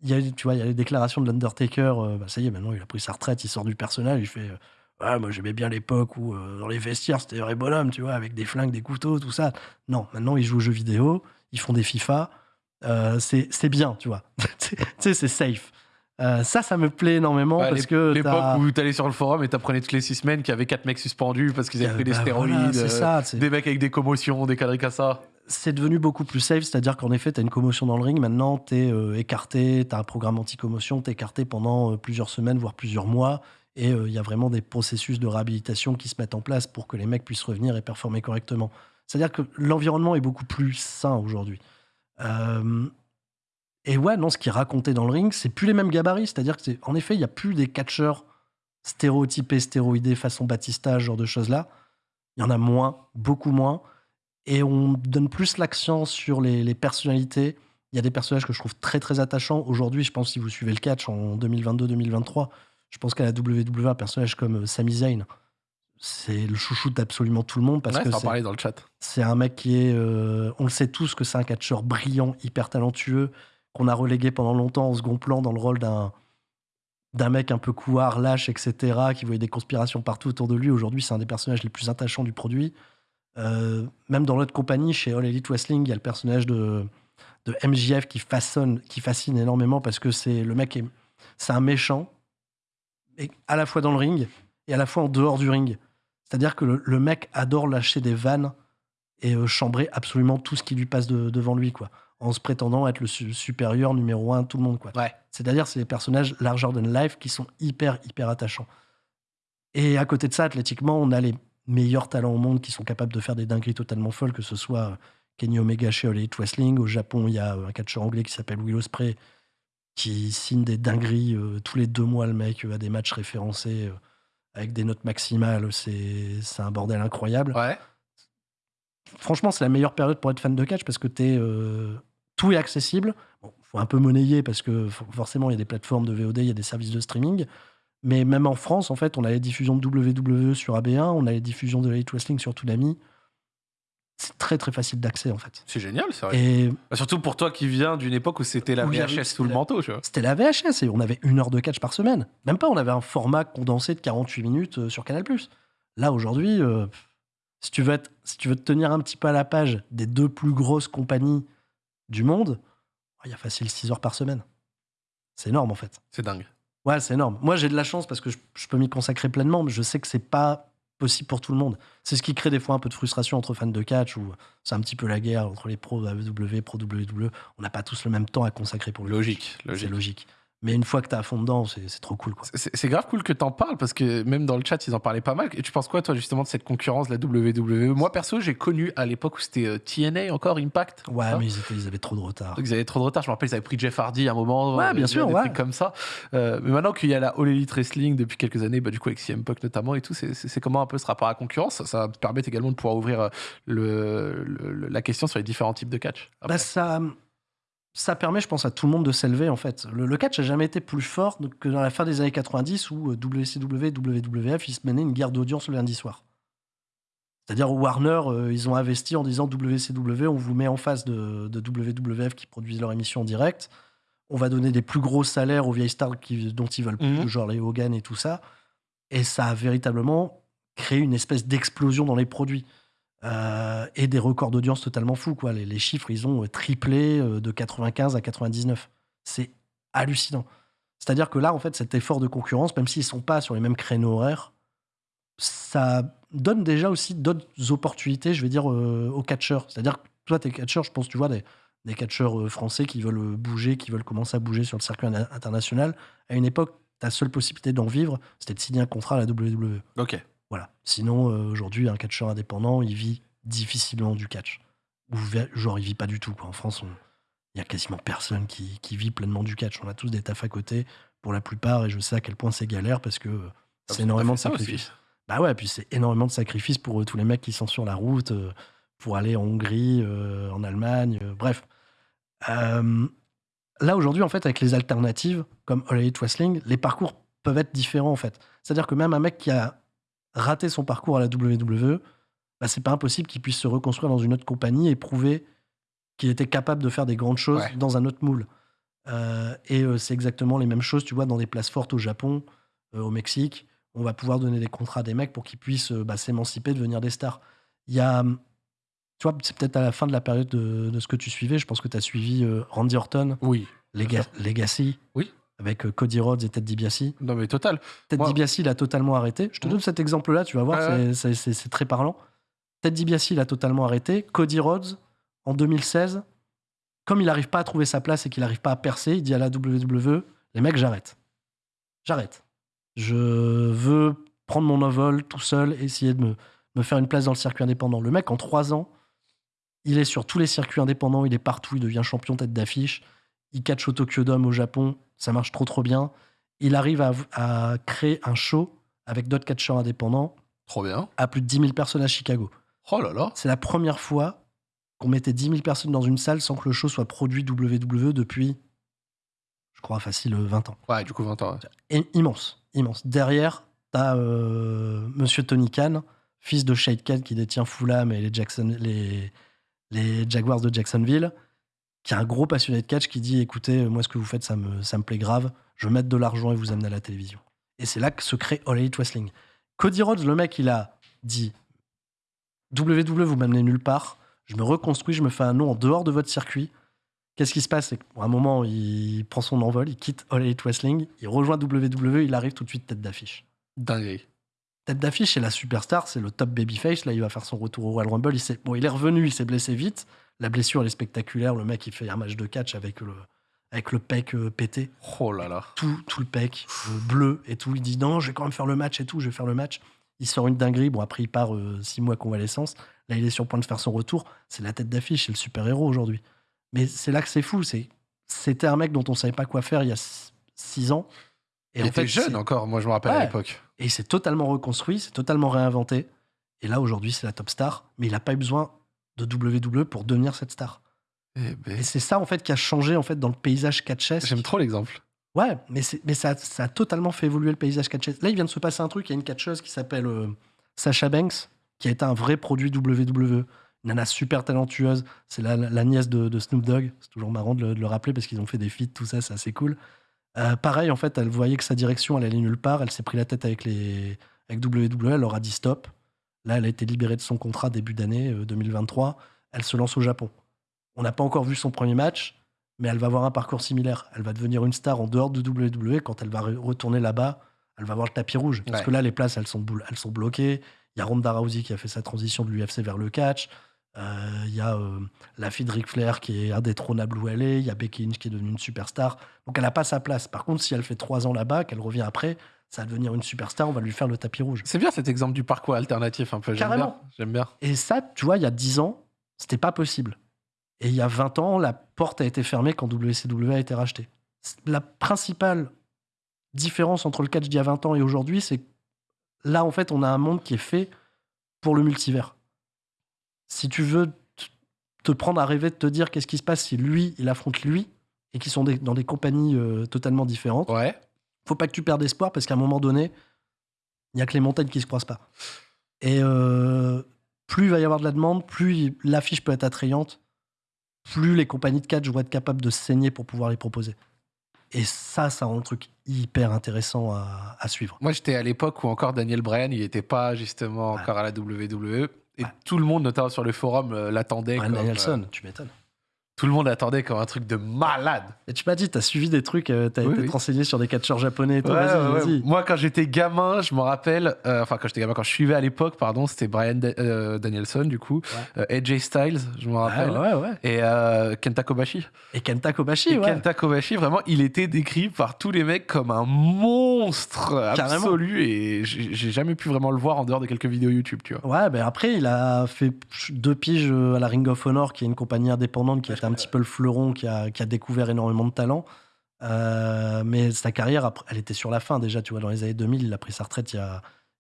il y a, tu vois, il y a les déclarations de l'Undertaker. euh, bah, ça y est, maintenant il a pris sa retraite, il sort du personnage, il fait. euh, Ouais, moi j'aimais bien l'époque où euh, dans les vestiaires c'était vrai bonhomme, tu vois, avec des flingues, des couteaux, tout ça. Non, maintenant ils jouent aux jeux vidéo, ils font des FIFA. euh, c'est c'est bien, tu vois. tu sais, c'est safe. Euh, ça, ça me plaît énormément parce que. L'époque t'as- où t'allais sur le forum et t'apprenais toutes les six semaines qu'il y avait quatre mecs suspendus parce qu'ils avaient Euh, pris des bah, stéroïdes, voilà, c'est euh, ça. c'est- des mecs avec des commotions, des cadres comme ça. c'est devenu beaucoup plus safe, c'est-à-dire qu'en effet, tu as une commotion dans le ring, maintenant tu es écarté, tu as un programme anti-commotion, tu es écarté pendant plusieurs semaines, voire plusieurs mois, et il y a vraiment des processus de réhabilitation qui se mettent en place pour que les mecs puissent revenir et performer correctement. C'est-à-dire que l'environnement est beaucoup plus sain aujourd'hui. Euh, et ouais, non, ce qui est raconté dans le ring, c'est plus les mêmes gabarits, c'est-à-dire que c'est, en effet, il n'y a plus des catcheurs stéréotypés, stéroïdés, façon Batista, ce genre de choses-là. Il y en a moins, beaucoup moins et on donne plus l'accent sur les, les personnalités. Il y a des personnages que je trouve très très attachants. Aujourd'hui, je pense si vous suivez le catch en 2022-2023, je pense qu'à la WWE, un personnage comme euh, Sami Zayn, c'est le chouchou d'absolument tout le monde parce ouais, que c'est- dans le chat. c'est un mec qui est, euh, on le sait tous que c'est un catcheur brillant, hyper talentueux, qu'on a relégué pendant longtemps en second plan dans le rôle d'un d'un mec un peu couard, lâche, etc., qui voyait des conspirations partout autour de lui. Aujourd'hui, c'est un des personnages les plus attachants du produit. Euh, même dans notre compagnie, chez All Elite Wrestling, il y a le personnage de, de MJF qui façonne, qui fascine énormément parce que c'est le mec, est- c'est un méchant, et à la fois dans le ring et à la fois en dehors du ring. C'est-à-dire que le, mec adore lâcher des vannes et euh, chambrer absolument tout ce qui lui passe de- devant lui, quoi, en se prétendant être le su- supérieur numéro un tout le monde, quoi. Ouais. C'est-à-dire, c'est des personnages larger than life qui sont hyper, hyper attachants. Et à côté de ça, athlétiquement, on a les meilleurs talents au monde qui sont capables de faire des dingueries totalement folles, que ce soit euh, Kenny Omega chez All Elite Wrestling. Au Japon, il y a euh, un catcheur anglais qui s'appelle Will Ospreay qui signe des dingueries euh, tous les deux mois. Le mec a des matchs référencés euh, avec des notes maximales. C'est c'est un bordel incroyable Ouais. franchement, c'est la meilleure période pour être fan de catch parce que t'es, euh, tout est accessible. Bon, faut un peu monnayer parce que for- forcément, il y a des plateformes de VOD, il y a des services de streaming. Mais même en France, en fait, on a les diffusions de WWE sur AB1, on a les diffusions de Elite Wrestling sur Toonami. C'est très très facile d'accès en fait. C'est génial, c'est vrai. Et Bah, Surtout pour toi qui viens d'une époque où c'était la Où VHS sous le la- manteau, tu vois. c'était la VHS et on avait une heure de catch par semaine. Même pas, on avait un format condensé de 48 minutes euh, sur Canal+. Là, aujourd'hui, euh, si, tu veux être, si tu veux te tenir un petit peu à la page des deux plus grosses compagnies du monde, il y a facile 6 heures par semaine. C'est énorme, en fait. C'est dingue. Ouais, c'est énorme. Moi, j'ai de la chance parce que je, je peux m'y consacrer pleinement, mais je sais que c'est pas possible pour tout le monde. C'est ce qui crée des fois un peu de frustration entre fans de catch, où c'est un petit peu la guerre entre les pros AEW, pro WWE. On n'a pas tous le même temps à consacrer pour le Logique, c'est logique. logique. Mais une fois que t'es à fond dedans, c'est trop cool. C'est grave cool que t'en parles parce que même dans le chat, ils en parlaient pas mal. Et tu penses quoi, toi, justement, de cette concurrence la WWE Moi, perso, j'ai connu à l'époque où c'était euh, TNA encore, Impact. Ouais, ça. mais ils, étaient- ils avaient trop de retard. Donc, ils avaient trop de retard. Je me rappelle, ils avaient pris Jeff Hardy à un moment. Ouais, euh, bien des sûr, ouais. trucs comme ça. Euh, mais maintenant qu'il y a la All Elite Wrestling depuis quelques années, bah, du coup, avec CM Punk notamment et tout, c'est- comment un peu ce rapport à la concurrence? Ça permet également de pouvoir ouvrir le, le- la question sur les différents types de catch. Bah, ça, ça permet, je pense, à tout le monde de s'élever, en fait. Le, le catch n'a jamais été plus fort que dans la fin des années 90 où euh, WCW et WWF, ils se menaient une guerre d'audience le lundi soir. C'est-à-dire où Warner, euh, ils ont investi en disant WCW, on vous met en face de, de WWF qui produisent leur émission en direct. On va donner des plus gros salaires aux vieilles stars qui- dont ils veulent plus, Mhm. genre les Hogan et tout ça. Et ça a véritablement créé une espèce d'explosion dans les produits. Euh, et des records d'audience totalement fous. Quoi. Les, chiffres, ils ont triplé euh, de 95 à 99. C'est hallucinant. C'est-à-dire que là, en fait, cet effort de concurrence, même s'ils ne sont pas sur les mêmes créneaux horaires, ça donne déjà aussi d'autres opportunités, je vais dire, euh, aux catcheurs. C'est-à-dire que toi, t'es catcheur, je pense, tu vois, des, des catcheurs euh, français qui veulent bouger, qui veulent commencer à bouger sur le circuit international. À une époque, ta seule possibilité d'en vivre, c'était de signer un contrat à la WWE. Ok. Voilà. Sinon, euh, aujourd'hui, un catcheur indépendant, il vit difficilement du catch. Ou genre, il vit pas du tout. Quoi. En France, il y a quasiment personne qui, qui vit pleinement du catch. On a tous des tafs à côté, pour la plupart, et je sais à quel point c'est galère parce que euh, c'est énormément de sacrifices. Bah ouais, puis c'est énormément de sacrifices pour euh, tous les mecs qui sont sur la route, euh, pour aller en Hongrie, en Allemagne, bref. Là, aujourd'hui, en fait, avec les alternatives, comme All Elite Wrestling, les parcours peuvent être différents, en fait. C'est-à-dire que même un mec qui a raté son parcours à la WWE, bah, c'est pas impossible qu'il puisse se reconstruire dans une autre compagnie et prouver qu'il était capable de faire des grandes choses Ouais. dans un autre moule. Euh, et euh, c'est exactement les mêmes choses, tu vois, dans des places fortes au Japon, euh, au Mexique. On va pouvoir donner des contrats à des mecs pour qu'ils puissent bah, s'émanciper, devenir des stars. Il y a, hum, tu vois, c'est peut-être à la fin de la période de, de ce que tu suivais. Je pense que tu as suivi Randy Orton, Oui. Lega- Legacy, Oui. Avec euh, Cody Rhodes et Ted DiBiase. Non, mais total. Ted Moi- DiBiase, il a totalement arrêté. Je te Mhm. donne cet exemple-là, tu vas voir, c'est- très parlant. Ted DiBiase, il a totalement arrêté. Cody Rhodes, en 2016, comme il n'arrive pas à trouver sa place et qu'il n'arrive pas à percer, il dit à la WWE, les mecs, j'arrête. J'arrête. Je veux prendre mon envol tout seul, essayer de me, me faire une place dans le circuit indépendant. Le mec, en trois ans, il est sur tous les circuits indépendants, il est partout, il devient champion tête d'affiche. Il catch au Tokyo Dome au Japon, ça marche trop trop bien. Il arrive à, à créer un show avec d'autres catcheurs indépendants Trop bien. à plus de 10 000 personnes à Chicago. Oh là là. C'est la première fois qu'on mettait 10 000 personnes dans une salle sans que le show soit produit WWE depuis, je crois, facile 20 ans. Ouais, du coup, 20 ans. ouais. Et immense, immense. Derrière, t'as euh, Monsieur Tony Khan, fils de Shade Khan qui détient Fulham et les, Jackson, les, les Jaguars de Jacksonville, qui est un gros passionné de catch qui dit écoutez, moi ce que vous faites, ça me, ça me plaît grave, je vais mettre de l'argent et vous amener à la télévision. Et c'est là que se crée All Elite Wrestling. Cody Rhodes, le mec, il a dit WWE, vous m'amenez nulle part, je me reconstruis, je me fais un nom en dehors de votre circuit. Qu'est-ce qui se passe? C'est qu'à un moment, il prend son envol, il quitte All Elite Wrestling, il rejoint WWE, il arrive tout de suite tête d'affiche. Dinguerie. Tête d'affiche, c'est la superstar, c'est le top babyface. Là, il va faire son retour au Royal Rumble. Il, bon, il est revenu, il s'est blessé vite. La blessure, elle est spectaculaire. Le mec, il fait un match de catch avec le, avec le pec euh, pété. Oh là là. Tout, tout le pec euh, bleu et tout. Il dit non, je vais quand même faire le match et tout, je vais faire le match. Il sort une dinguerie. Bon, après, il part euh, six mois convalescence. Là, il est sur le point de faire son retour. C'est la tête d'affiche, c'est le super-héros aujourd'hui. Mais c'est là que c'est fou. c'est C'était un mec dont on savait pas quoi faire il y a six ans. Et il en était fait, jeune c'est- encore, moi je me rappelle à l'époque. et il s'est totalement reconstruit, s'est totalement réinventé. Et là, aujourd'hui, c'est la top star. Mais il n'a pas eu besoin de WWE pour devenir cette star. Eh ben, Et c'est ça, en fait, qui a changé en fait, dans le paysage catchesque. J'aime trop l'exemple. Ouais, mais, mais ça, ça a totalement fait évoluer le paysage catchesque. Là, il vient de se passer un truc. Il y a une catcheuse qui s'appelle euh, Sasha Banks, qui a été un vrai produit WWE. Une nana super talentueuse. C'est la, la nièce de, de Snoop Dogg. C'est toujours marrant de le, de le rappeler parce qu'ils ont fait des feats, tout ça, c'est assez cool. Euh, pareil, en fait, elle voyait que sa direction, elle allait nulle part. Elle s'est pris la tête avec, les, avec WWE. Elle leur a dit stop. Là, elle a été libérée de son contrat début d'année euh, 2023. Elle se lance au Japon. On n'a pas encore vu son premier match, mais elle va avoir un parcours similaire. Elle va devenir une star en dehors de WWE. Quand elle va re- retourner là-bas, elle va avoir le tapis rouge. Parce Ouais. que là, les places, elles sont, elles sont bloquées. Il y a Ronda Rousey qui a fait sa transition de l'UFC vers le catch. Euh, Il y a euh, la fille de Ric Flair qui est indétrônable où elle est. Il y a Becky Lynch qui est devenue une superstar. Donc elle n'a pas sa place. Par contre, si elle fait trois ans là-bas, qu'elle revient après, ça va devenir une superstar. On va lui faire le tapis rouge. C'est bien cet exemple du parcours alternatif un peu. Carrément. J'aime bien. Et ça, tu vois, il y a 10 ans, c'était pas possible. Et il y a 20 ans, la porte a été fermée quand WCW a été racheté. La principale différence entre le catch d'il y a 20 ans et aujourd'hui, c'est que là, en fait, on a un monde qui est fait pour le multivers. Si tu veux te prendre à rêver de te dire qu'est-ce qui se passe si lui, il affronte lui, et qu'ils sont des- dans des compagnies euh, totalement différentes, Ouais. Faut pas que tu perdes espoir parce qu'à un moment donné, il y a que les montagnes qui se croisent pas. Et euh, plus il va y avoir de la demande, plus l'affiche peut être attrayante, plus les compagnies de catch vont être capables de se saigner pour pouvoir les proposer. Et ça, ça rend le truc hyper intéressant à, à suivre. Moi, j'étais à l'époque où encore Daniel Bryan, il n'était pas justement Ouais. encore à la WWE. Et Ouais. tout le monde, notamment sur le forum, euh, l'attendait. Brian comme, Danielson, euh, tu m'étonnes. Tout le monde attendait comme un truc de malade. Et tu m'as dit, t'as suivi des trucs, euh, t'as Oui, été oui. te renseigner sur des catcheurs japonais et tout. Ouais, vas-y, ouais, ouais. Moi, quand j'étais gamin, je me rappelle, euh, enfin, quand j'étais gamin, quand je suivais à l'époque, pardon, c'était Brian Da- euh, Danielson, du coup, euh, AJ Styles, je me Ouais, rappelle, ouais, ouais. et Kenta Kobashi. Et Kenta Kobashi, Et ouais. Kenta Kobashi, vraiment, il était décrit par tous les mecs comme un monstre Carrément. absolu, et j'ai jamais pu vraiment le voir en dehors de quelques vidéos YouTube, tu vois. Ouais, ben après, il a fait deux piges à la Ring of Honor, qui est une compagnie indépendante qui Ouais, un petit peu le fleuron, qui a, découvert énormément de talent. Euh, mais sa carrière, elle était sur la fin déjà, tu vois, dans les années 2000, il a pris sa retraite il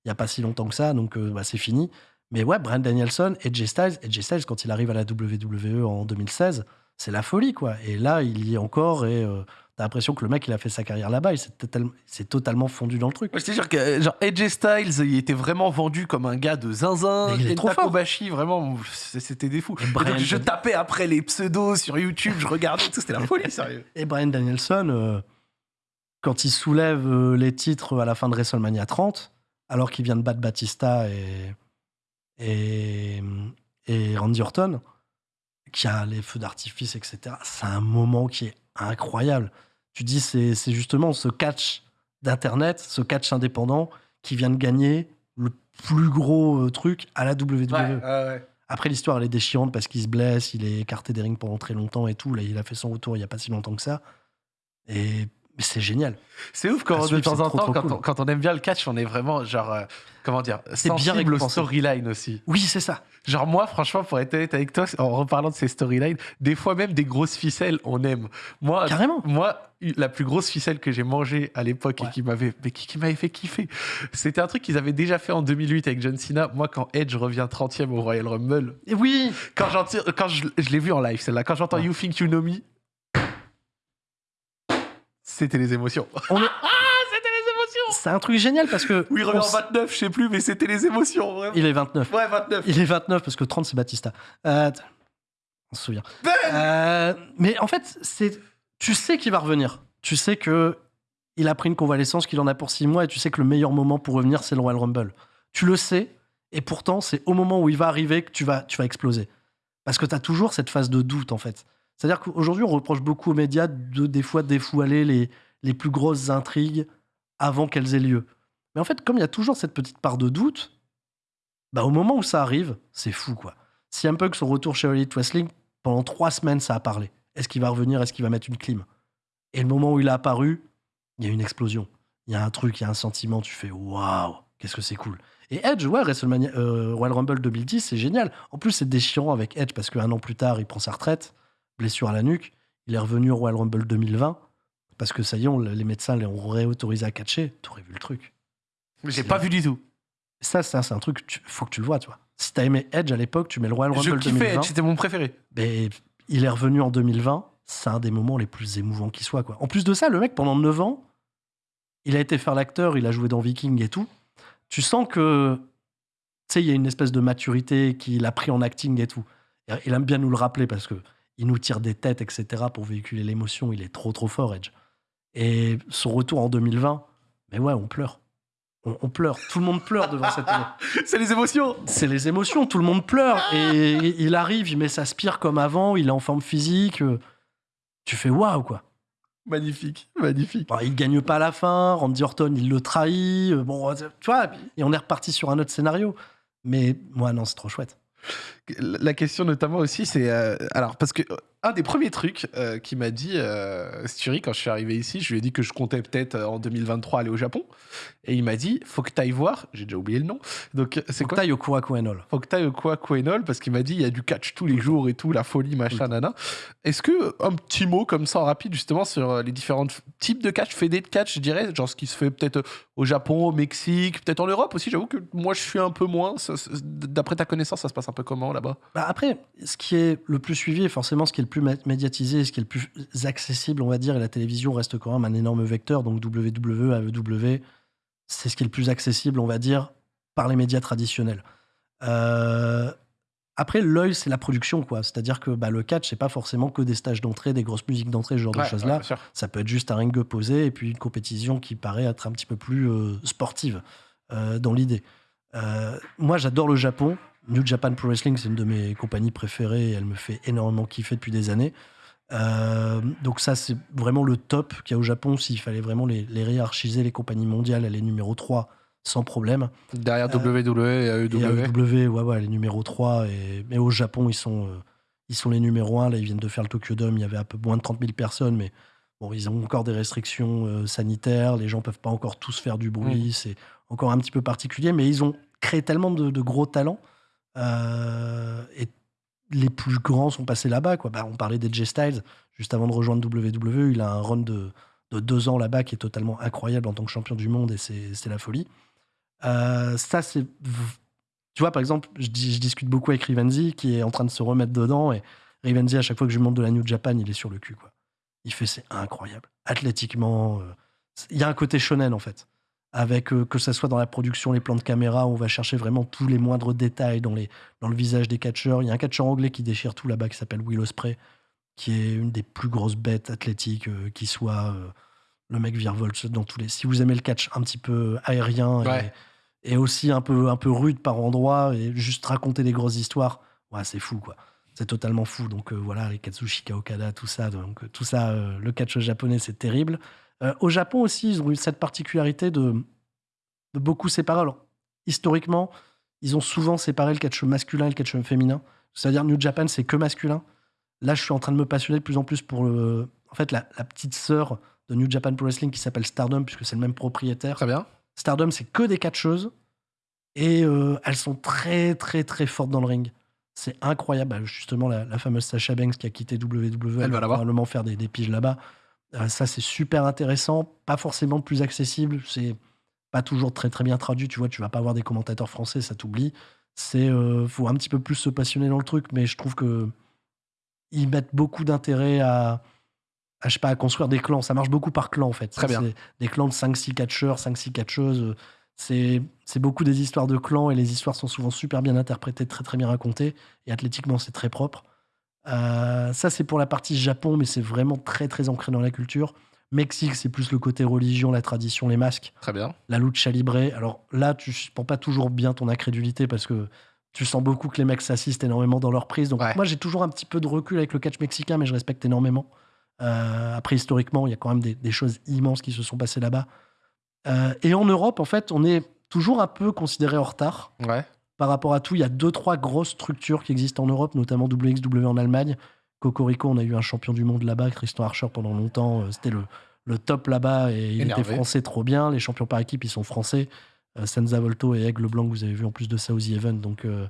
y a, pas si longtemps que ça, donc euh, bah, c'est fini. Mais ouais, Brand Danielson et Jay Styles, et Jay Styles, quand il arrive à la WWE en 2016, c'est la folie, quoi. Et là, il y est encore, et euh, t'as l'impression que le mec, il a fait sa carrière là-bas, il s'est total- s'est totalement fondu dans le truc. Te jure que euh, genre AJ Styles, il était vraiment vendu comme un gars de zinzin. Il est trop. Kobashi, vraiment, c'était des fous. Donc, je tapais après les pseudos sur YouTube, je regardais, tout, c'était la folie, sérieux. Et Brian Danielson, euh, quand il soulève euh, les titres à la fin de WrestleMania 30, alors qu'il vient de battre Batista et, et, et Randy Orton, qui a les feux d'artifice, etc., c'est un moment qui est incroyable. Tu dis, c'est justement ce catch d'Internet, ce catch indépendant qui vient de gagner le plus gros euh, truc à la WWE. Après, l'histoire, elle est déchirante parce qu'il se blesse, il est écarté des rings pendant très longtemps et tout. Là, il a fait son retour il n'y a pas si longtemps que ça. Et mais c'est génial. C'est ouf quand de temps en temps, quand, cool. on, quand on aime bien le catch, on est vraiment genre, euh, comment dire, C'est bien récompensé. storylines aussi. Oui, c'est ça. Genre moi, franchement, pour être honnête avec toi, en reparlant de ces storylines, des fois même des grosses ficelles, on aime. Moi, Carrément. moi, la plus grosse ficelle que j'ai mangée à l'époque et qui m'avait, mais qui, qui m'avait fait kiffer, c'était un truc qu'ils avaient déjà fait en 2008 avec John Cena. Moi, quand Edge revient 30e au Royal Rumble, Et oui, quand, j'entends- quand je, je l'ai vu en live, celle-là, quand j'entends Ouais. You Think You Know Me, c'était les émotions. on est- Ah, c'était les émotions c'est un truc génial parce que. Oui, il revient en s- 29, je sais plus, mais c'était les émotions, vraiment. Il est 29. Ouais, 29. Il est 29 parce que 30, c'est Batista. Euh, on se souvient. Ben Euh, mais en fait, c'est, tu sais qu'il va revenir. Tu sais que il a pris une convalescence, qu'il en a pour 6 mois, et tu sais que le meilleur moment pour revenir, c'est le Royal Rumble. Tu le sais, et pourtant, c'est au moment où il va arriver que tu vas, tu vas exploser. Parce que tu as toujours cette phase de doute, en fait. C'est-à-dire qu'aujourd'hui, on reproche beaucoup aux médias de, des fois, défoualer les, les plus grosses intrigues avant qu'elles aient lieu. Mais en fait, comme il y a toujours cette petite part de doute, bah, au moment où ça arrive, c'est fou, quoi. Si un peu que son retour chez Elite Wrestling, pendant trois semaines, ça a parlé. Est-ce qu'il va revenir? Est-ce qu'il va mettre une clim? Et le moment où il a apparu, il y a une explosion. Il y a un truc, il y a un sentiment, tu fais waouh, qu'est-ce que c'est cool. Et Edge, ouais, WrestleMania, euh, Royal Rumble 2010, c'est génial. En plus, c'est déchirant avec Edge parce qu'un an plus tard, il prend sa retraite, blessure à la nuque. Il est revenu au Royal Rumble 2020 parce que ça y est, on- les médecins l'ont réautorisé à catcher. T'aurais vu le truc. J'ai pas vu du tout. Ça, ça c'est un truc, tu- faut que tu le vois, tu vois. Si t'as aimé Edge à l'époque, tu mets le Royal Je Rumble kiffais 2020. Edge, c'était mon préféré. Mais il est revenu en 2020. C'est un des moments les plus émouvants qui soit. Quoi. En plus de ça, le mec, pendant 9 ans, il a été faire l'acteur, il a joué dans Viking et tout. Tu sens que, tu sais, il y a une espèce de maturité qu'il a pris en acting et tout. Il aime bien nous le rappeler parce que il nous tire des têtes, etc., pour véhiculer l'émotion. Il est trop, trop fort, Edge. Et son retour en 2020, mais ouais, on pleure. On, on pleure. Tout le monde pleure devant cette C'est les émotions. c'est les émotions, tout le monde pleure. Et il arrive, il met sa spire comme avant, il est en forme physique. euh, Tu fais waouh, quoi. Magnifique, magnifique. Bon, il gagne pas à la fin, Randy Orton, il le trahit. euh, Bon, euh, tu vois, et on est reparti sur un autre scénario. Mais moi, non, c'est trop chouette. La question notamment aussi, c'est euh, alors parce que un des premiers trucs euh, qu'il m'a dit euh, Sturi quand je suis arrivé ici, je lui ai dit que je comptais peut-être euh, en 2023 aller au Japon, et il m'a dit faut que tu ailles voir. J'ai déjà oublié le nom. Donc c'est C'est quoi quoi Yokura Koenol Faut que tu ailles au parce qu'il m'a dit il y a du catch tous les jours et tout, la folie machin nana. Est-ce que un petit mot comme ça en rapide justement sur euh, les différents types de catch, fédés de catch, je dirais, genre ce qui se fait peut-être euh, au Japon, au Mexique, peut-être en Europe aussi. J'avoue que moi je suis un peu moins. D'après ta connaissance, ça se passe un peu comment là-bas? Bah après, ce qui est le plus suivi et forcément ce qui est le plus mé- médiatisé, ce qui est le plus accessible, on va dire, et la télévision reste quand même un énorme vecteur, donc WWE, AEW, c'est ce qui est le plus accessible, on va dire, par les médias traditionnels. Euh, Après, l'œil, c'est la production, quoi. C'est-à-dire que bah, le catch, c'est pas forcément que des stages d'entrée, des grosses musiques d'entrée, ce genre de choses-là. ouais. Ça peut être juste un ring posé et puis une compétition qui paraît être un petit peu plus euh, sportive euh, dans l'idée. Moi, j'adore le Japon. New Japan Pro Wrestling, c'est une de mes compagnies préférées. Elle me fait énormément kiffer depuis des années. Euh, donc ça, c'est vraiment le top qu'il y a au Japon. S'il fallait vraiment les, les hiérarchiser, les compagnies mondiales, elle est numéro 3 sans problème. Derrière Euh, WWE et AEW. Et AEW, ouais, ouais, les numéros 3. Et... Mais au Japon, ils sont, euh, ils sont les numéros 1. Là, ils viennent de faire le Tokyo Dome. Il y avait un peu moins de 30 000 personnes, mais bon, ils ont encore des restrictions euh, sanitaires. Les gens peuvent pas encore tous faire du bruit. C'est encore un petit peu particulier, mais ils ont créé tellement de, de gros talents. Euh, et les plus grands sont passés là-bas. Quoi. Bah, on parlait d'Edge Styles. Juste avant de rejoindre WWE, il a un run de, de deux ans là-bas qui est totalement incroyable en tant que champion du monde et c'est la folie. Euh, ça, c'est. Tu vois, par exemple, je, dis- je discute beaucoup avec Rivenzi qui est en train de se remettre dedans. Et Rivenzi, à chaque fois que je lui montre de la New Japan, il est sur le cul. Quoi. Il fait c'est incroyable. Athlétiquement, euh, il y a un côté shonen en fait. Avec euh, que ça soit dans la production, les plans de caméra, on va chercher vraiment tous les moindres détails dans, les, dans le visage des catcheurs. Il y a un catcheur anglais qui déchire tout là-bas qui s'appelle Will Ospreay, qui est une des plus grosses bêtes athlétiques euh, qui soit. euh, le mec virevolte dans tous les. Si vous aimez le catch un petit peu aérien et- Ouais. et, aussi un peu, un peu rude par endroits et juste raconter des grosses histoires, ouais, c'est fou quoi. C'est totalement fou. Donc voilà, les Katsushika Okada, tout ça. Donc tout ça, le catch japonais, c'est terrible. Euh, au Japon aussi, ils ont eu cette particularité de, de beaucoup séparer. Alors, historiquement, ils ont souvent séparé le catch masculin et le catch féminin. C'est-à-dire, New Japan, c'est que masculin. Là, je suis en train de me passionner de plus en plus pour le, en fait, la, la petite sœur de New Japan Pro Wrestling qui s'appelle Stardom, puisque c'est le même propriétaire. Très bien. Stardom, c'est que des catcheuses. Et euh, elles sont très, très, très fortes dans le ring. C'est incroyable. Bah, Justement, la, la fameuse Sasha Banks qui a quitté WWE, Elle va probablement faire des, des piges là-bas. Euh, ça, c'est super intéressant. Pas forcément plus accessible. C'est pas toujours très, très bien traduit. Tu vois, tu vas pas avoir des commentateurs français, ça t'oublie. C'est euh, faut un petit peu plus se passionner dans le truc, mais je trouve que ils mettent beaucoup d'intérêt à, à, je sais pas, à construire des clans. Ça marche beaucoup par clan, en fait. Très bien. Des clans de 5-6 catcheurs, 5-6 catcheuses. euh, C'est c'est beaucoup des histoires de clans et les histoires sont souvent super bien interprétées, très très bien racontées. Et athlétiquement, c'est très propre. Euh, ça, c'est pour la partie Japon, mais c'est vraiment très très ancré dans la culture. Mexique, c'est plus le côté religion, la tradition, les masques Très bien. la lucha libre. Alors là, tu prends pas toujours bien ton incrédulité parce que tu sens beaucoup que les mecs s'assistent énormément dans leur prise. Donc Ouais. moi, j'ai toujours un petit peu de recul avec le catch mexicain, mais je respecte énormément. Euh, après, historiquement, il y a quand même des, des choses immenses qui se sont passées là-bas. Euh, et en Europe, en fait, on est toujours un peu considéré en retard Ouais. Par rapport à tout. Il y a deux, trois grosses structures qui existent en Europe, notamment WXW en Allemagne. Cocorico, on a eu un champion du monde là-bas, Christian Archer, pendant longtemps. Euh, C'était le, le top là-bas et il Énervé. était français trop bien. Les champions par équipe, ils sont français. Euh, Senza Volto et Aigle Blanc, vous avez vu en plus de ça aux The Event. Donc, euh,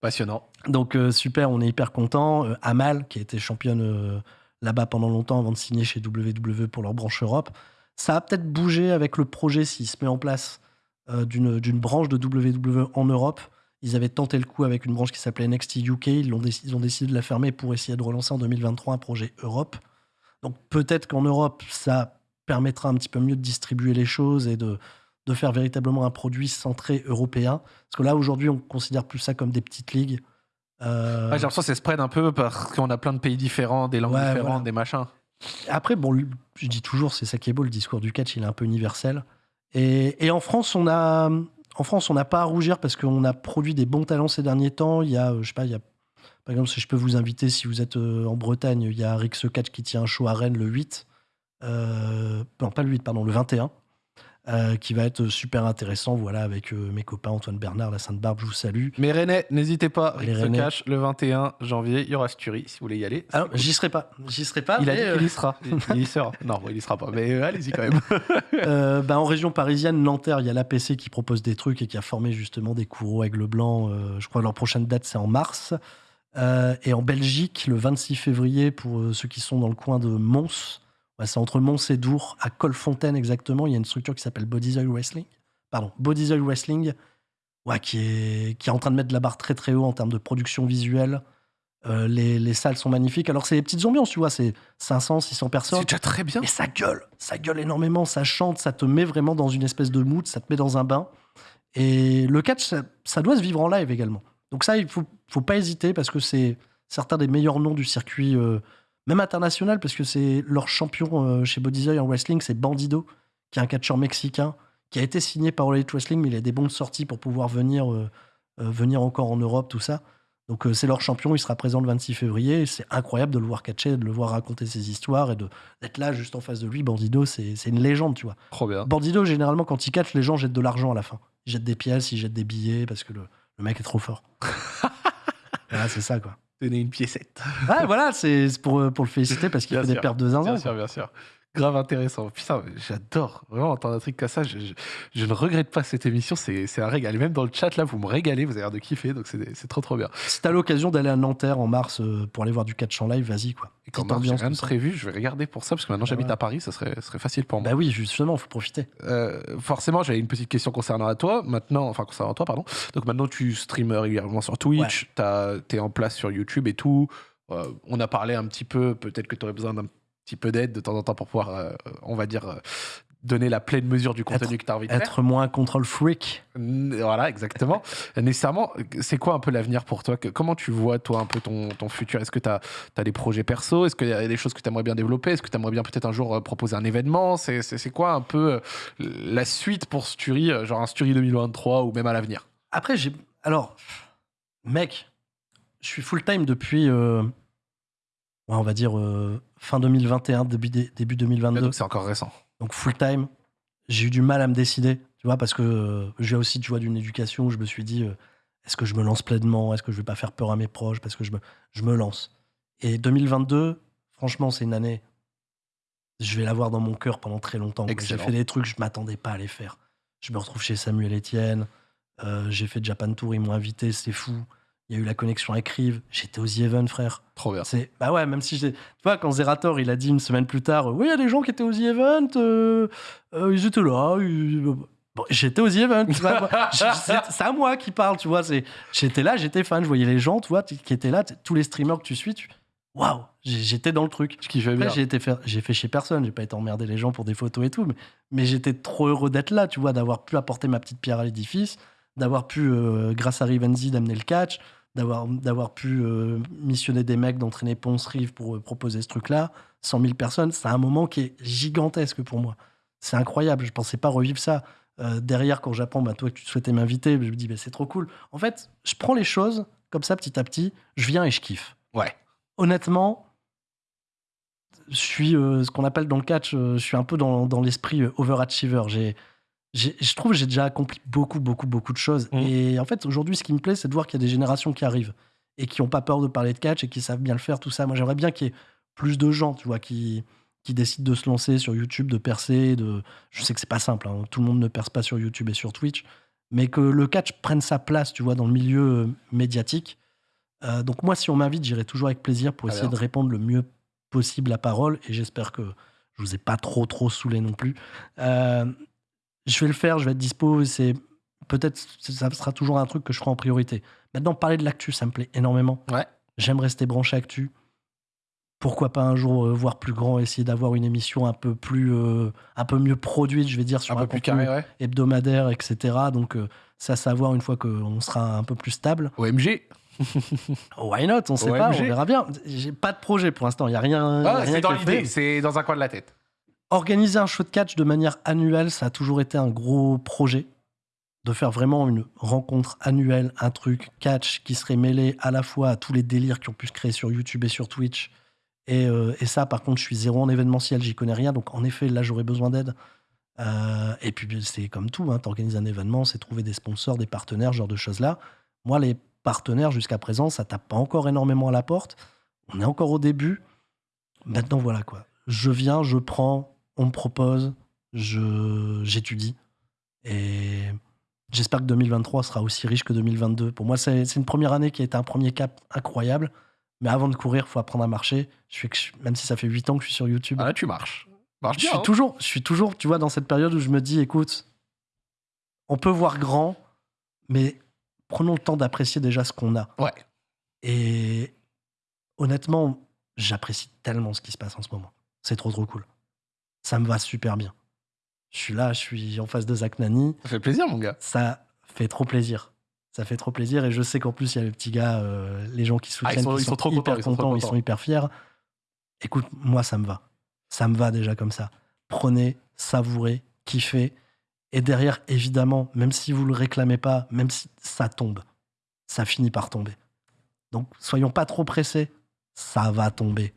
Passionnant. donc euh, super, on est hyper content. Amal, qui a été championne là-bas pendant longtemps avant de signer chez WWE pour leur branche Europe. Ça a peut-être bougé avec le projet s'il se met en place d'une d'une branche de WWE en Europe. Ils avaient tenté le coup avec une branche qui s'appelait NXT UK. Ils, ont décidé de la fermer pour essayer de relancer en 2023 un projet Europe. Donc peut-être qu'en Europe, ça permettra un petit peu mieux de distribuer les choses et de, de faire véritablement un produit centré européen. Parce que là, aujourd'hui, on considère plus ça comme des petites ligues. Euh, J'ai l'impression que ça spread un peu parce qu'on a plein de pays différents, des langues Ouais, différentes, voilà. des machins. Après, bon, je dis toujours, c'est ça qui est beau, le discours du catch, il est un peu universel. Et, et en France, on a, en France, on n'a pas à rougir parce qu'on a produit des bons talents ces derniers temps. Il y a, euh, je sais pas, il y a, par exemple, si je peux vous inviter, si vous êtes euh, en Bretagne, il y a Rick Catch qui tient un show à Rennes le 8. Euh, non, pas le 8, pardon, le 21. Euh, qui va être super intéressant, voilà, avec euh, mes copains Antoine Bernard, la Sainte-Barbe, je vous salue. Mais René, n'hésitez pas, Les Rick se cache le 21 janvier, il y aura Sturie si vous voulez y aller. Alors, j'y serai pas, j'y serai pas. il a mais, dit euh, qu'il y sera. Il, y sera. Non, bon, il y sera pas, mais allez-y quand même. Bah, en région parisienne, Nanterre, il y a l'APC qui propose des trucs et qui a formé justement des courreaux aigle blanc. Je crois que leur prochaine date, c'est en mars. Euh, et en Belgique, le 26 février, pour euh, ceux qui sont dans le coin de Mons, ouais, c'est entre Mons et Dour, à Colfontaine exactement, il y a une structure qui s'appelle Body's Oil Wrestling. Pardon, Body's Oil Wrestling, ouais, qui, est, qui est en train de mettre la barre très très haut en termes de production visuelle. Euh, les, les salles sont magnifiques. Alors, c'est des petites ambiances, tu vois, c'est 500, 600 personnes. C'est déjà très bien. Mais ça gueule, ça gueule énormément, ça chante, ça te met vraiment dans une espèce de mood, ça te met dans un bain. Et le catch, ça, ça doit se vivre en live également. Donc ça, il faut, faut pas hésiter parce que c'est certains des meilleurs noms du circuit, euh, même international, parce que c'est leur champion euh, chez Bodyzoy en wrestling, c'est Bandido, qui est un catcheur mexicain, qui a été signé par All Elite Wrestling, mais il a des bonnes sorties pour pouvoir venir, euh, euh, venir encore en Europe, tout ça. Donc euh, c'est leur champion, il sera présent le 26 février. C'est incroyable de le voir catcher, de le voir raconter ses histoires et de- d'être là juste en face de lui. Bandido, c'est c'est une légende, tu vois. Trop bien. Bandido, généralement, quand il catch, les gens jettent de l'argent à la fin. Ils jettent des pièces, ils jettent des billets parce que le, le mec est trop fort. voilà, c'est ça, quoi. Donner une piécette. Voilà, c'est pour, euh, pour le féliciter parce qu'il fait des sûr. pertes de zinzin. Bien sûr, bien sûr. Grave intéressant. Putain, j'adore vraiment entendre un truc comme ça. Je, je- je ne regrette pas cette émission. C'est un régal. Et même dans le chat, là, vous me régalez. Vous avez l'air de kiffer. Donc, c'est trop, trop bien. Si t'as l'occasion d'aller à Nanterre en mars euh, pour aller voir du catch en live, vas-y, quoi. Et quand j'ai rien de prévu. Je vais regarder pour ça. Parce que maintenant, j'habite ouais. à Paris. Ça serait, facile pour moi. Bah oui, justement, faut profiter. Euh, forcément, j'avais une petite question concernant à toi. Maintenant, enfin, concernant toi, pardon. Donc, maintenant, tu streames régulièrement sur Twitch. Tu es en place sur YouTube et tout. Euh, on a parlé un petit peu. Peut-être que tu aurais besoin d'un petit peu d'aide de temps en temps pour pouvoir, euh, on va dire, euh, donner la pleine mesure du contenu que tu as envie de faire. Être moins control freak. Voilà, exactement. Nécessairement, c'est quoi un peu l'avenir pour toi? Que- Comment tu vois, toi, un peu ton, ton futur? Est-ce que tu as, des projets perso? Est-ce qu'il y a des choses que tu aimerais bien développer? Est-ce que tu aimerais bien peut-être un jour euh, proposer un événement? C'est quoi un peu la suite pour Sturi, genre un Sturi 2023 ou même à l'avenir? Après, j'ai. Alors, mec, je suis full-time depuis. euh, ouais, on va dire euh, fin 2021, début, dé- début 2022. Donc c'est encore récent. Donc full-time. J'ai eu du mal à me décider, tu vois, parce que euh, j'ai aussi, tu vois, d'une éducation où je me suis dit euh, est-ce que je me lance pleinement? Est-ce que je vais pas faire peur à mes proches? Parce que je me, je me lance. Et 2022, franchement, c'est une année. Je vais l'avoir dans mon cœur pendant très longtemps. J'ai fait des trucs, je m'attendais pas à les faire. Je me retrouve chez Samuel Etienne. euh, j'ai fait Japan Tour, ils m'ont invité, c'était fou. Il y a eu la connexion avec Rive. J'étais aux The Event, frère. Trop bien. C'est bah ouais, même si j'ai, tu vois, quand Zerator il a dit une semaine plus tard, euh, oui, il y a des gens qui étaient aux The Event, euh, euh, ils étaient là. ils- Bon, j'étais aux Event, c'est à moi qui parle, tu vois. C'est, j'étais là, j'étais fan, je voyais les gens, tu vois, qui étaient là, tous les streamers que tu suis, tu, waouh, j'étais dans le truc. J'ai été faire, j'ai fait chez personne, j'ai pas été emmerder les gens pour des photos et tout, mais, mais j'étais trop heureux d'être là, tu vois, d'avoir pu apporter ma petite pierre à l'édifice, d'avoir pu, euh, grâce à Rivenzi, d'amener le catch, d'avoir, d'avoir pu euh, missionner des mecs, d'entraîner Ponce Rive pour euh, proposer ce truc-là. 100 000 personnes, c'est un moment qui est gigantesque pour moi. C'est incroyable, je pensais pas revivre ça. Euh, derrière, quand j'apprends, bah, toi, que tu souhaitais m'inviter, je me dis, bah, c'est trop cool. En fait, je prends les choses comme ça petit à petit, je viens et je kiffe. Ouais. Honnêtement, je suis ce qu'on appelle dans le catch, je suis un peu dans, dans l'esprit overachiever. J'ai- je trouve que j'ai déjà accompli beaucoup, beaucoup, beaucoup de choses. Mhm. Et en fait, aujourd'hui, ce qui me plaît, c'est de voir qu'il y a des générations qui arrivent et qui n'ont pas peur de parler de catch et qui savent bien le faire, tout ça. Moi, j'aimerais bien qu'il y ait plus de gens, tu vois, qui, qui décident de se lancer sur YouTube, de percer. De... Je sais que c'est pas simple, hein. tout le monde ne perce pas sur YouTube et sur Twitch, mais que le catch prenne sa place, tu vois, dans le milieu euh, médiatique. Euh, donc moi, si on m'invite, j'irai toujours avec plaisir pour essayer de répondre le mieux possible la parole. Et j'espère que je vous ai pas trop trop saoulé non plus. Euh, je vais le faire, je vais être dispo. C'est peut-être ça sera toujours un truc que je ferai en priorité. Maintenant, parler de l'actu, ça me plaît énormément. Ouais. J'aime rester branché actu. Pourquoi pas un jour euh, voir plus grand, essayer d'avoir une émission un peu plus, euh, un peu mieux produite, je vais dire sur Un un, peu plus carré, ouais. hebdomadaire, etc. Donc euh, ça, à savoir une fois qu'on sera un peu plus stable. OMG. Why not? On sait pas, on verra bien. J'ai pas de projet pour l'instant. Il y a rien. Ah, rien c'est dans l'idée. C'est dans un coin de la tête. Organiser un show de catch de manière annuelle, ça a toujours été un gros projet. De faire vraiment une rencontre annuelle, un truc catch qui serait mêlé à la fois à tous les délires qui ont pu se créer sur YouTube et sur Twitch. Et, euh, ça, par contre, je suis zéro en événementiel, j'y connais rien. Donc, en effet, là, j'aurais besoin d'aide. Euh, et puis, c'est comme tout, hein, t'organises un événement, c'est trouver des sponsors, des partenaires, ce genre de choses-là. Moi, les partenaires, jusqu'à présent, ça tape pas encore énormément à la porte. On est encore au début. Maintenant, voilà quoi. Je viens, je prends, on me propose, je j'étudie. Et j'espère que 2023 sera aussi riche que 2022. Pour moi, c'est c'est une première année qui a été un premier cap incroyable. Mais avant de courir, faut apprendre à marcher. Je je- même si ça fait 8 ans que je suis sur YouTube, Ah, là, tu marches. Marche je suis hein. toujours, je suis toujours, tu vois, dans cette période où je me dis, écoute, on peut voir grand, mais prenons le temps d'apprécier déjà ce qu'on a. Ouais. Et honnêtement, j'apprécie tellement ce qui se passe en ce moment. C'est trop trop cool. Ça me va super bien. Je suis là, je suis en face de Zach Nani. Ça fait plaisir, mon gars. Ça fait trop plaisir. Ça fait trop plaisir. Et je sais qu'en plus, il y a les petits gars, euh, les gens qui soutiennent, Ah, ils sont- qui ils sont trop hyper contents, ils sont contents, ils contents. sont hyper fiers. Écoute, moi, ça me va. Ça me va déjà comme ça. Prenez, savourez, kiffez. Et derrière, évidemment, même si vous le réclamez pas, même si ça tombe, ça finit par tomber. Donc, soyons pas trop pressés. Ça va tomber.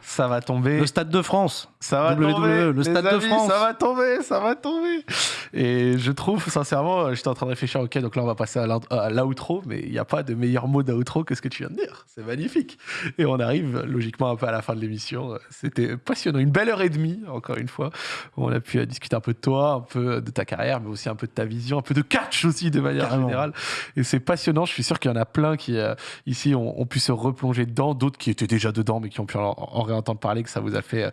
Ça va tomber. Le Stade de France. Ça va WWE, tomber. le Stade de France. Ça va tomber, ça va tomber. Et je trouve, sincèrement, euh, j'étais en train de réfléchir, ok, donc là on va passer à l'outro, mais il n'y a pas de meilleur mot d'outro que ce que tu viens de dire. C'est magnifique. Et on arrive logiquement un peu à la fin de l'émission. C'était passionnant. Une belle heure et demie, encore une fois. où On a pu euh, discuter un peu de toi, un peu de ta carrière, mais aussi un peu de ta vision, un peu de catch aussi de manière Carrément. générale. Et c'est passionnant. Je suis sûr qu'il y en a plein qui, euh, ici, ont, ont pu se replonger dedans, d'autres qui étaient déjà dedans, mais qui ont pu en, en réentendre parler, que ça vous a fait euh,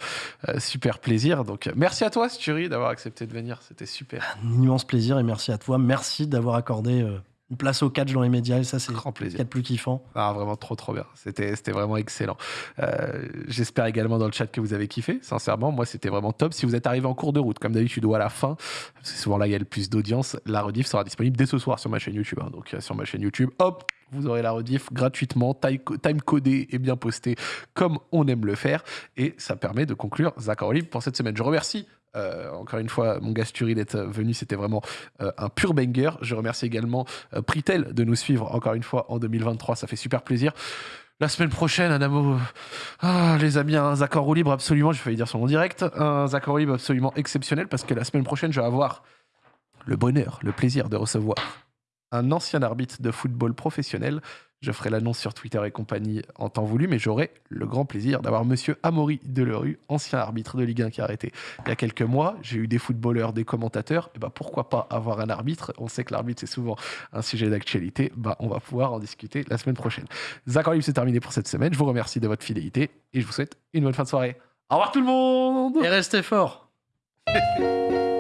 euh, super plaisir. Donc, euh, merci à toi, Sturi, d'avoir accepté de venir. C'était super. Un immense plaisir et merci à toi. Merci d'avoir accordé euh, une place au catch dans les médias. Et ça, c'est de plus kiffant. Ah, vraiment trop trop bien. C'était vraiment excellent. Euh, J'espère également dans le chat que vous avez kiffé. Sincèrement, moi c'était vraiment top. Si vous êtes arrivé en cours de route, comme d'habitude ou à la fin, parce que souvent là il y a le plus d'audience, la rediff sera disponible dès ce soir sur ma chaîne YouTube. hein. Donc euh, sur ma chaîne YouTube, hop, vous aurez la rediff gratuitement, time codé et bien posté comme on aime le faire. Et ça permet de conclure Zach Libre pour cette semaine. Je remercie. Euh, encore une fois, mon gars Sturi d'être venu, c'était vraiment euh, un pur banger. Je remercie également euh, Pritel de nous suivre encore une fois en 2023, ça fait super plaisir. La semaine prochaine, un amour. Ah, les amis, un en roue libre absolument, j'ai failli dire son nom direct, un en roue libre absolument exceptionnel parce que la semaine prochaine, je vais avoir le bonheur, le plaisir de recevoir un ancien arbitre de football professionnel. Je ferai l'annonce sur Twitter et compagnie en temps voulu, mais j'aurai le grand plaisir d'avoir monsieur Amaury Delerue, ancien arbitre de Ligue 1 qui a arrêté il y a quelques mois. J'ai eu des footballeurs, des commentateurs. Et bah pourquoi pas avoir un arbitre? On sait que l'arbitre, c'est souvent un sujet d'actualité. Bah, on va pouvoir en discuter la semaine prochaine. En libre, c'est terminé pour cette semaine. Je vous remercie de votre fidélité et je vous souhaite une bonne fin de soirée. Au revoir tout le monde Et restez fort.